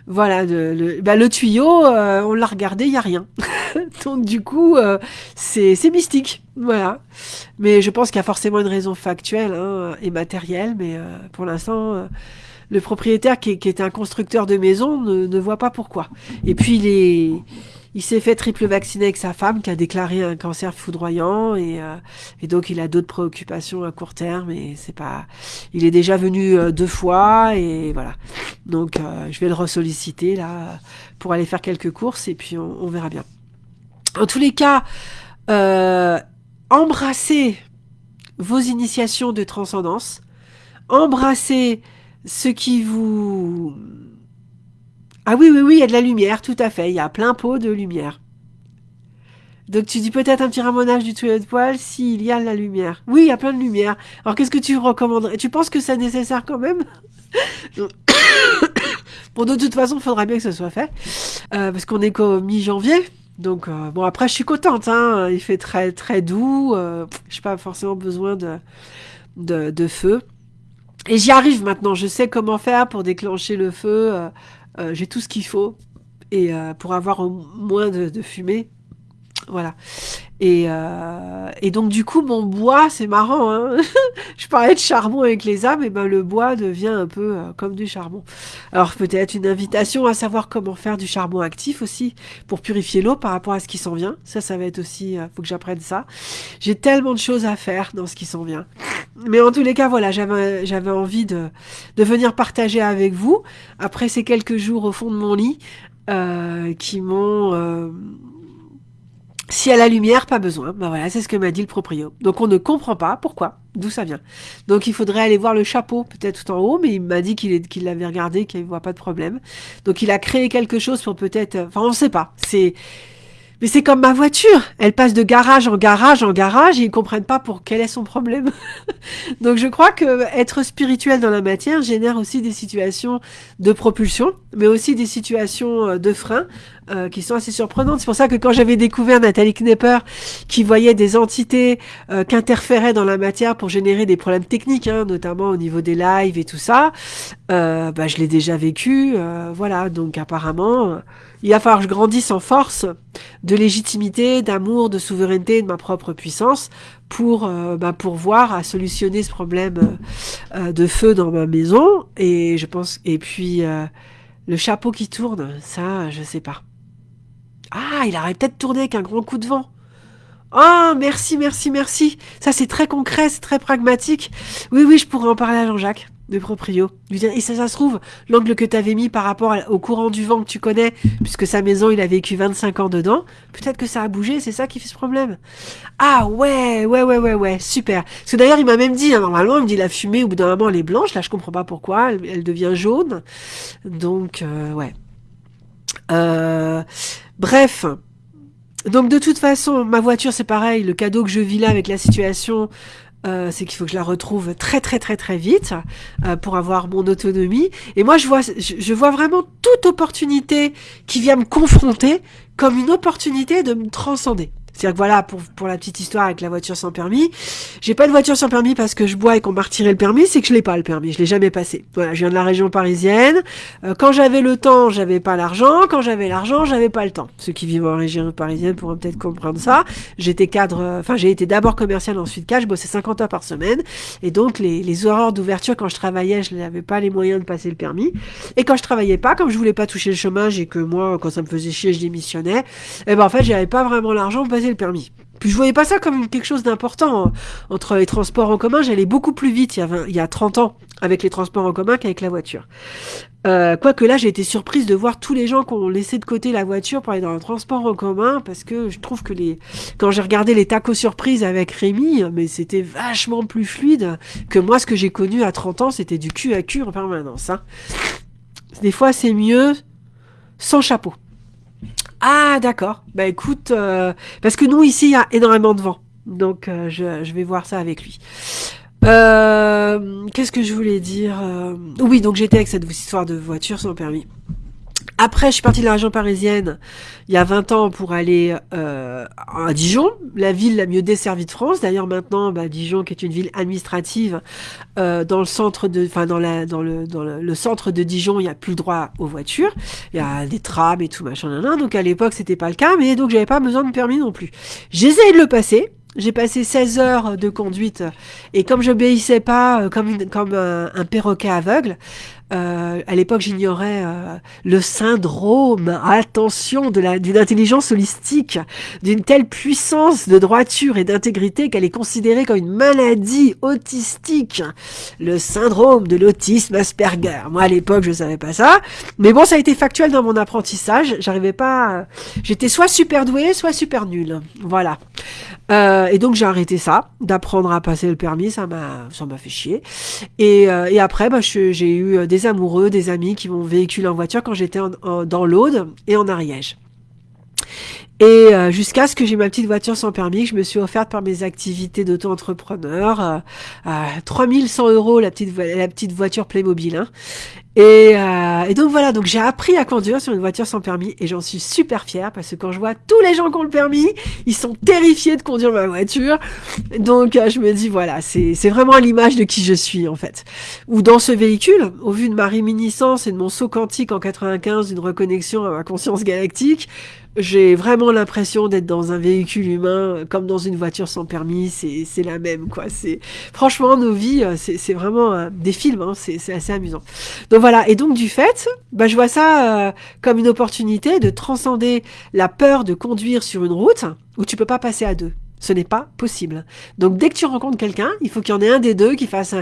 Voilà, le, bah, le tuyau, on l'a regardé, il y a rien. Donc du coup, euh, c'est mystique. Voilà. Mais je pense qu'il y a forcément une raison factuelle hein, et matérielle, mais euh, pour l'instant, euh, le propriétaire qui, qui, était un constructeur de maison ne, ne voit pas pourquoi. Et puis il est il s'est fait triple vacciner avec sa femme qui a déclaré un cancer foudroyant et, euh, et donc il a d'autres préoccupations à court terme et c'est pas il est déjà venu euh, deux fois et voilà donc euh, je vais le ressolliciter là pour aller faire quelques courses et puis on, on verra bien en tous les cas Euh, embrassez vos initiations de transcendance. Embrassez ce qui vous... Ah oui, oui, oui, il y a de la lumière, tout à fait. Il y a plein pot de lumière. Donc tu dis peut-être un petit ramonage du tuyau de poil s'il y a de la lumière. Oui, il y a plein de lumière. Alors qu'est-ce que tu recommanderais? Tu penses que c'est nécessaire quand même? Bon, de toute façon, il faudra bien que ce soit fait. Euh, parce qu'on est qu'au mi-janvier. Donc, euh, bon, après, je suis contente. Hein. Il fait très, très doux. Euh, je n'ai pas forcément besoin de, de feu. Et j'y arrive maintenant. Je sais comment faire pour déclencher le feu. J'ai tout ce qu'il faut. Et pour avoir moins de, de fumée. Voilà. Et, euh, et, donc du coup mon bois, c'est marrant, hein je parlais de charbon avec les âmes, et ben le bois devient un peu euh, comme du charbon. Alors peut-être une invitation à savoir comment faire du charbon actif aussi pour purifier l'eau par rapport à ce qui s'en vient. Ça, ça va être aussi, euh, faut que j'apprenne ça. J'ai tellement de choses à faire dans ce qui s'en vient. Mais en tous les cas, voilà, j'avais j'avais envie de de venir partager avec vous après ces quelques jours au fond de mon lit qui m'ont si à la lumière, pas besoin. Ben voilà, c'est ce que m'a dit le proprio. Donc on ne comprend pas pourquoi, d'où ça vient. Donc il faudrait aller voir le chapeau, peut-être tout en haut, mais il m'a dit qu'il l'avait regardé, qu'il ne voit pas de problème. Donc il a créé quelque chose pour peut-être... Enfin, on ne sait pas. C'est mais c'est comme ma voiture. Elle passe de garage en garage en garage et ils comprennent pas pour quel est son problème. Donc je crois que être spirituel dans la matière génère aussi des situations de propulsion, mais aussi des situations euh, de frein euh, qui sont assez surprenantes. C'est pour ça que quand j'avais découvert Nathalie Knepper qui voyait des entités euh, qui interféraient dans la matière pour générer des problèmes techniques, hein, notamment au niveau des lives et tout ça, bah, je l'ai déjà vécu. voilà, donc apparemment il va falloir que je grandisse en force de légitimité, d'amour, de souveraineté, de ma propre puissance pour euh, bah, pour voir à solutionner ce problème euh, euh, de feu dans ma maison. Et je pense et puis le chapeau qui tourne, ça, je sais pas. Ah, il aurait peut-être tourné avec un grand coup de vent. Oh, merci, merci, merci. Ça, c'est très concret, c'est très pragmatique. Oui, oui, je pourrais en parler à Jean-Jacques de proprio. Et ça, ça se trouve, l'angle que tu avais mis par rapport au courant du vent que tu connais, puisque sa maison, il a vécu 25 ans dedans, peut-être que ça a bougé, c'est ça qui fait ce problème. Ah ouais, ouais, ouais, ouais, ouais, super. Parce que d'ailleurs, il m'a même dit, hein, normalement, il me dit la fumée, au bout d'un moment, elle est blanche, là, je comprends pas pourquoi, elle, devient jaune. Donc, euh, ouais. Euh, bref. Donc de toute façon, ma voiture c'est pareil, le cadeau que je vis là avec la situation, euh, c'est qu'il faut que je la retrouve très très très très vite euh, pour avoir mon autonomie. Et moi, je vois, je, vois vraiment toute opportunité qui vient me confronter comme une opportunité de me transcender. C'est-à-dire que voilà, pour, pour la petite histoire avec la voiture sans permis, j'ai pas de voiture sans permis parce que je bois et qu'on m'a retiré le permis, c'est que je l'ai pas le permis, je l'ai jamais passé. Voilà, je viens de la région parisienne. Euh, quand j'avais le temps, j'avais pas l'argent. Quand j'avais l'argent, j'avais pas le temps. Ceux qui vivent en région parisienne pourront peut-être comprendre ça. J'étais cadre, euh, enfin j'ai été d'abord commercial, ensuite cadre, je bossais 50 heures par semaine. Et donc les, les horaires d'ouverture, quand je travaillais, je n'avais pas les moyens de passer le permis. Et quand je travaillais pas, comme je voulais pas toucher le chômage et que moi, quand ça me faisait chier, je démissionnais, et eh ben en fait j'avais pas vraiment l'argent le permis. Puis je voyais pas ça comme quelque chose d'important. Hein. Entre les transports en commun, j'allais beaucoup plus vite il y, a il y a 30 ans avec les transports en commun qu'avec la voiture. Euh, Quoique là, j'ai été surprise de voir tous les gens qui ont laissé de côté la voiture pour aller dans le transport en commun, parce que je trouve que les, quand j'ai regardé les tacos surprises avec Rémi, mais c'était vachement plus fluide que moi, ce que j'ai connu à 30 ans, c'était du cul à cul en permanence. Hein. Des fois, c'est mieux sans chapeau. Ah, d'accord. Bah écoute, euh, parce que nous, ici, il y a énormément de vent. Donc, euh, je, je, vais voir ça avec lui. Euh, Qu'est-ce que je voulais dire euh, Oui, donc j'étais avec cette histoire de voiture sans permis. Après, je suis partie de la région parisienne il y a 20 ans pour aller euh, à Dijon, la ville la mieux desservie de France. D'ailleurs, maintenant, bah, Dijon, qui est une ville administrative, euh, dans le centre de, enfin dans la, dans le, dans le, centre de Dijon, il n'y a plus le droit aux voitures. Il y a des trams et tout machin. Donc à l'époque, c'était pas le cas, mais donc j'avais pas besoin de permis non plus. J'essayais de le passer. J'ai passé 16 heures de conduite et comme j'obéissais pas euh, comme, comme un perroquet aveugle, euh, à l'époque, j'ignorais euh, le syndrome, attention, d'une intelligence holistique, d'une telle puissance de droiture et d'intégrité qu'elle est considérée comme une maladie autistique, le syndrome de l'autisme Asperger. Moi, à l'époque, je savais pas ça, mais bon, ça a été factuel dans mon apprentissage. J'arrivais pas, j'étais soit super doué, soit super nul. Voilà. Euh, et donc j'ai arrêté ça, d'apprendre à passer le permis, ça m'a, fait chier. Et, euh, et après, bah, j'ai eu des amoureux, des amis qui m'ont véhiculé en voiture quand j'étais dans l'Aude et en Ariège. Et euh, jusqu'à ce que j'ai ma petite voiture sans permis, que je me suis offerte par mes activités d'auto-entrepreneur, euh, à 3100 euros la petite, la petite voiture Playmobil. Hein. Et, euh, et, donc voilà, donc j'ai appris à conduire sur une voiture sans permis et j'en suis super fière parce que quand je vois tous les gens qui ont le permis, ils sont terrifiés de conduire ma voiture. Donc euh, je me dis voilà, c'est vraiment l'image de qui je suis en fait. Ou dans ce véhicule, au vu de ma réminiscence et de mon saut quantique en 95 d'une reconnexion à ma conscience galactique, j'ai vraiment l'impression d'être dans un véhicule humain comme dans une voiture sans permis, c'est la même quoi. C'est franchement nos vies, euh, c'est vraiment des films, hein, c'est assez amusant. Donc voilà, et donc du fait, bah, je vois ça euh, comme une opportunité de transcender la peur de conduire sur une route où tu peux pas passer à deux. Ce n'est pas possible. Donc dès que tu rencontres quelqu'un, il faut qu'il y en ait un des deux qui fasse,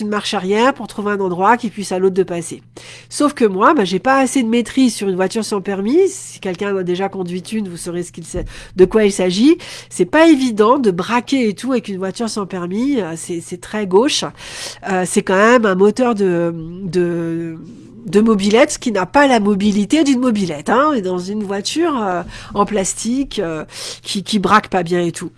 une marche arrière pour trouver un endroit qui puisse à l'autre de passer. Sauf que moi, bah, j'ai pas assez de maîtrise sur une voiture sans permis. Si quelqu'un a déjà conduit une, vous saurez ce qu'il de quoi il s'agit. C'est pas évident de braquer et tout avec une voiture sans permis. Euh, c'est très gauche. Euh, c'est quand même un moteur de de mobilette qui n'a pas la mobilité d'une mobilette, hein, et dans une voiture euh, en plastique euh, qui, qui braque pas bien et tout.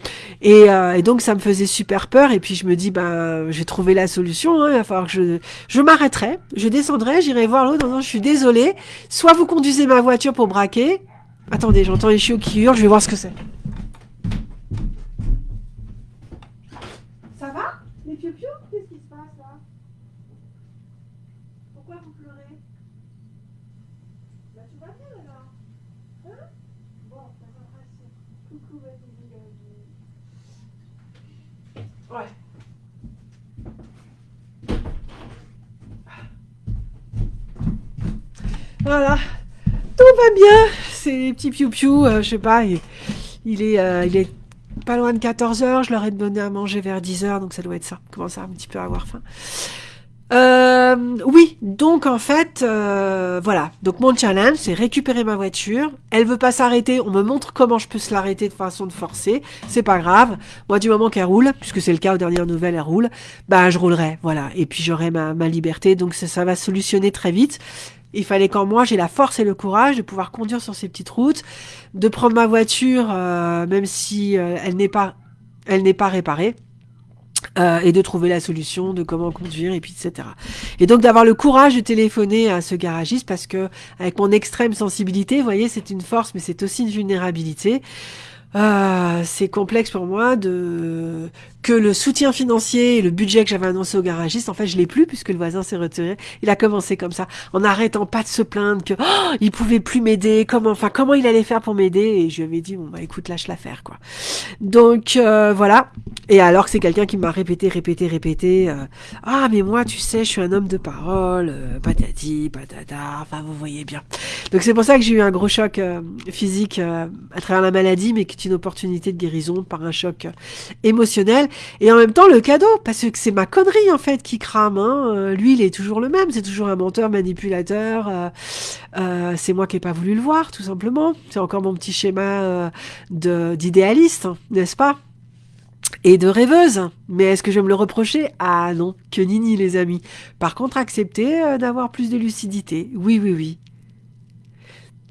Et, euh, et, donc ça me faisait super peur. Et puis je me dis ben j'ai trouvé la solution. Hein, il va falloir que je je m'arrêterai, je descendrai, j'irai voir l'autre. Non, je suis désolée. Soit vous conduisez ma voiture pour braquer. Attendez, j'entends les chiots qui hurlent. Je vais voir ce que c'est. Ça va les piou Qu'est-ce qui se passe là Pourquoi vous pleurez Ouais. Voilà. Tout va bien. C'est petits piou-piou, euh, je sais pas, il, est, euh, il est pas loin de 14h, je leur ai donné à manger vers 10h, donc ça doit être ça. Commence à un petit peu avoir faim. Euh, oui, donc en fait, euh, voilà. Donc mon challenge, c'est récupérer ma voiture. Elle veut pas s'arrêter. On me montre comment je peux se l'arrêter de façon de forcer. C'est pas grave. Moi, du moment qu'elle roule, puisque c'est le cas aux dernières nouvelles, elle roule. Bah, je roulerai, voilà. Et puis j'aurai ma, ma liberté. Donc ça va solutionner très vite. Il fallait qu'en moi j'ai la force et le courage de pouvoir conduire sur ces petites routes, de prendre ma voiture, euh, même si euh, elle n'est pas, réparée euh, et de trouver la solution de comment conduire et puis etc. Et donc d'avoir le courage de téléphoner à ce garagiste parce que avec mon extrême sensibilité, vous voyez, c'est une force mais c'est aussi une vulnérabilité. C'est complexe pour moi de que le soutien financier et le budget que j'avais annoncé au garagiste, en fait, je l'ai plus puisque le voisin s'est retiré. Il a commencé comme ça, en n'arrêtant pas de se plaindre que oh, il pouvait plus m'aider, comment, enfin, comment il allait faire pour m'aider. Et je lui avais dit bon bah écoute, lâche l'affaire quoi. Donc euh, voilà. Et alors que c'est quelqu'un qui m'a répété, répété, répété, euh, ah mais moi tu sais, je suis un homme de parole, euh, patati, patata. Enfin vous voyez bien. Donc c'est pour ça que j'ai eu un gros choc physique à travers la maladie, mais qui est une opportunité de guérison par un choc émotionnel. Et en même temps, le cadeau, parce que c'est ma connerie en fait qui crame. Hein. Euh, lui, il est toujours le même, c'est toujours un menteur, manipulateur. Euh, euh, c'est moi qui n'ai pas voulu le voir, tout simplement. C'est encore mon petit schéma d'idéaliste, n'est-ce pas? Et de rêveuse. Mais est-ce que je vais me le reprocher? Ah non, que nini les amis. Par contre, accepter d'avoir plus de lucidité. Oui, oui, oui.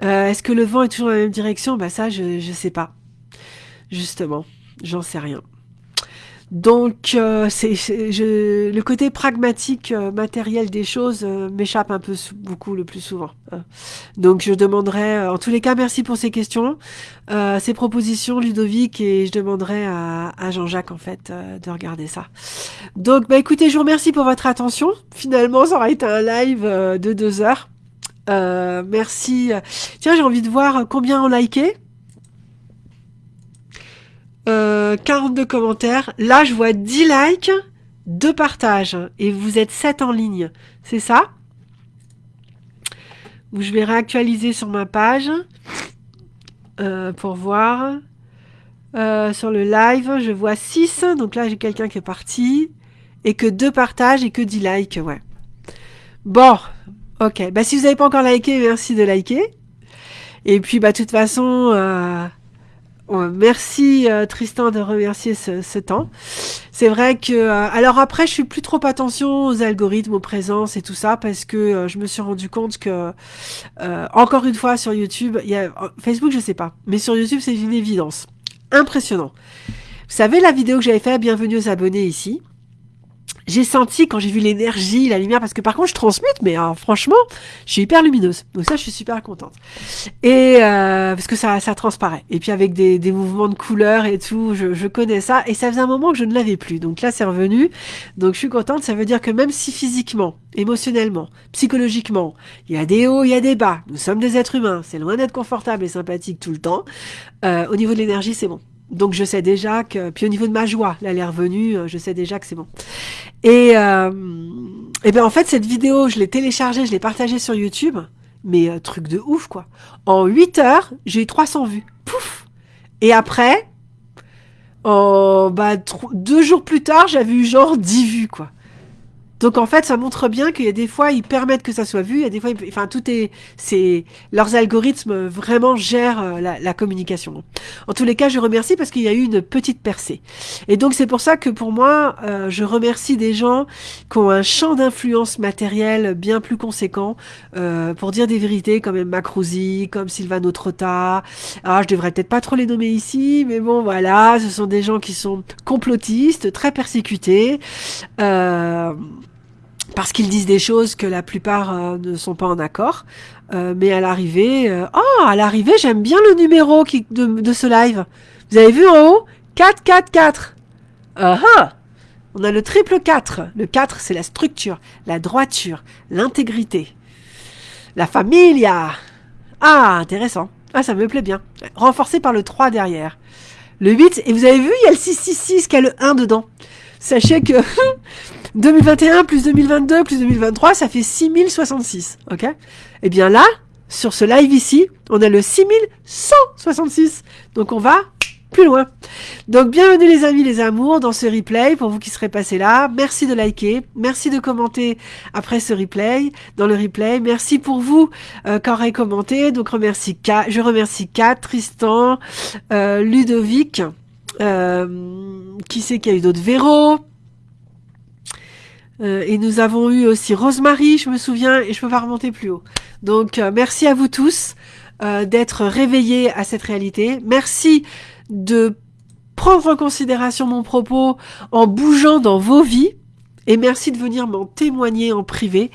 est-ce que le vent est toujours dans la même direction? Bah ça, je ne sais pas. Justement, j'en sais rien. Donc, euh, c'est, le côté pragmatique, euh, matériel des choses euh, m'échappe un peu beaucoup le plus souvent. Hein. Donc, je demanderai, en tous les cas, merci pour ces questions, ces propositions, Ludovic, et je demanderai à, à Jean-Jacques, en fait, de regarder ça. Donc, bah écoutez, je vous remercie pour votre attention. Finalement, ça aura été un live de deux heures. merci. Tiens, j'ai envie de voir combien ont liké. Euh, 42 commentaires. Là, je vois 10 likes, 2 partages. Et vous êtes 7 en ligne. C'est ça? Je vais réactualiser sur ma page euh, pour voir. Euh, sur le live, je vois 6. Donc là, j'ai quelqu'un qui est parti. Et que 2 partages et que 10 likes. Ouais. Bon. Ok. Bah, si vous n'avez pas encore liké, merci de liker. Et puis, bah, de toute façon... Euh, merci euh, Tristan de remercier ce, temps. C'est vrai que euh, alors après je suis plus trop attention aux algorithmes, aux présences et tout ça parce que euh, je me suis rendu compte que encore une fois sur YouTube, il y a Facebook je sais pas, mais sur YouTube c'est une évidence. Impressionnant. Vous savez la vidéo que j'avais fait Bienvenue aux abonnés ici? J'ai senti quand j'ai vu l'énergie, la lumière, parce que par contre je transmute, mais franchement, je suis hyper lumineuse. Donc ça, je suis super contente. Et euh, parce que ça, ça transparaît. Et puis avec des, des mouvements de couleurs et tout, je, je, connais ça. Et ça faisait un moment que je ne l'avais plus. Donc là, c'est revenu. Donc je suis contente. Ça veut dire que même si physiquement, émotionnellement, psychologiquement, il y a des hauts, il y a des bas. Nous sommes des êtres humains. C'est loin d'être confortable et sympathique tout le temps. Euh, au niveau de l'énergie, c'est bon. Donc je sais déjà que, puis au niveau de ma joie, là elle est revenue, euh, je sais déjà que c'est bon. Et, euh, et ben en fait cette vidéo, je l'ai téléchargée, je l'ai partagée sur YouTube, mais euh, truc de ouf quoi. En 8 heures, j'ai eu 300 vues. Pouf Et après, oh, bah, deux jours plus tard, j'avais eu genre 10 vues quoi. Donc en fait, ça montre bien qu'il y a des fois, ils permettent que ça soit vu, il y a des fois, enfin tout est, c'est leurs algorithmes vraiment gèrent euh, la, communication. En tous les cas, je remercie parce qu'il y a eu une petite percée. Et donc c'est pour ça que pour moi, euh, je remercie des gens qui ont un champ d'influence matérielle bien plus conséquent euh, pour dire des vérités, comme Emma comme Silvano Trotta. Ah, je devrais peut-être pas trop les nommer ici, mais bon, voilà, ce sont des gens qui sont complotistes, très persécutés. Parce qu'ils disent des choses que la plupart euh, ne sont pas en accord. Euh, mais à l'arrivée, euh, oh, à l'arrivée, j'aime bien le numéro de, ce live. Vous avez vu en haut? 444. Uh -huh. On a le triple 4. Le 4, c'est la structure, la droiture, l'intégrité, la familia. Ah, intéressant. Ah, ça me plaît bien. Renforcé par le 3 derrière. Le 8, et vous avez vu, il y a le 666 qui a le 1 dedans. Sachez que 2021 plus 2022 plus 2023, ça fait 6066. Ok? Eh bien là, sur ce live ici, on a le 6166. Donc on va plus loin. Donc bienvenue les amis, les amours dans ce replay pour vous qui serez passés là. Merci de liker, merci de commenter après ce replay, dans le replay. Merci pour vous euh, qui aurez commenté. Donc remercie K, je remercie Kat, Tristan, euh, Ludovic, euh, qui c'est qu'il y a eu d'autres Véro, euh, et nous avons eu aussi Rosemary, je me souviens, et je peux pas remonter plus haut. Donc euh, merci à vous tous euh, d'être réveillés à cette réalité. Merci de prendre en considération mon propos en bougeant dans vos vies. Et merci de venir m'en témoigner en privé,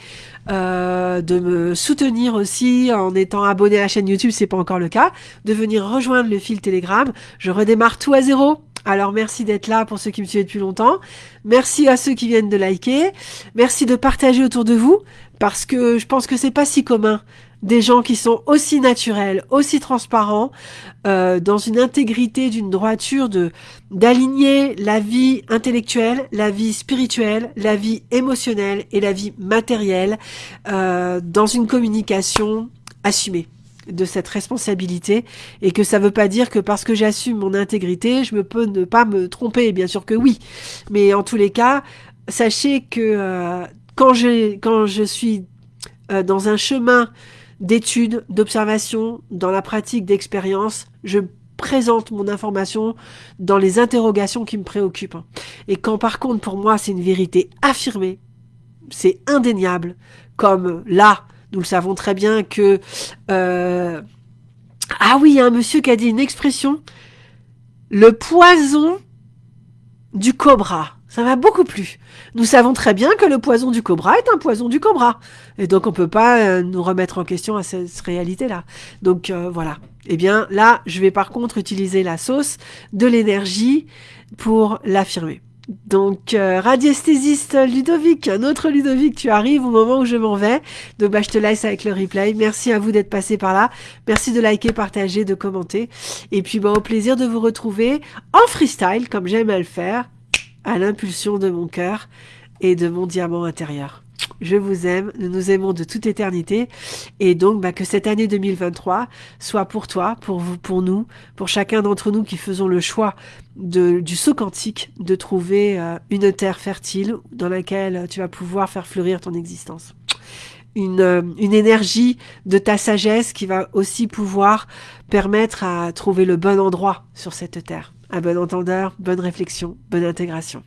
de me soutenir aussi en étant abonné à la chaîne YouTube, c'est pas encore le cas, de venir rejoindre le fil Telegram. Je redémarre tout à zéro. Alors merci d'être là pour ceux qui me suivent depuis longtemps. Merci à ceux qui viennent de liker. Merci de partager autour de vous parce que je pense que c'est pas si commun des gens qui sont aussi naturels, aussi transparents, euh, dans une intégrité, d'une droiture, de d'aligner la vie intellectuelle, la vie spirituelle, la vie émotionnelle et la vie matérielle euh, dans une communication assumée de cette responsabilité et que ça veut pas dire que parce que j'assume mon intégrité, je me peux ne pas me tromper, bien sûr que oui. Mais en tous les cas, sachez que euh, quand, je, quand je suis euh, dans un chemin d'étude, d'observation, dans la pratique d'expérience, je présente mon information dans les interrogations qui me préoccupent. Et quand par contre pour moi c'est une vérité affirmée, c'est indéniable, comme là, nous le savons très bien que... Euh, ah oui, il y a un monsieur qui a dit une expression. Le poison du cobra. Ça m'a beaucoup plu. Nous savons très bien que le poison du cobra est un poison du cobra. Et donc on peut pas euh, nous remettre en question à cette réalité-là. Donc euh, voilà. Eh bien là, je vais par contre utiliser la sauce de l'énergie pour l'affirmer. Donc, euh, radiesthésiste Ludovic, un autre Ludovic, tu arrives au moment où je m'en vais. Donc, bah, je te laisse avec le replay. Merci à vous d'être passé par là. Merci de liker, partager, de commenter. Et puis, bah, au plaisir de vous retrouver en freestyle, comme j'aime à le faire, à l'impulsion de mon cœur et de mon diamant intérieur je vous aime, nous nous aimons de toute éternité, et donc bah, que cette année 2023 soit pour toi, pour vous, pour nous, pour chacun d'entre nous qui faisons le choix du saut quantique, de trouver euh, une terre fertile dans laquelle tu vas pouvoir faire fleurir ton existence. une, euh, une énergie de ta sagesse qui va aussi pouvoir permettre à trouver le bon endroit sur cette terre. À bon entendeur, bonne réflexion, bonne intégration.